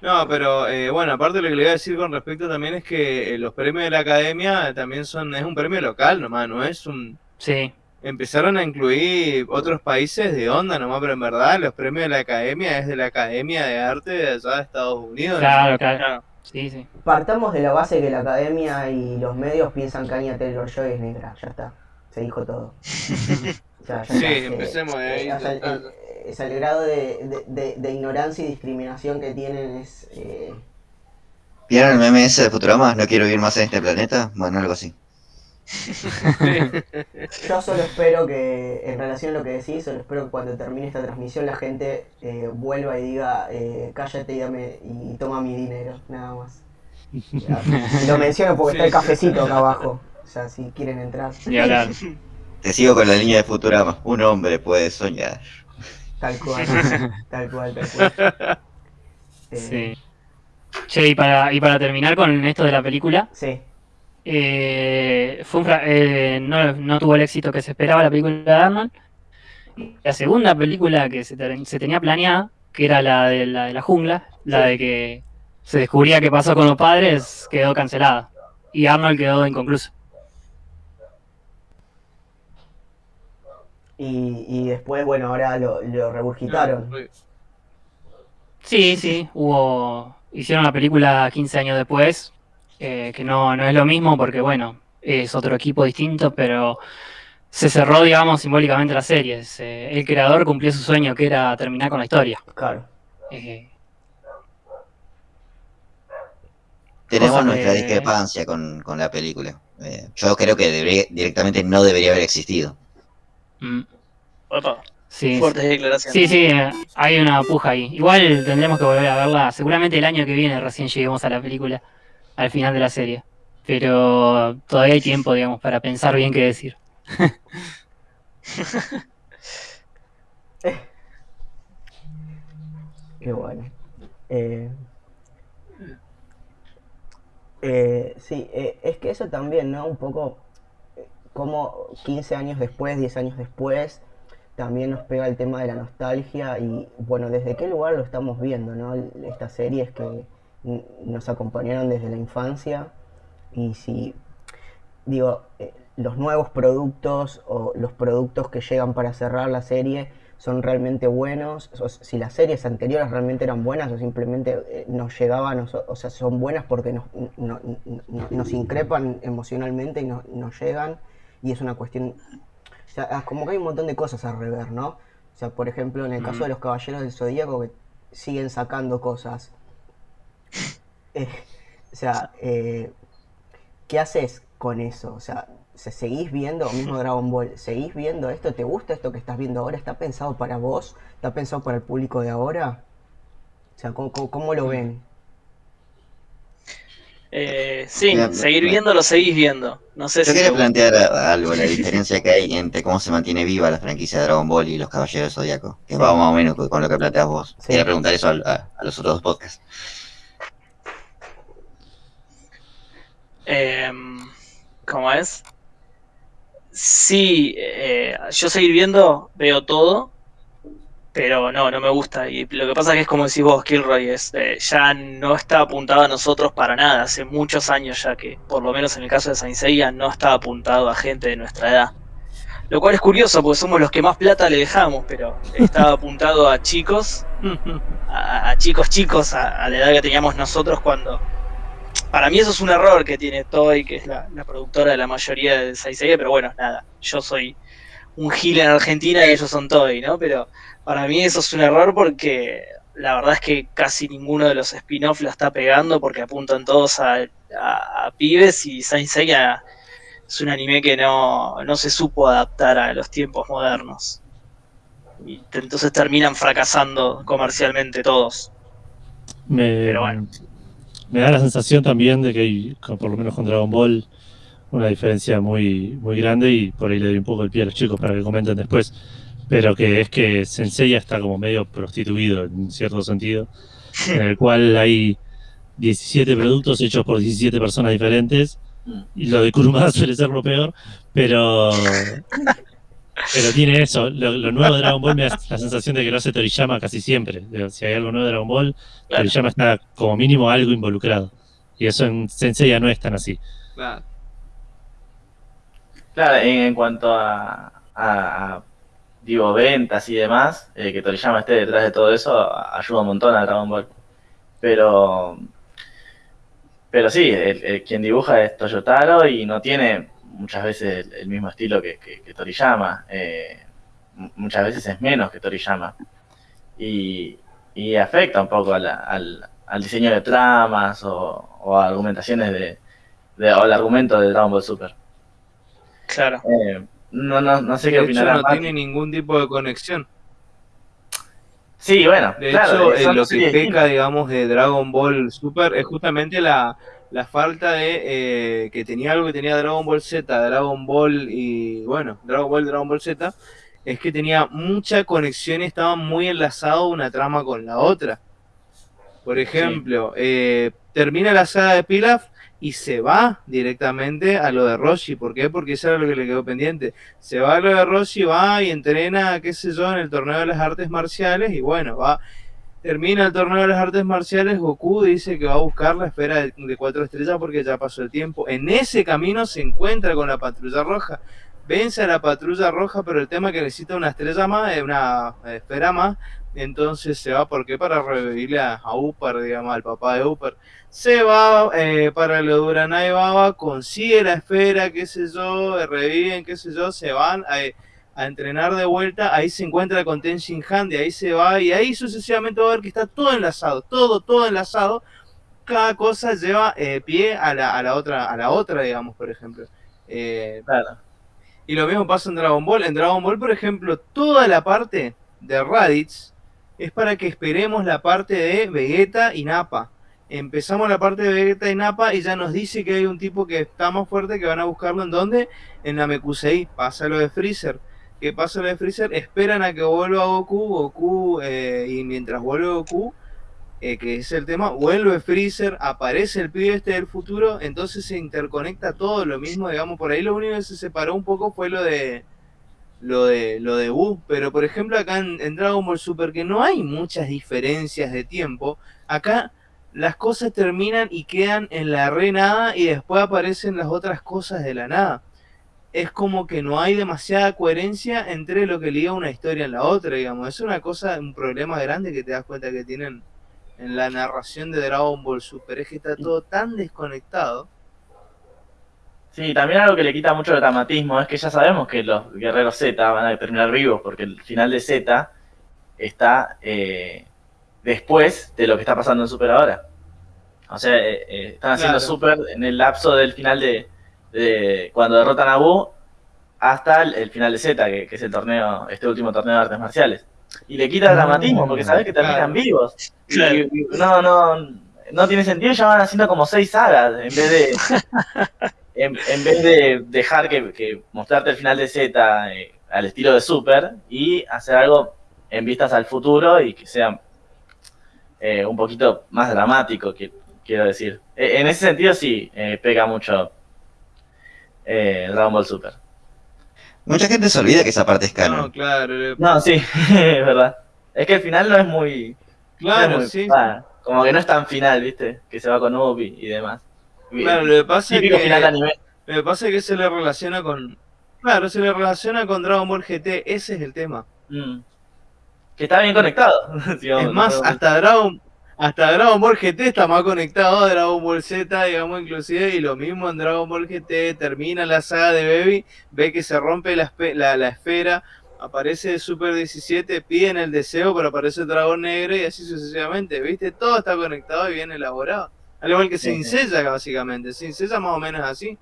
No, pero eh, bueno, aparte lo que le iba a decir con respecto también es que eh, los premios de la academia también son, es un premio local nomás, no es un... Sí, Empezaron a incluir otros países de onda nomás, pero en verdad los premios de la academia es de la Academia de Arte de allá de Estados Unidos. claro, claro. Claro. Sí, sí. Partamos de la base que la academia y los medios piensan que Anya Taylor-Joy es negra, ya está, se dijo todo. Sí, está, empecemos de ahí, eh, o sea, el, total. el- o el grado de, de- de- de ignorancia y discriminación que tienen es... eh, ¿Vieron el meme ese de Futurama? No quiero vivir más en este planeta. Bueno, algo así. Yo solo espero que, en relación a lo que decís, solo espero que cuando termine esta transmisión la gente eh, vuelva y diga, eh, cállate y, dame, y toma mi dinero, nada más. Ya, Lo menciono porque está el cafecito acá abajo, o sea, si quieren entrar. Te sigo con la línea de Futurama. Un hombre puede soñar. Tal cual, tal cual, tal cual. Eh, Sí. Che, y para, y para terminar con esto de la película, sí, eh, fue un fra- eh, no, no tuvo el éxito que se esperaba la película de Arnold. La segunda película que se, te- se tenía planeada, que era la de la, de la jungla, la Sí. de que se descubría qué pasó con los padres, quedó cancelada. Y Arnold quedó inconcluso. y, y después, bueno, ahora lo, lo regurgitaron. Sí, sí, hubo. Hicieron la película 15 años después, eh, que no, no es lo mismo porque, bueno, es otro equipo distinto, pero se cerró, digamos, simbólicamente la serie. Se- el creador cumplió su sueño, que era terminar con la historia. Claro. Eh, Tenemos nuestra discrepancia con, con la película. Eh, yo creo que debería- directamente no debería haber existido. mm, Opa, sí, fuertes declaraciones. sí, sí, hay una puja ahí. Igual tendremos que volver a verla. Seguramente el año que viene recién lleguemos a la película, al final de la serie. Pero todavía hay tiempo, digamos, para pensar bien qué decir. Qué bueno. Eh, eh, sí, eh, es que eso también, ¿no? Un poco eh, como 15 años después, 10 años después, también nos pega el tema de la nostalgia y, bueno, ¿desde qué lugar lo estamos viendo, ¿no? Estas series que nos acompañaron desde la infancia y si, digo, eh, los nuevos productos o los productos que llegan para cerrar la serie son realmente buenos, o si las series anteriores realmente eran buenas o simplemente eh, nos llegaban, o, sea, son buenas porque nos, no- no- nos increpan emocionalmente y no- nos llegan y es una cuestión, o sea, ah, como que hay un montón de cosas a rever, ¿no? O sea, por ejemplo, en el caso de los Caballeros del Zodíaco que siguen sacando cosas. Eh, o sea, eh, ¿qué haces con eso? O sea, se- ¿seguís viendo, mismo Dragon Ball, seguís viendo esto? ¿Te gusta esto que estás viendo ahora? ¿Está pensado para vos? ¿Está pensado para el público de ahora? O sea, ¿cómo, cómo- cómo lo ven? Eh, sí, seguir viendo lo seguís viendo. No sé Yo si quería plantear algo, la diferencia que hay entre cómo se mantiene viva la franquicia de Dragon Ball y los Caballeros del Zodíaco, que va más o menos con lo que planteas vos. Sí. Quería preguntar eso a los otros dos podcasts. Em, ¿Cómo es? Sí, eh, yo seguir viendo, veo todo, pero no, no me gusta. Y lo que pasa es que es como decís vos, Kilroy, es, eh, ya no está apuntado a nosotros para nada. Hace muchos años ya que, por lo menos en el caso de Saint Seiya, no está apuntado a gente de nuestra edad. Lo cual es curioso porque somos los que más plata le dejamos, pero estaba apuntado a chicos a, a chicos chicos a, a la edad que teníamos nosotros cuando para mí eso es un error que tiene Toy que es la, la productora de la mayoría de Saisei pero bueno nada yo soy un gil en Argentina y ellos son Toy no pero para mí eso es un error porque la verdad es que casi ninguno de los spin-off la está pegando porque apuntan todos a, a- a pibes y Saint Seiya es un anime que no, no se supo adaptar a los tiempos modernos y entonces terminan fracasando comercialmente todos. Me, Pero bueno. Me da la sensación también de que hay, por lo menos con Dragon Ball, una diferencia muy, muy grande y por ahí le doy un poco el pie a los chicos para que comenten después. Pero que es que Sensei está como medio prostituido en cierto sentido, en el cual hay 17 productos hechos por 17 personas diferentes y lo de Kurumada suele ser lo peor, pero pero tiene eso, lo, lo nuevo de Dragon Ball me da la sensación de que lo hace Toriyama casi siempre. Si hay algo nuevo de Dragon Ball, Claro. Toriyama está como mínimo algo involucrado. Y eso en Sensei ya no es tan así. Claro. Claro, en, en cuanto a, a- a, digo, ventas y demás, eh, que Toriyama esté detrás de todo eso ayuda un montón a Dragon Ball. Pero, pero sí, el, el- quien dibuja es Toyotaro y no tiene muchas veces el, el mismo estilo que, que- que Toriyama. eh, muchas veces es menos que Toriyama. Y, y afecta un poco a la- al, al diseño de tramas o, o a argumentaciones de, de- o al argumento de Dragon Ball Super. Claro. Eh, no, no, no sé qué De no tiene ningún tipo de conexión. Sí, bueno, De claro, hecho, eh, lo que peca, digamos, de Dragon Ball Super es justamente la, la falta de eh, que tenía algo que tenía Dragon Ball Z, Dragon Ball y, bueno, Dragon Ball, Dragon Ball Z, es que tenía mucha conexión y estaba muy enlazado una trama con la otra. Por ejemplo, eh, termina la saga de Pilaf y se va directamente a lo de Roshi. ¿Por qué? Porque eso era lo que le quedó pendiente. Se va a lo de Roshi, va y entrena, qué sé yo, en el torneo de las artes marciales y bueno, va. Termina el torneo de las artes marciales, Goku dice que va a buscar la esfera de, cuatro estrellas porque ya pasó el tiempo. En ese camino se encuentra con la patrulla roja. Vence a la patrulla roja, pero el tema es que necesita una estrella más, eh, una esfera más. Entonces se va, ¿por qué? Para revivirle a, a Upar, digamos, al papá de Upar. Se va eh, para lo de Uranai Baba, consigue la esfera, qué sé yo, eh, reviven, qué sé yo, se van a, a entrenar de vuelta, ahí se encuentra con Ten Shin Han, de ahí se va, y ahí sucesivamente va a ver que está todo enlazado, todo, todo enlazado. Cada cosa lleva eh, pie a la, a la otra, a la otra, digamos, por ejemplo. Eh, Claro. y lo mismo pasa en Dragon Ball. En Dragon Ball, por ejemplo, toda la parte de Raditz es para que esperemos la parte de Vegeta y Nappa. Empezamos la parte de Vegeta y Nappa y ya nos dice que hay un tipo que está más fuerte que van a buscarlo en dónde? En Namekusei. Pasa lo de Freezer. ¿Qué pasa lo de Freezer? Esperan a que vuelva Goku, Goku, eh, y mientras vuelve Goku, eh, que es el tema, vuelve Freezer, aparece el pibe este del futuro, entonces se interconecta todo lo mismo, digamos, por ahí lo único que se separó un poco fue lo de lo de lo de pero por ejemplo acá en, en Dragon Ball Super que no hay muchas diferencias de tiempo, acá las cosas terminan y quedan en la re nada y después aparecen las otras cosas de la nada. Es como que no hay demasiada coherencia entre lo que liga una historia en la otra, digamos. Es una cosa, un problema grande que te das cuenta que tienen en la narración de Dragon Ball Super, es que está todo tan desconectado. Sí, también algo que le quita mucho el dramatismo es que ya sabemos que los guerreros Z van a terminar vivos porque el final de Z está eh, después de lo que está pasando en Super ahora. O sea, eh, eh, están haciendo Claro. Super en el lapso del final de, de cuando derrotan a Buu hasta el, el final de Z, que, que es el torneo, este último torneo de artes marciales. Y le quita el dramatismo porque sabes que terminan Claro. vivos. Y- Claro. y- no, no, no tiene sentido ya van haciendo como seis sagas en vez de en, en vez de dejar que, que mostrarte el final de Z eh, al estilo de Super y hacer algo en vistas al futuro y que sea eh, un poquito más dramático, que, quiero decir. Eh, en ese sentido sí, eh, pega mucho eh, Dragon Ball Super. Mucha gente se olvida que esa parte es No, canon. claro, le- No, sí, es verdad. Es que el final no es muy... claro, no es muy- sí. ah, como que no es tan final, ¿viste? Que se va con Ubi y demás. Claro, lo que pasa es que, final de anime. lo que pasa es que se le relaciona con, claro, se le relaciona con Dragon Ball GT, ese es el tema. Mm. Que está bien conectado. si Es más, hasta Dragon, hasta Dragon Ball GT está más conectado a Dragon Ball Z, digamos, inclusive, y lo mismo en Dragon Ball GT, termina la saga de Baby, ve que se rompe la, la, la esfera, aparece Super 17, piden el deseo, pero aparece dragón negro y así sucesivamente, ¿viste? Todo está conectado y bien elaborado. Al igual que Sin. Seiya, básicamente. Sin Seiya más o menos así.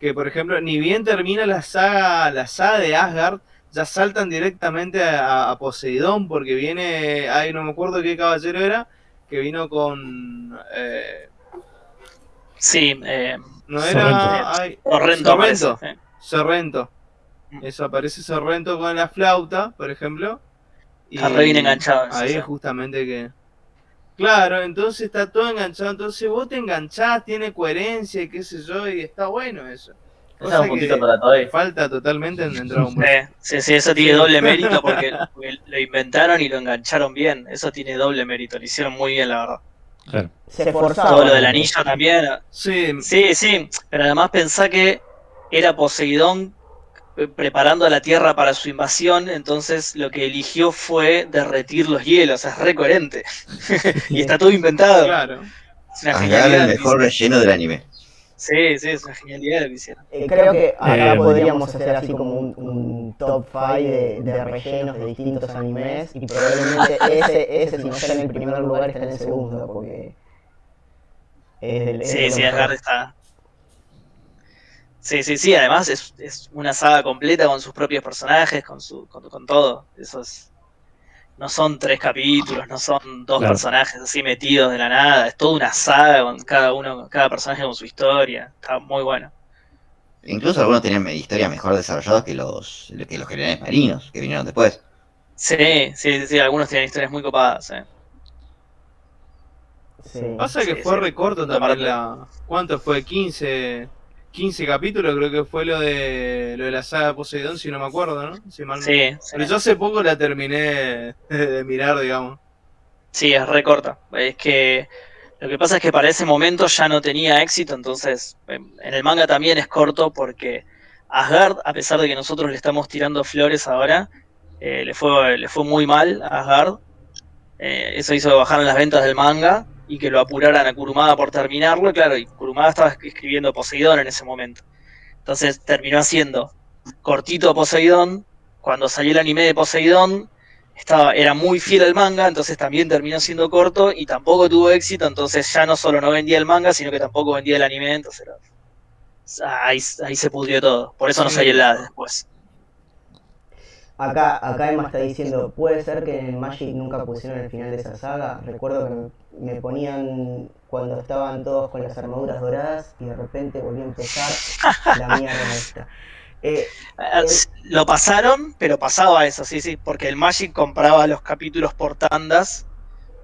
Que, por ejemplo, ni bien termina la saga, la saga de Asgard, ya saltan directamente a, a Poseidón, porque viene, ay, no me acuerdo qué caballero era, que vino con... eh, Sí, eh, no Sorrento. era... Ay, Sorrento Sorrento. eh. Sorrento. Mm. Eso aparece Sorrento con la flauta, por ejemplo. y Está re bien enganchado Ahí es justamente que. Claro, entonces está todo enganchado. Entonces vos te enganchás, tiene coherencia y qué sé yo, y está bueno eso. Es un puntito para falta totalmente en, Dragon Ball. Sí, sí, sí, eso tiene doble mérito porque, porque lo inventaron y lo engancharon bien. Eso tiene doble mérito, lo hicieron muy bien, la verdad. Claro. Se. Todo lo del anillo también. Sí, Sí, sí, pero además pensá que era Poseidón eh, preparando a la Tierra para su invasión, entonces lo que eligió fue derretir los hielos, es re coherente. y está todo inventado. claro. Es una genialidad. el mejor relleno del anime. Sí, sí, es una genialidad lo que hicieron. Eh, creo que acá Eh, podríamos hacer así como un, un top 5 de, de rellenos de distintos animes y probablemente ese, ese si no está en el primer lugar está en el segundo porque es del- es Sí, sí, mejor. Asgard está. Sí, sí, sí, además es, es una saga completa con sus propios personajes, con su, con, con todo. Eso es. No son tres capítulos, no son dos Claro. personajes así metidos de la nada, es toda una saga con cada uno, cada personaje con su historia. Está muy bueno. Incluso algunos tenían historias mejor desarrolladas que los, que los generales marinos que vinieron después. Sí, sí, sí, sí, algunos tienen historias muy copadas. eh. Sí. Pasa que Sí, fue sí. recorto también la. ¿Cuánto fue? 15. 15 capítulos, creo que fue lo de lo de la saga Poseidón, si no me acuerdo, ¿no? Si mal no- Sí. Pero yo hace poco la terminé de mirar, digamos. Sí, es re corta. Es que lo que pasa es que para ese momento ya no tenía éxito, entonces em, en el manga también es corto porque Asgard, a pesar de que nosotros le estamos tirando flores ahora, eh, le, fue, le fue muy mal a Asgard. Eh, eso hizo que bajaran las ventas del manga y que lo apuraran a Kurumada por terminarlo. Claro, y Kurumada estaba escribiendo Poseidón en ese momento. Entonces terminó haciendo cortito Poseidón. Cuando salió el anime de Poseidón, estaba, era muy fiel al manga, entonces también terminó siendo corto y tampoco tuvo éxito, entonces ya no solo no vendía el manga, sino que tampoco vendía el anime, entonces era- ahí, ahí se pudrió todo. Por eso no salió el LAD después. Acá, acá Emma está diciendo, puede ser que en Magic nunca pusieron el final de esa saga. Recuerdo que me, ponían cuando estaban todos con las armaduras doradas y de repente volvió a empezar la mierda esta. Eh, Eh, Lo pasaron, pero pasaba eso, sí, sí, porque el Magic compraba los capítulos por tandas,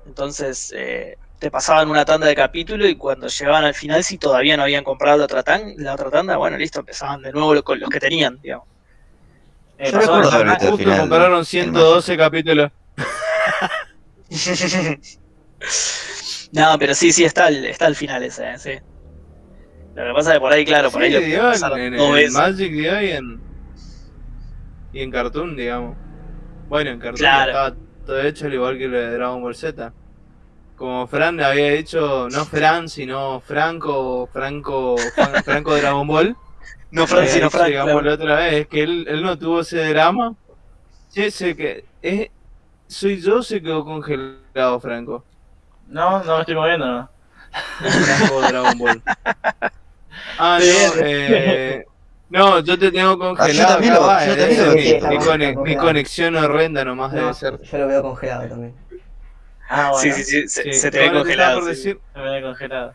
entonces eh, te pasaban una tanda de capítulo y cuando llegaban al final, si todavía no habían comprado la otra, tan- la otra tanda, bueno, listo, empezaban de nuevo con los que tenían, digamos. Eh, Yo recuerdo Justo final. compraron del 112 capítulos. no, pero sí, sí, está el, está el final ese, eh, sí. Lo que pasa es que por ahí, claro, por ahí lo dio en, en- veces. Magic dio y en, y en Cartoon, digamos. Bueno, en Cartoon Claro. estaba todo hecho al igual que lo de Dragon Ball Z. Como Fran le había dicho, no Fran, sino Franco, Franco, Fran- Franco Dragon Ball. No, Fran, había sino Frank, digamos claro. la otra vez, es que él, él no tuvo ese drama. Sí, sé que es, soy yo, se quedó congelado, Franco. No, no me estoy moviendo, Dragon Ball. Ah, no, Bien. eh, no, yo te tengo congelado. también acá lo- va, yo debe también ser lo mi, vi, está mi mi congelado. conexión horrenda nomás no, debe ser. yo lo veo congelado también. Ah, bueno. sí, sí, se, Sí. se te ve Bueno, estaba congelado. por sí. decir- Me ve congelado.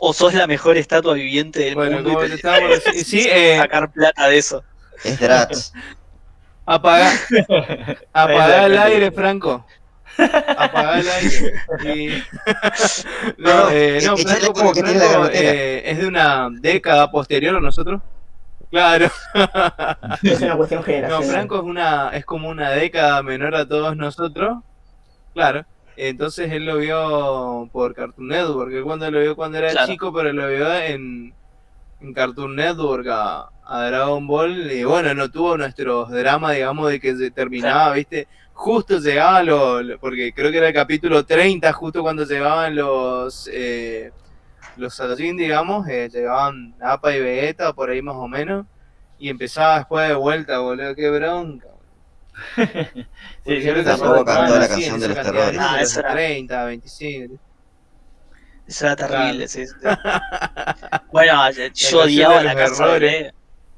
O sos la mejor estatua viviente del Bueno, mundo y te te estaba por decir, sí, eh, sacar plata de eso. Es apaga, apaga el aire, Franco. Apaga el aire. Y- no, eh, no, Franco, como que la eh, es de una década posterior a nosotros. Claro. Es una cuestión No, generacional. Franco es una, es como una década menor a todos nosotros. Claro. Entonces él lo vio por Cartoon Network. Él cuando lo vio cuando era Claro. chico, pero lo vio en, en Cartoon Network a, a Dragon Ball. Y bueno, no tuvo nuestros dramas, digamos, de que se terminaba, ¿viste? Justo llegaba lo, lo- porque creo que era el capítulo 30, justo cuando llegaban los eh, los Saiyajin, digamos, eh, llegaban Appa y Vegeta, por ahí más o menos. Y empezaba después de vuelta, boludo, qué bronca. Sí, se Tampoco acuerda- cantó la canción de esa los terrores. Ah, eso era- 30, 25. Eso era terrible, sí. Bueno, yo odiaba la los casa de. Leo.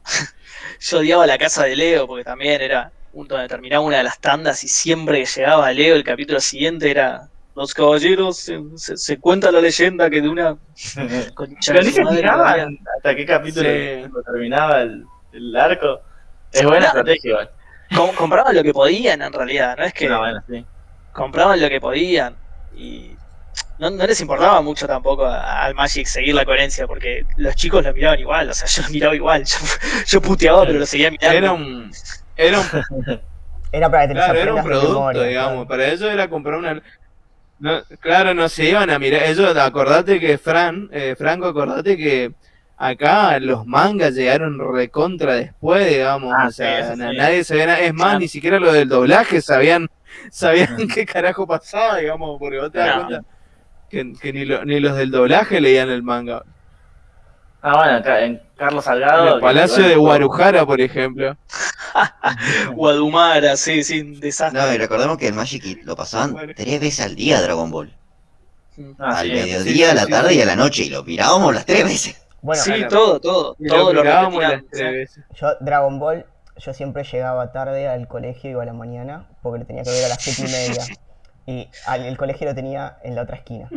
Yo odiaba la casa de Leo porque también era un donde terminaba una de las tandas y siempre que llegaba Leo el capítulo siguiente era los caballeros se, se- se cuenta la leyenda que de una concha Pero de madre había- hasta qué capítulo Sí. terminaba el, el arco. Es buena estrategia, igual. Com- compraban lo que podían en realidad, no es que No, bueno, sí. compraban lo que podían y no, no les importaba mucho tampoco al Magic seguir la coherencia porque los chicos lo miraban igual, o sea, yo lo miraba igual, yo, yo puteaba pero lo seguía mirando. Era un, era un, Era para que te claro, era un producto, memoria, digamos. claro. Para ellos era comprar una. No, claro, no se iban a mirar. Ellos, acordate que Fran, eh, Franco, acordate que acá los mangas llegaron recontra después, digamos. Ah, o sea, sí, eso na- sí. nadie sabía nada. Es más, Claro. ni siquiera lo del doblaje sabían, sabían qué carajo pasaba, digamos, porque vos te das No. cuenta que, que ni, lo- ni los del doblaje leían el manga. Ah, bueno, acá en Carlos En Salgado. el Palacio de Guarujara, por ejemplo. Guadumara, sí, sí, un desastre. No, y recordemos que el Magic Kid lo pasaban Bueno. tres veces al día Dragon Ball. Ah, al sí. mediodía, sí, a la sí, tarde sí. y a la noche. Y lo mirábamos las tres veces. Bueno, sí, claro. todo, todo, Y todo lo mirábamos las tres veces. yo Dragon Ball, yo siempre llegaba tarde al colegio, iba a la mañana, porque lo tenía que ver a las siete y media. Y al- el colegio lo tenía en la otra esquina.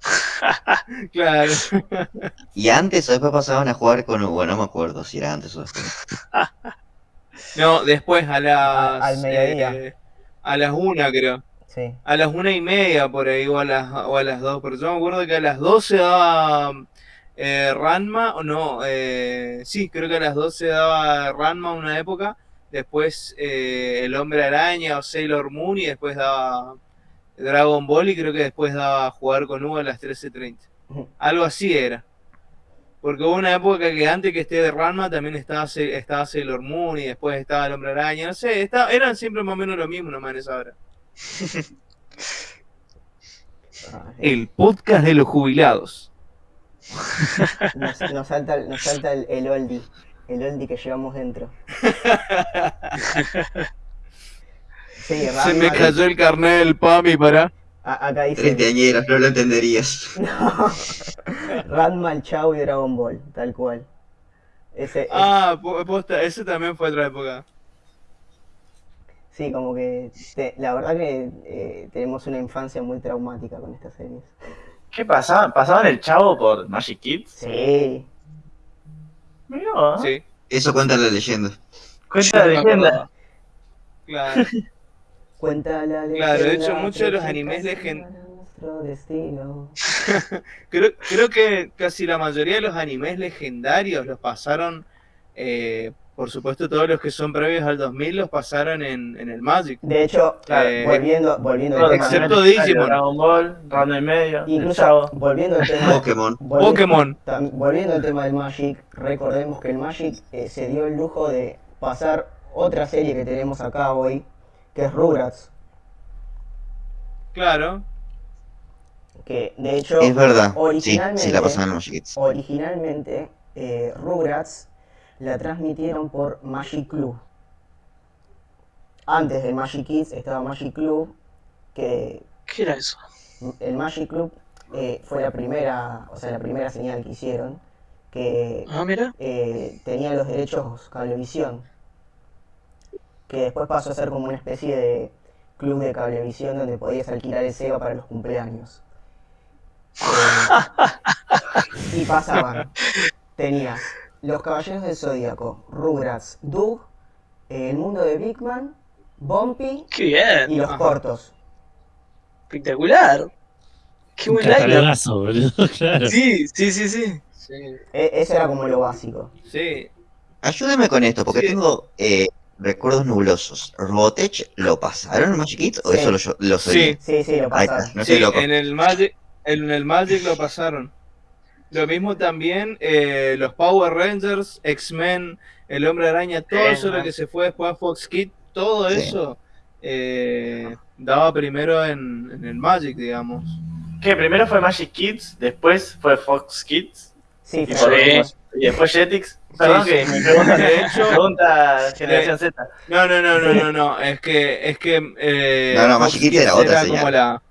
Claro. Y antes o después pasaban a jugar con Bueno, no me acuerdo si era antes o después. No, después a las. A- al mediodía. eh, a las una, creo. Sí. A las una y media por ahí, o a las, o a las dos. Pero yo me acuerdo que a las 12 daba eh, Ranma, o no, eh, sí, creo que a las 12 daba Ranma una época. Después eh, El Hombre Araña o Sailor Moon y después daba Dragon Ball y creo que después daba Jugar con Hugo a las 13.30. Algo así era. Porque hubo una época que antes que esté de Ranma también estaba, estaba Sailor Moon y después estaba El Hombre Araña. No sé, estaba- eran siempre más o menos lo mismo nomás en esa hora. El podcast de los jubilados. Nos, nos salta, el- nos salta el, el oldie. El oldie que llevamos dentro. Sí, Se me cayó el carnet del PAMI para. a- acá dice no lo entenderías. Ranma, el Chao y Dragon Ball, tal cual. Ese, Ah, po- posta, ese también fue otra época. sí, como que te- la verdad que eh, tenemos una infancia muy traumática con estas series. ¿Qué pasaba? ¿Pasaban el chavo por Magic Kids? Sí, Mirá, vos. Sí, Eso cuenta la leyenda. Cuenta la no leyenda. claro. Cuenta la leyenda. Claro, de hecho, muchos de los animes para nuestro destino. Creo, creo que casi la mayoría de los animes legendarios los pasaron. eh, por supuesto, todos los que son previos al 2000 los pasaron en, en el Magic. De hecho, Claro, Eh, volviendo, volviendo al excepto Digimon. Dragon Ball, Random y medio, incluso volviendo al tema, Pokémon. volviendo- Pokémon. tam- volviendo al tema del Magic, recordemos que el Magic eh, se dio el lujo de pasar otra serie que tenemos acá hoy, que es Rugrats, Claro. que de hecho Es verdad. Sí, originalmente, sí la pasaban en Magic Kids. originalmente eh, Rugrats la transmitieron por Magic Club. Antes del Magic Kids estaba Magic Club, que ¿Qué era eso? el Magic Club eh, fue la primera, o sea, la primera señal que hicieron, que Ah, mira. eh, tenía los derechos Cablevisión, que después pasó a ser como una especie de club de cablevisión donde podías alquilar el Sega para los cumpleaños. Eh, y pasaban. Tenías Los Caballeros del Zodíaco, Rugrats, Doug, eh, El Mundo de Big Man, Bumpy Qué bien. y los cortos. Espectacular. Qué buen catalogazo, boludo, claro. Sí, sí, sí, sí. E- eso era como lo básico. Sí. Ayúdeme con esto, porque Sí. tengo eh, recuerdos nublosos. ¿Robotech lo pasaron Magic Kids o Sí. eso lo, lo soy? Sí. Sí, sí, lo está, pasaron. no Sí, soy loco. en el Magic, en el Magic lo pasaron. Lo mismo también eh, los Power Rangers, X-Men, el Hombre Araña, todo Bien, eso lo que se fue después a Fox Kids, todo Sí. eso eh, daba primero en, en el Magic, digamos. Que primero fue Magic Kids, después fue Fox Kids Sí, por y después Jetix. Perdón sí. que me pregunta, De hecho- pregunta Generación Z. No, no, no, no, no, no, es que, es que eh, No, no, Magic Kids era otra señal. como la,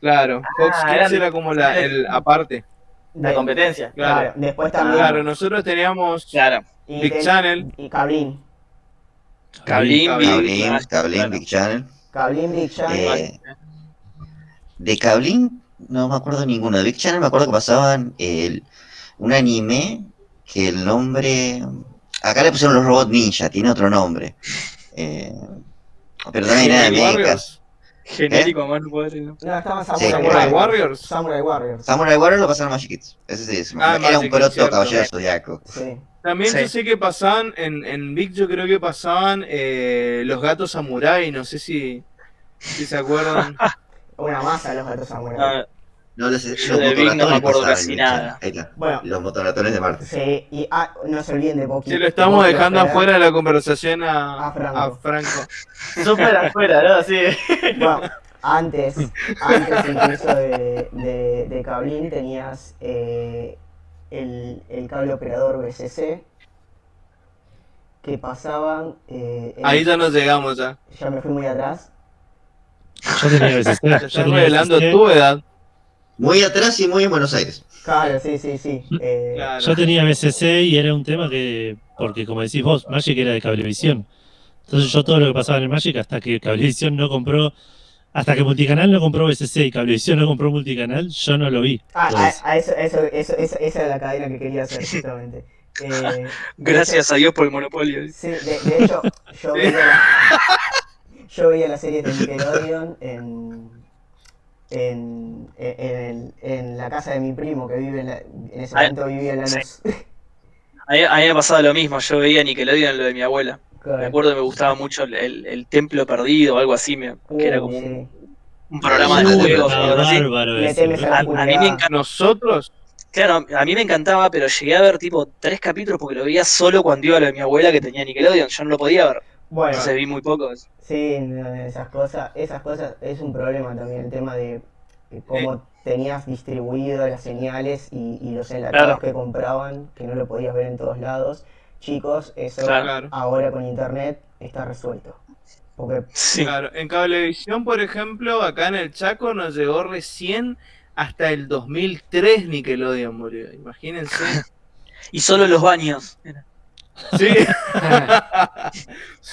claro, Fox Ah, Kids era como la, el aparte, La competencia. claro, claro, después también. claro, nosotros teníamos Claro. y Big ten- Channel. Y Big- Cablín, Cablín, claro. Big Channel. Cablín, Big Channel. Eh, de Cablín no me acuerdo ninguno. De Big Channel me acuerdo que pasaban el, un anime que el nombre... Acá le pusieron los robots ninja, tiene otro nombre. Eh, pero también era de Samurai mechas. Warriors. Genérico, más no puede ser, ¿no? No, estaban Sí, Samurai, Warriors. Samurai Warriors. Samurai Warriors lo pasaron a Magic Kids. Ese sí, Ah, era un proto caballero zodiaco. Sí. También Sí. yo sé que pasaban, en, en Big yo creo que pasaban eh, los gatos samurai, no sé si, si se acuerdan. Una masa los gatos Samurai. Ah, No, los, los Big no me acuerdo casi nada. Ahí está. Bueno. Los motorratones de Marte. Sí, y ah, no se olviden de Boki. Si lo estamos dejando afuera de la conversación a, A Franco. a Franco. Súper afuera, ¿no? Sí. Bueno, antes, antes incluso de, de, de Cablín tenías eh, el, el cable operador BCC que pasaban. eh, en- Ahí ya nos llegamos ya. ya me fui muy atrás. Yo tenía BCC. Tenía revelando tu edad. Muy atrás y muy en Buenos Aires. Claro, sí, sí, sí. eh, Claro. Yo tenía BCC y era un tema que, porque como decís vos, Magic era de Cablevisión. Entonces yo todo lo que pasaba en el Magic hasta que Cablevisión no compró, hasta que Multicanal no compró BCC y Cablevisión no compró Multicanal, yo no lo vi. Ah, Entonces, a, a eso, eso, eso, esa, esa era la cadena que quería hacer, justamente. Eh, Gracias a Dios por el monopolio. sí, de, de hecho, yo veía, la, yo veía la serie de Nickelodeon en, en, en, en la casa de mi primo que vive en, la, en ese momento vivía en la sí. luz. A mí, a mí me pasaba lo mismo, yo veía Nickelodeon lo de mi abuela. Me acuerdo que me gustaba mucho el, el- el Templo Perdido o algo así, me- que era como un, un programa de Uh, juegos a mí me oscuridad. encanta, Nosotros, claro, a mí me encantaba, pero llegué a ver tipo tres capítulos porque lo veía solo cuando iba a lo de mi abuela que tenía Nickelodeon, yo no lo podía ver, Bueno, entonces vi muy poco. sí, esas cosas, esas cosas es un problema también, el tema de cómo tenías distribuido las señales y, y los enlatados Claro. que compraban, que no lo podías ver en todos lados. Chicos, eso Claro. ahora con internet está resuelto. Porque Sí. claro, en Cablevisión, por ejemplo, acá en el Chaco nos llegó recién hasta el 2003 Nickelodeon murió. Imagínense. Y solo los baños. Sí, ah,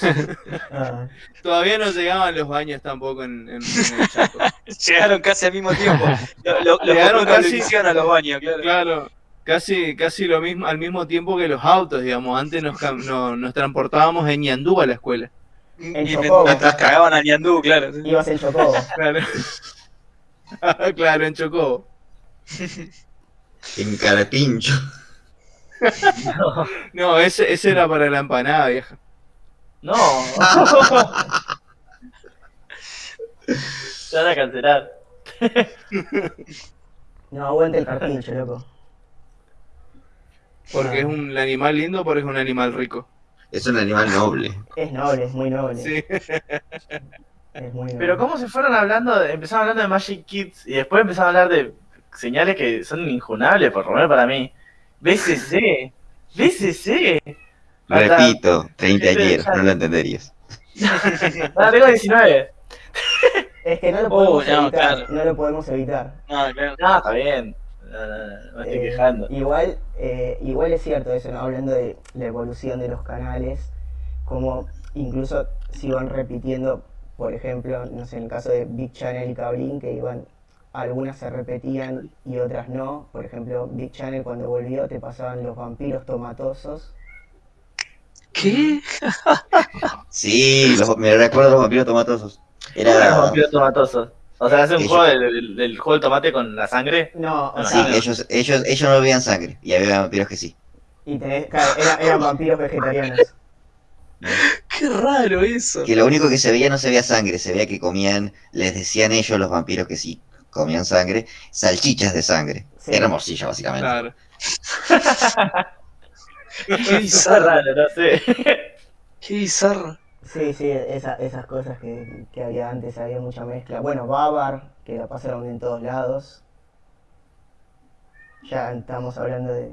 todavía no llegaban los baños tampoco en, en- en el Chaco. Llegaron casi al mismo tiempo. Lo, lo, Llegaron casi- a los baños, claro. Claro, casi, casi lo mismo, al mismo tiempo que los autos, digamos. Antes nos, cam- no- nos transportábamos en Ñandú a la escuela. Y En me- Chocobo. mientras cagaban a Ñandú, claro. ibas en Chocobo. Claro, claro en Chocobo. En Carapincho. No, ese, ese era para la empanada, vieja. No. Se van a cancelar. No, aguante el carpincho, loco. Porque es un animal lindo, porque es un animal rico. Es un animal noble. Es noble, es muy noble. Sí. Es muy noble. Pero cómo se fueron hablando, de- empezaron hablando de Magic Kids y después empezaron a hablar de señales que son injunables, por lo menos para mí. BCC. BCC. Hasta- Repito, 30 Este, añeros, ya- no lo entenderías. Ah, tengo 19. Es que no lo Oh, podemos no, evitar. claro. No lo podemos evitar. No, claro. No, está bien. No, no, no, no me estoy Eh, quejando. Igual, eh, igual es cierto eso, ¿no? hablando de la evolución de los canales, como incluso se iban repitiendo por ejemplo, no sé, en el caso de Big Channel y Cablín, que iban, algunas se repetían y otras no. Por ejemplo, Big Channel cuando volvió te pasaban los vampiros tomatosos. ¿Qué? Sí, los- me recuerdo los vampiros tomatosos. Era los vampiros tomatosos. O sea, hace un Ellos- juego del, juego del tomate con la sangre. No, o No, Sí, sea, ellos, ellos, ellos no bebían sangre. Y había vampiros que sí. y tenés, claro, era- eran vampiros vegetarianos. Qué raro eso. Que lo único que se veía no se veía sangre, se veía que comían, les decían ellos los vampiros que sí comían sangre, salchichas de sangre. Sí. Era morcilla, básicamente. Claro. Qué raro, no sé. Qué bizarro. Sí, sí, esa- esas cosas que, que había antes, había mucha mezcla. Bueno, Babar, que la pasaron en todos lados. Ya estamos hablando de...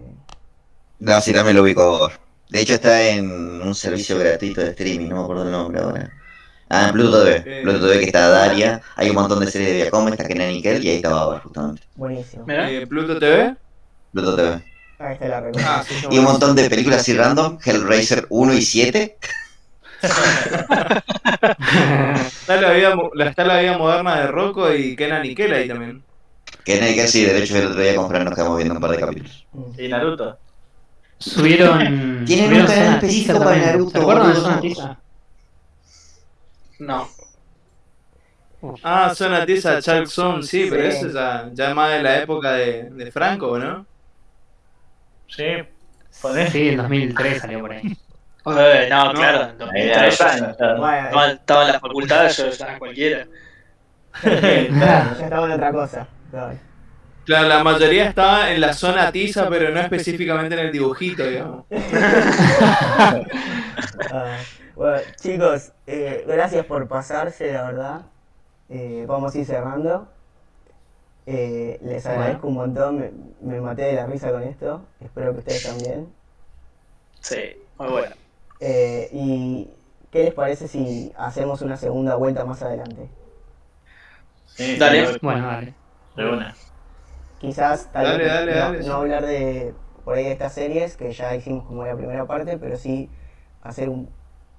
No, sí, también lo ubico. De hecho, está en un servicio gratuito de streaming, no me acuerdo el nombre ahora. Ah, en Pluto TV. Eh. Pluto TV que está Daria, hay un montón de series de Viacom, está Kenan Nickel y ahí está Bauer, justamente. Buenísimo. Mirá. Eh, Pluto TV. Pluto TV. Ahí está la Ah, sí, Y un montón de películas así random, Hellraiser 1 y 7. Está la vida, la- está la vida moderna de Rocco y Kenan Nickel ahí también. Kenan Nickel sí, de hecho el otro día con Fran nos quedamos viendo un par de capítulos. Mm. Y Naruto. Subieron. Tienen subieron un canal específico para. Naruto, ¿Se acuerdan de? Zona? No. Ah, Zona Tiza, Chalk Zone, sí, pero eso ya, ya más de la época de, de Franco, ¿no? Sí. Poné. Sí, en 2003 salió por ahí. Eh, no, claro. en Ahí 2003 hay yo años, claro. Bueno, estaba, estaba en la facultad, yo estaba cualquiera. ya estaba en otra cosa. claro. Claro, la mayoría estaba en la zona tiza, pero no específicamente en el dibujito, digamos. Bueno, chicos, eh, gracias por pasarse, la verdad. Eh, vamos a ir cerrando. Eh, les agradezco un montón, me, me maté de la risa con esto. Espero que ustedes también. Sí, muy bueno. Eh, ¿Y qué les parece si hacemos una segunda vuelta más adelante? Sí, Dale. sí, Bueno, dale. de una. Quizás tal Dale, vez dale, no, dale, no sí. hablar de por ahí de estas series que ya hicimos como la primera parte, pero sí hacer un-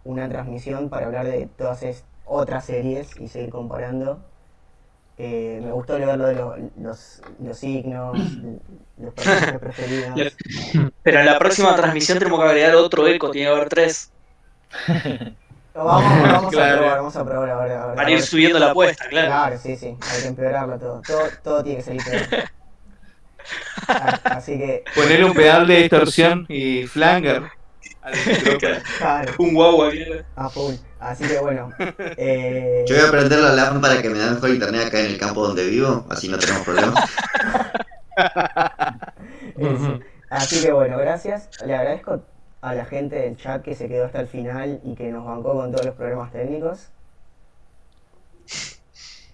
una transmisión para hablar de todas es- otras series y seguir comparando. Eh, me gustó leer lo de lo- los, los signos, los personajes preferidos. Pero en la próxima transmisión tenemos que agregar otro eco, tiene que haber tres. Vamos, vamos a probar, vamos a probar a ver, a ver, a Para ir ver. subiendo la apuesta, claro. Claro, sí, sí, hay que empeorarlo todo. Todo, todo tiene que salir peor. Así que, Ponerle un pedal de distorsión y flanger. claro. Un guau aquí. A full. Así que bueno. Eh, Yo voy a prender la LAN para que me da mejor internet acá en el campo donde vivo, así no tenemos problemas. eso. Así que bueno, gracias. Le agradezco a la gente del chat que se quedó hasta el final y que nos bancó con todos los problemas técnicos.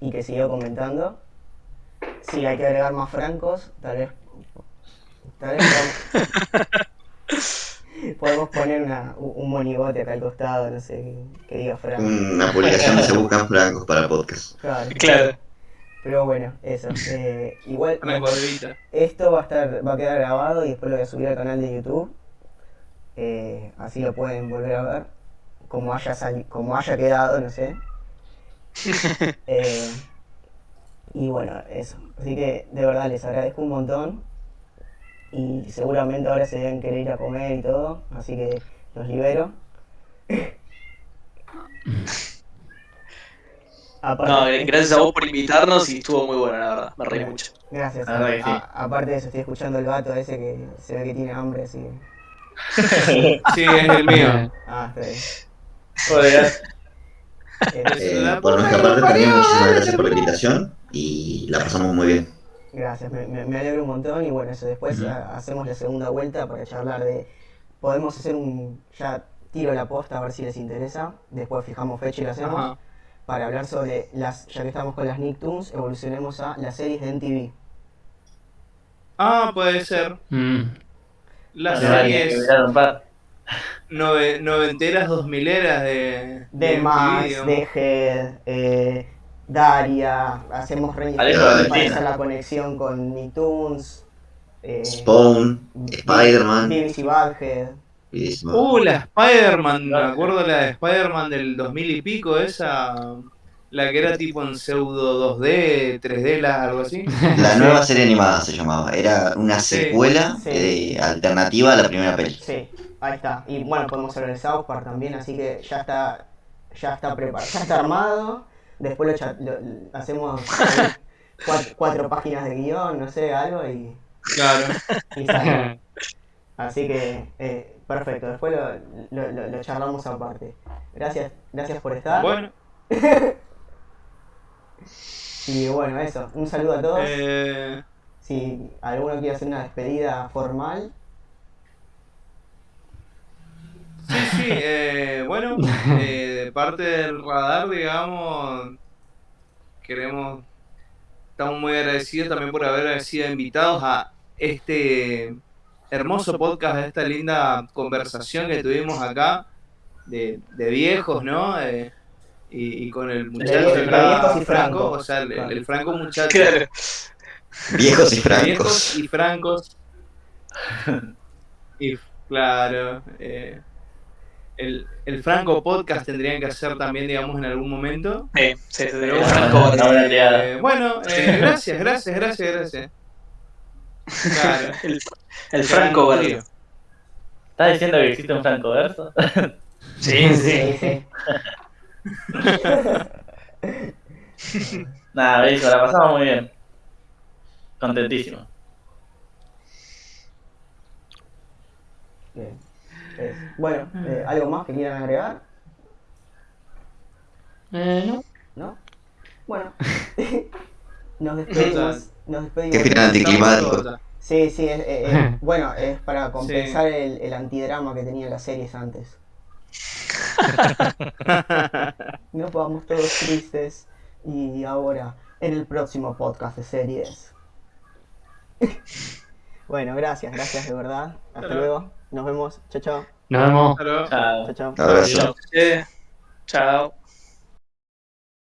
Y que siguió comentando. Si hay que agregar más francos, tal vez. Tal vez podemos, poner una, un monigote acá al costado, no sé, que, que diga franco. Una publicación de se buscan francos para podcast. Claro. Claro. Pero bueno, eso. eh, igual Una cuadrita. esto va a estar, va a quedar grabado y después lo voy a subir al canal de YouTube. Eh, así lo pueden volver a ver. Como haya sali- como haya quedado, no sé. Eh, y bueno, eso. Así que de verdad les agradezco un montón. Y seguramente ahora se deben querer ir a comer y todo. Así que los libero. Aparte- No, gracias a vos por invitarnos y estuvo muy bueno, la verdad. Me reí mucho. Gracias. Sí. A- aparte de eso, estoy escuchando el gato ese que se ve que tiene hambre, así que... Sí, es el mío. Ah, está bien. Joder, Eh, Eh, por nuestra parte también muchísimas gracias por la invitación y la pasamos muy bien. Gracias, me, me, me alegro un montón y bueno, eso después hacemos la segunda vuelta para charlar de... Podemos hacer un... Ya tiro la posta a ver si les interesa, después fijamos fecha y lo hacemos. Ajá. Para hablar sobre las... Ya que estamos con las Nicktoons, evolucionemos a las series de MTV. Ah, puede ser. Mm. Las que series noventeras, dos mileras de. De MTV, Max, de Head, eh, Daria, hacemos Alejo para la conexión con Nicktoons, eh, Spawn, Spider-Man. BBC Badhead. Uh, la Spider-Man, me acuerdo la de Spider-Man del 2000 y pico, esa. La que era tipo en pseudo 2D, 3D, la- algo así. La nueva serie animada se llamaba. Era una Sí. secuela Sí. eh, alternativa a la primera peli. Sí, ahí está. Y bueno, podemos hablar de South Park también, así que ya está, ya está preparado, ya está armado. Después lo, hacemos cuatro, cuatro páginas de guion, no sé, algo y, Claro. y sale. Así que, eh, perfecto. Después lo, lo- lo- lo charlamos aparte. Gracias, gracias por estar. Bueno, Y bueno, eso. Un saludo a todos. eh, Si alguno quiere hacer una despedida formal. Sí, sí, eh, bueno, eh, de parte del radar, digamos, queremos, estamos muy agradecidos también por haber sido invitados a este hermoso podcast, a esta linda conversación que tuvimos acá de, de viejos, ¿no? Eh, y, y con el muchacho acá, viejos y Franco, francos. o sea, el, el Franco muchacho. Claro. Viejos y Viejos francos. y francos. y claro, eh, el, el Franco Podcast tendrían que hacer también, digamos, en algún momento. Sí, sí, Pero el Franco eh, bueno, eh, gracias, gracias, gracias, gracias. Claro. El, el Franco trío. ¿Estás diciendo que existe un Franco Verso? Sí, sí. sí. Nada, Beso, la pasamos muy bien. Contentísimo. Bien. Bueno, eh, ¿algo más que quieran agregar? Eh, no. ¿No? Bueno. nos despedimos. Nos Qué despedimos. final anticlimático. Sí, sí, es, eh, eh, bueno, es para compensar el, el antidrama que tenían las series antes. Nos vamos todos tristes y ahora en el próximo podcast de series. bueno, gracias, gracias de verdad. Hasta Hasta luego. Nos vemos. Chao, chao. Nos vemos. Chao. Chao, chao.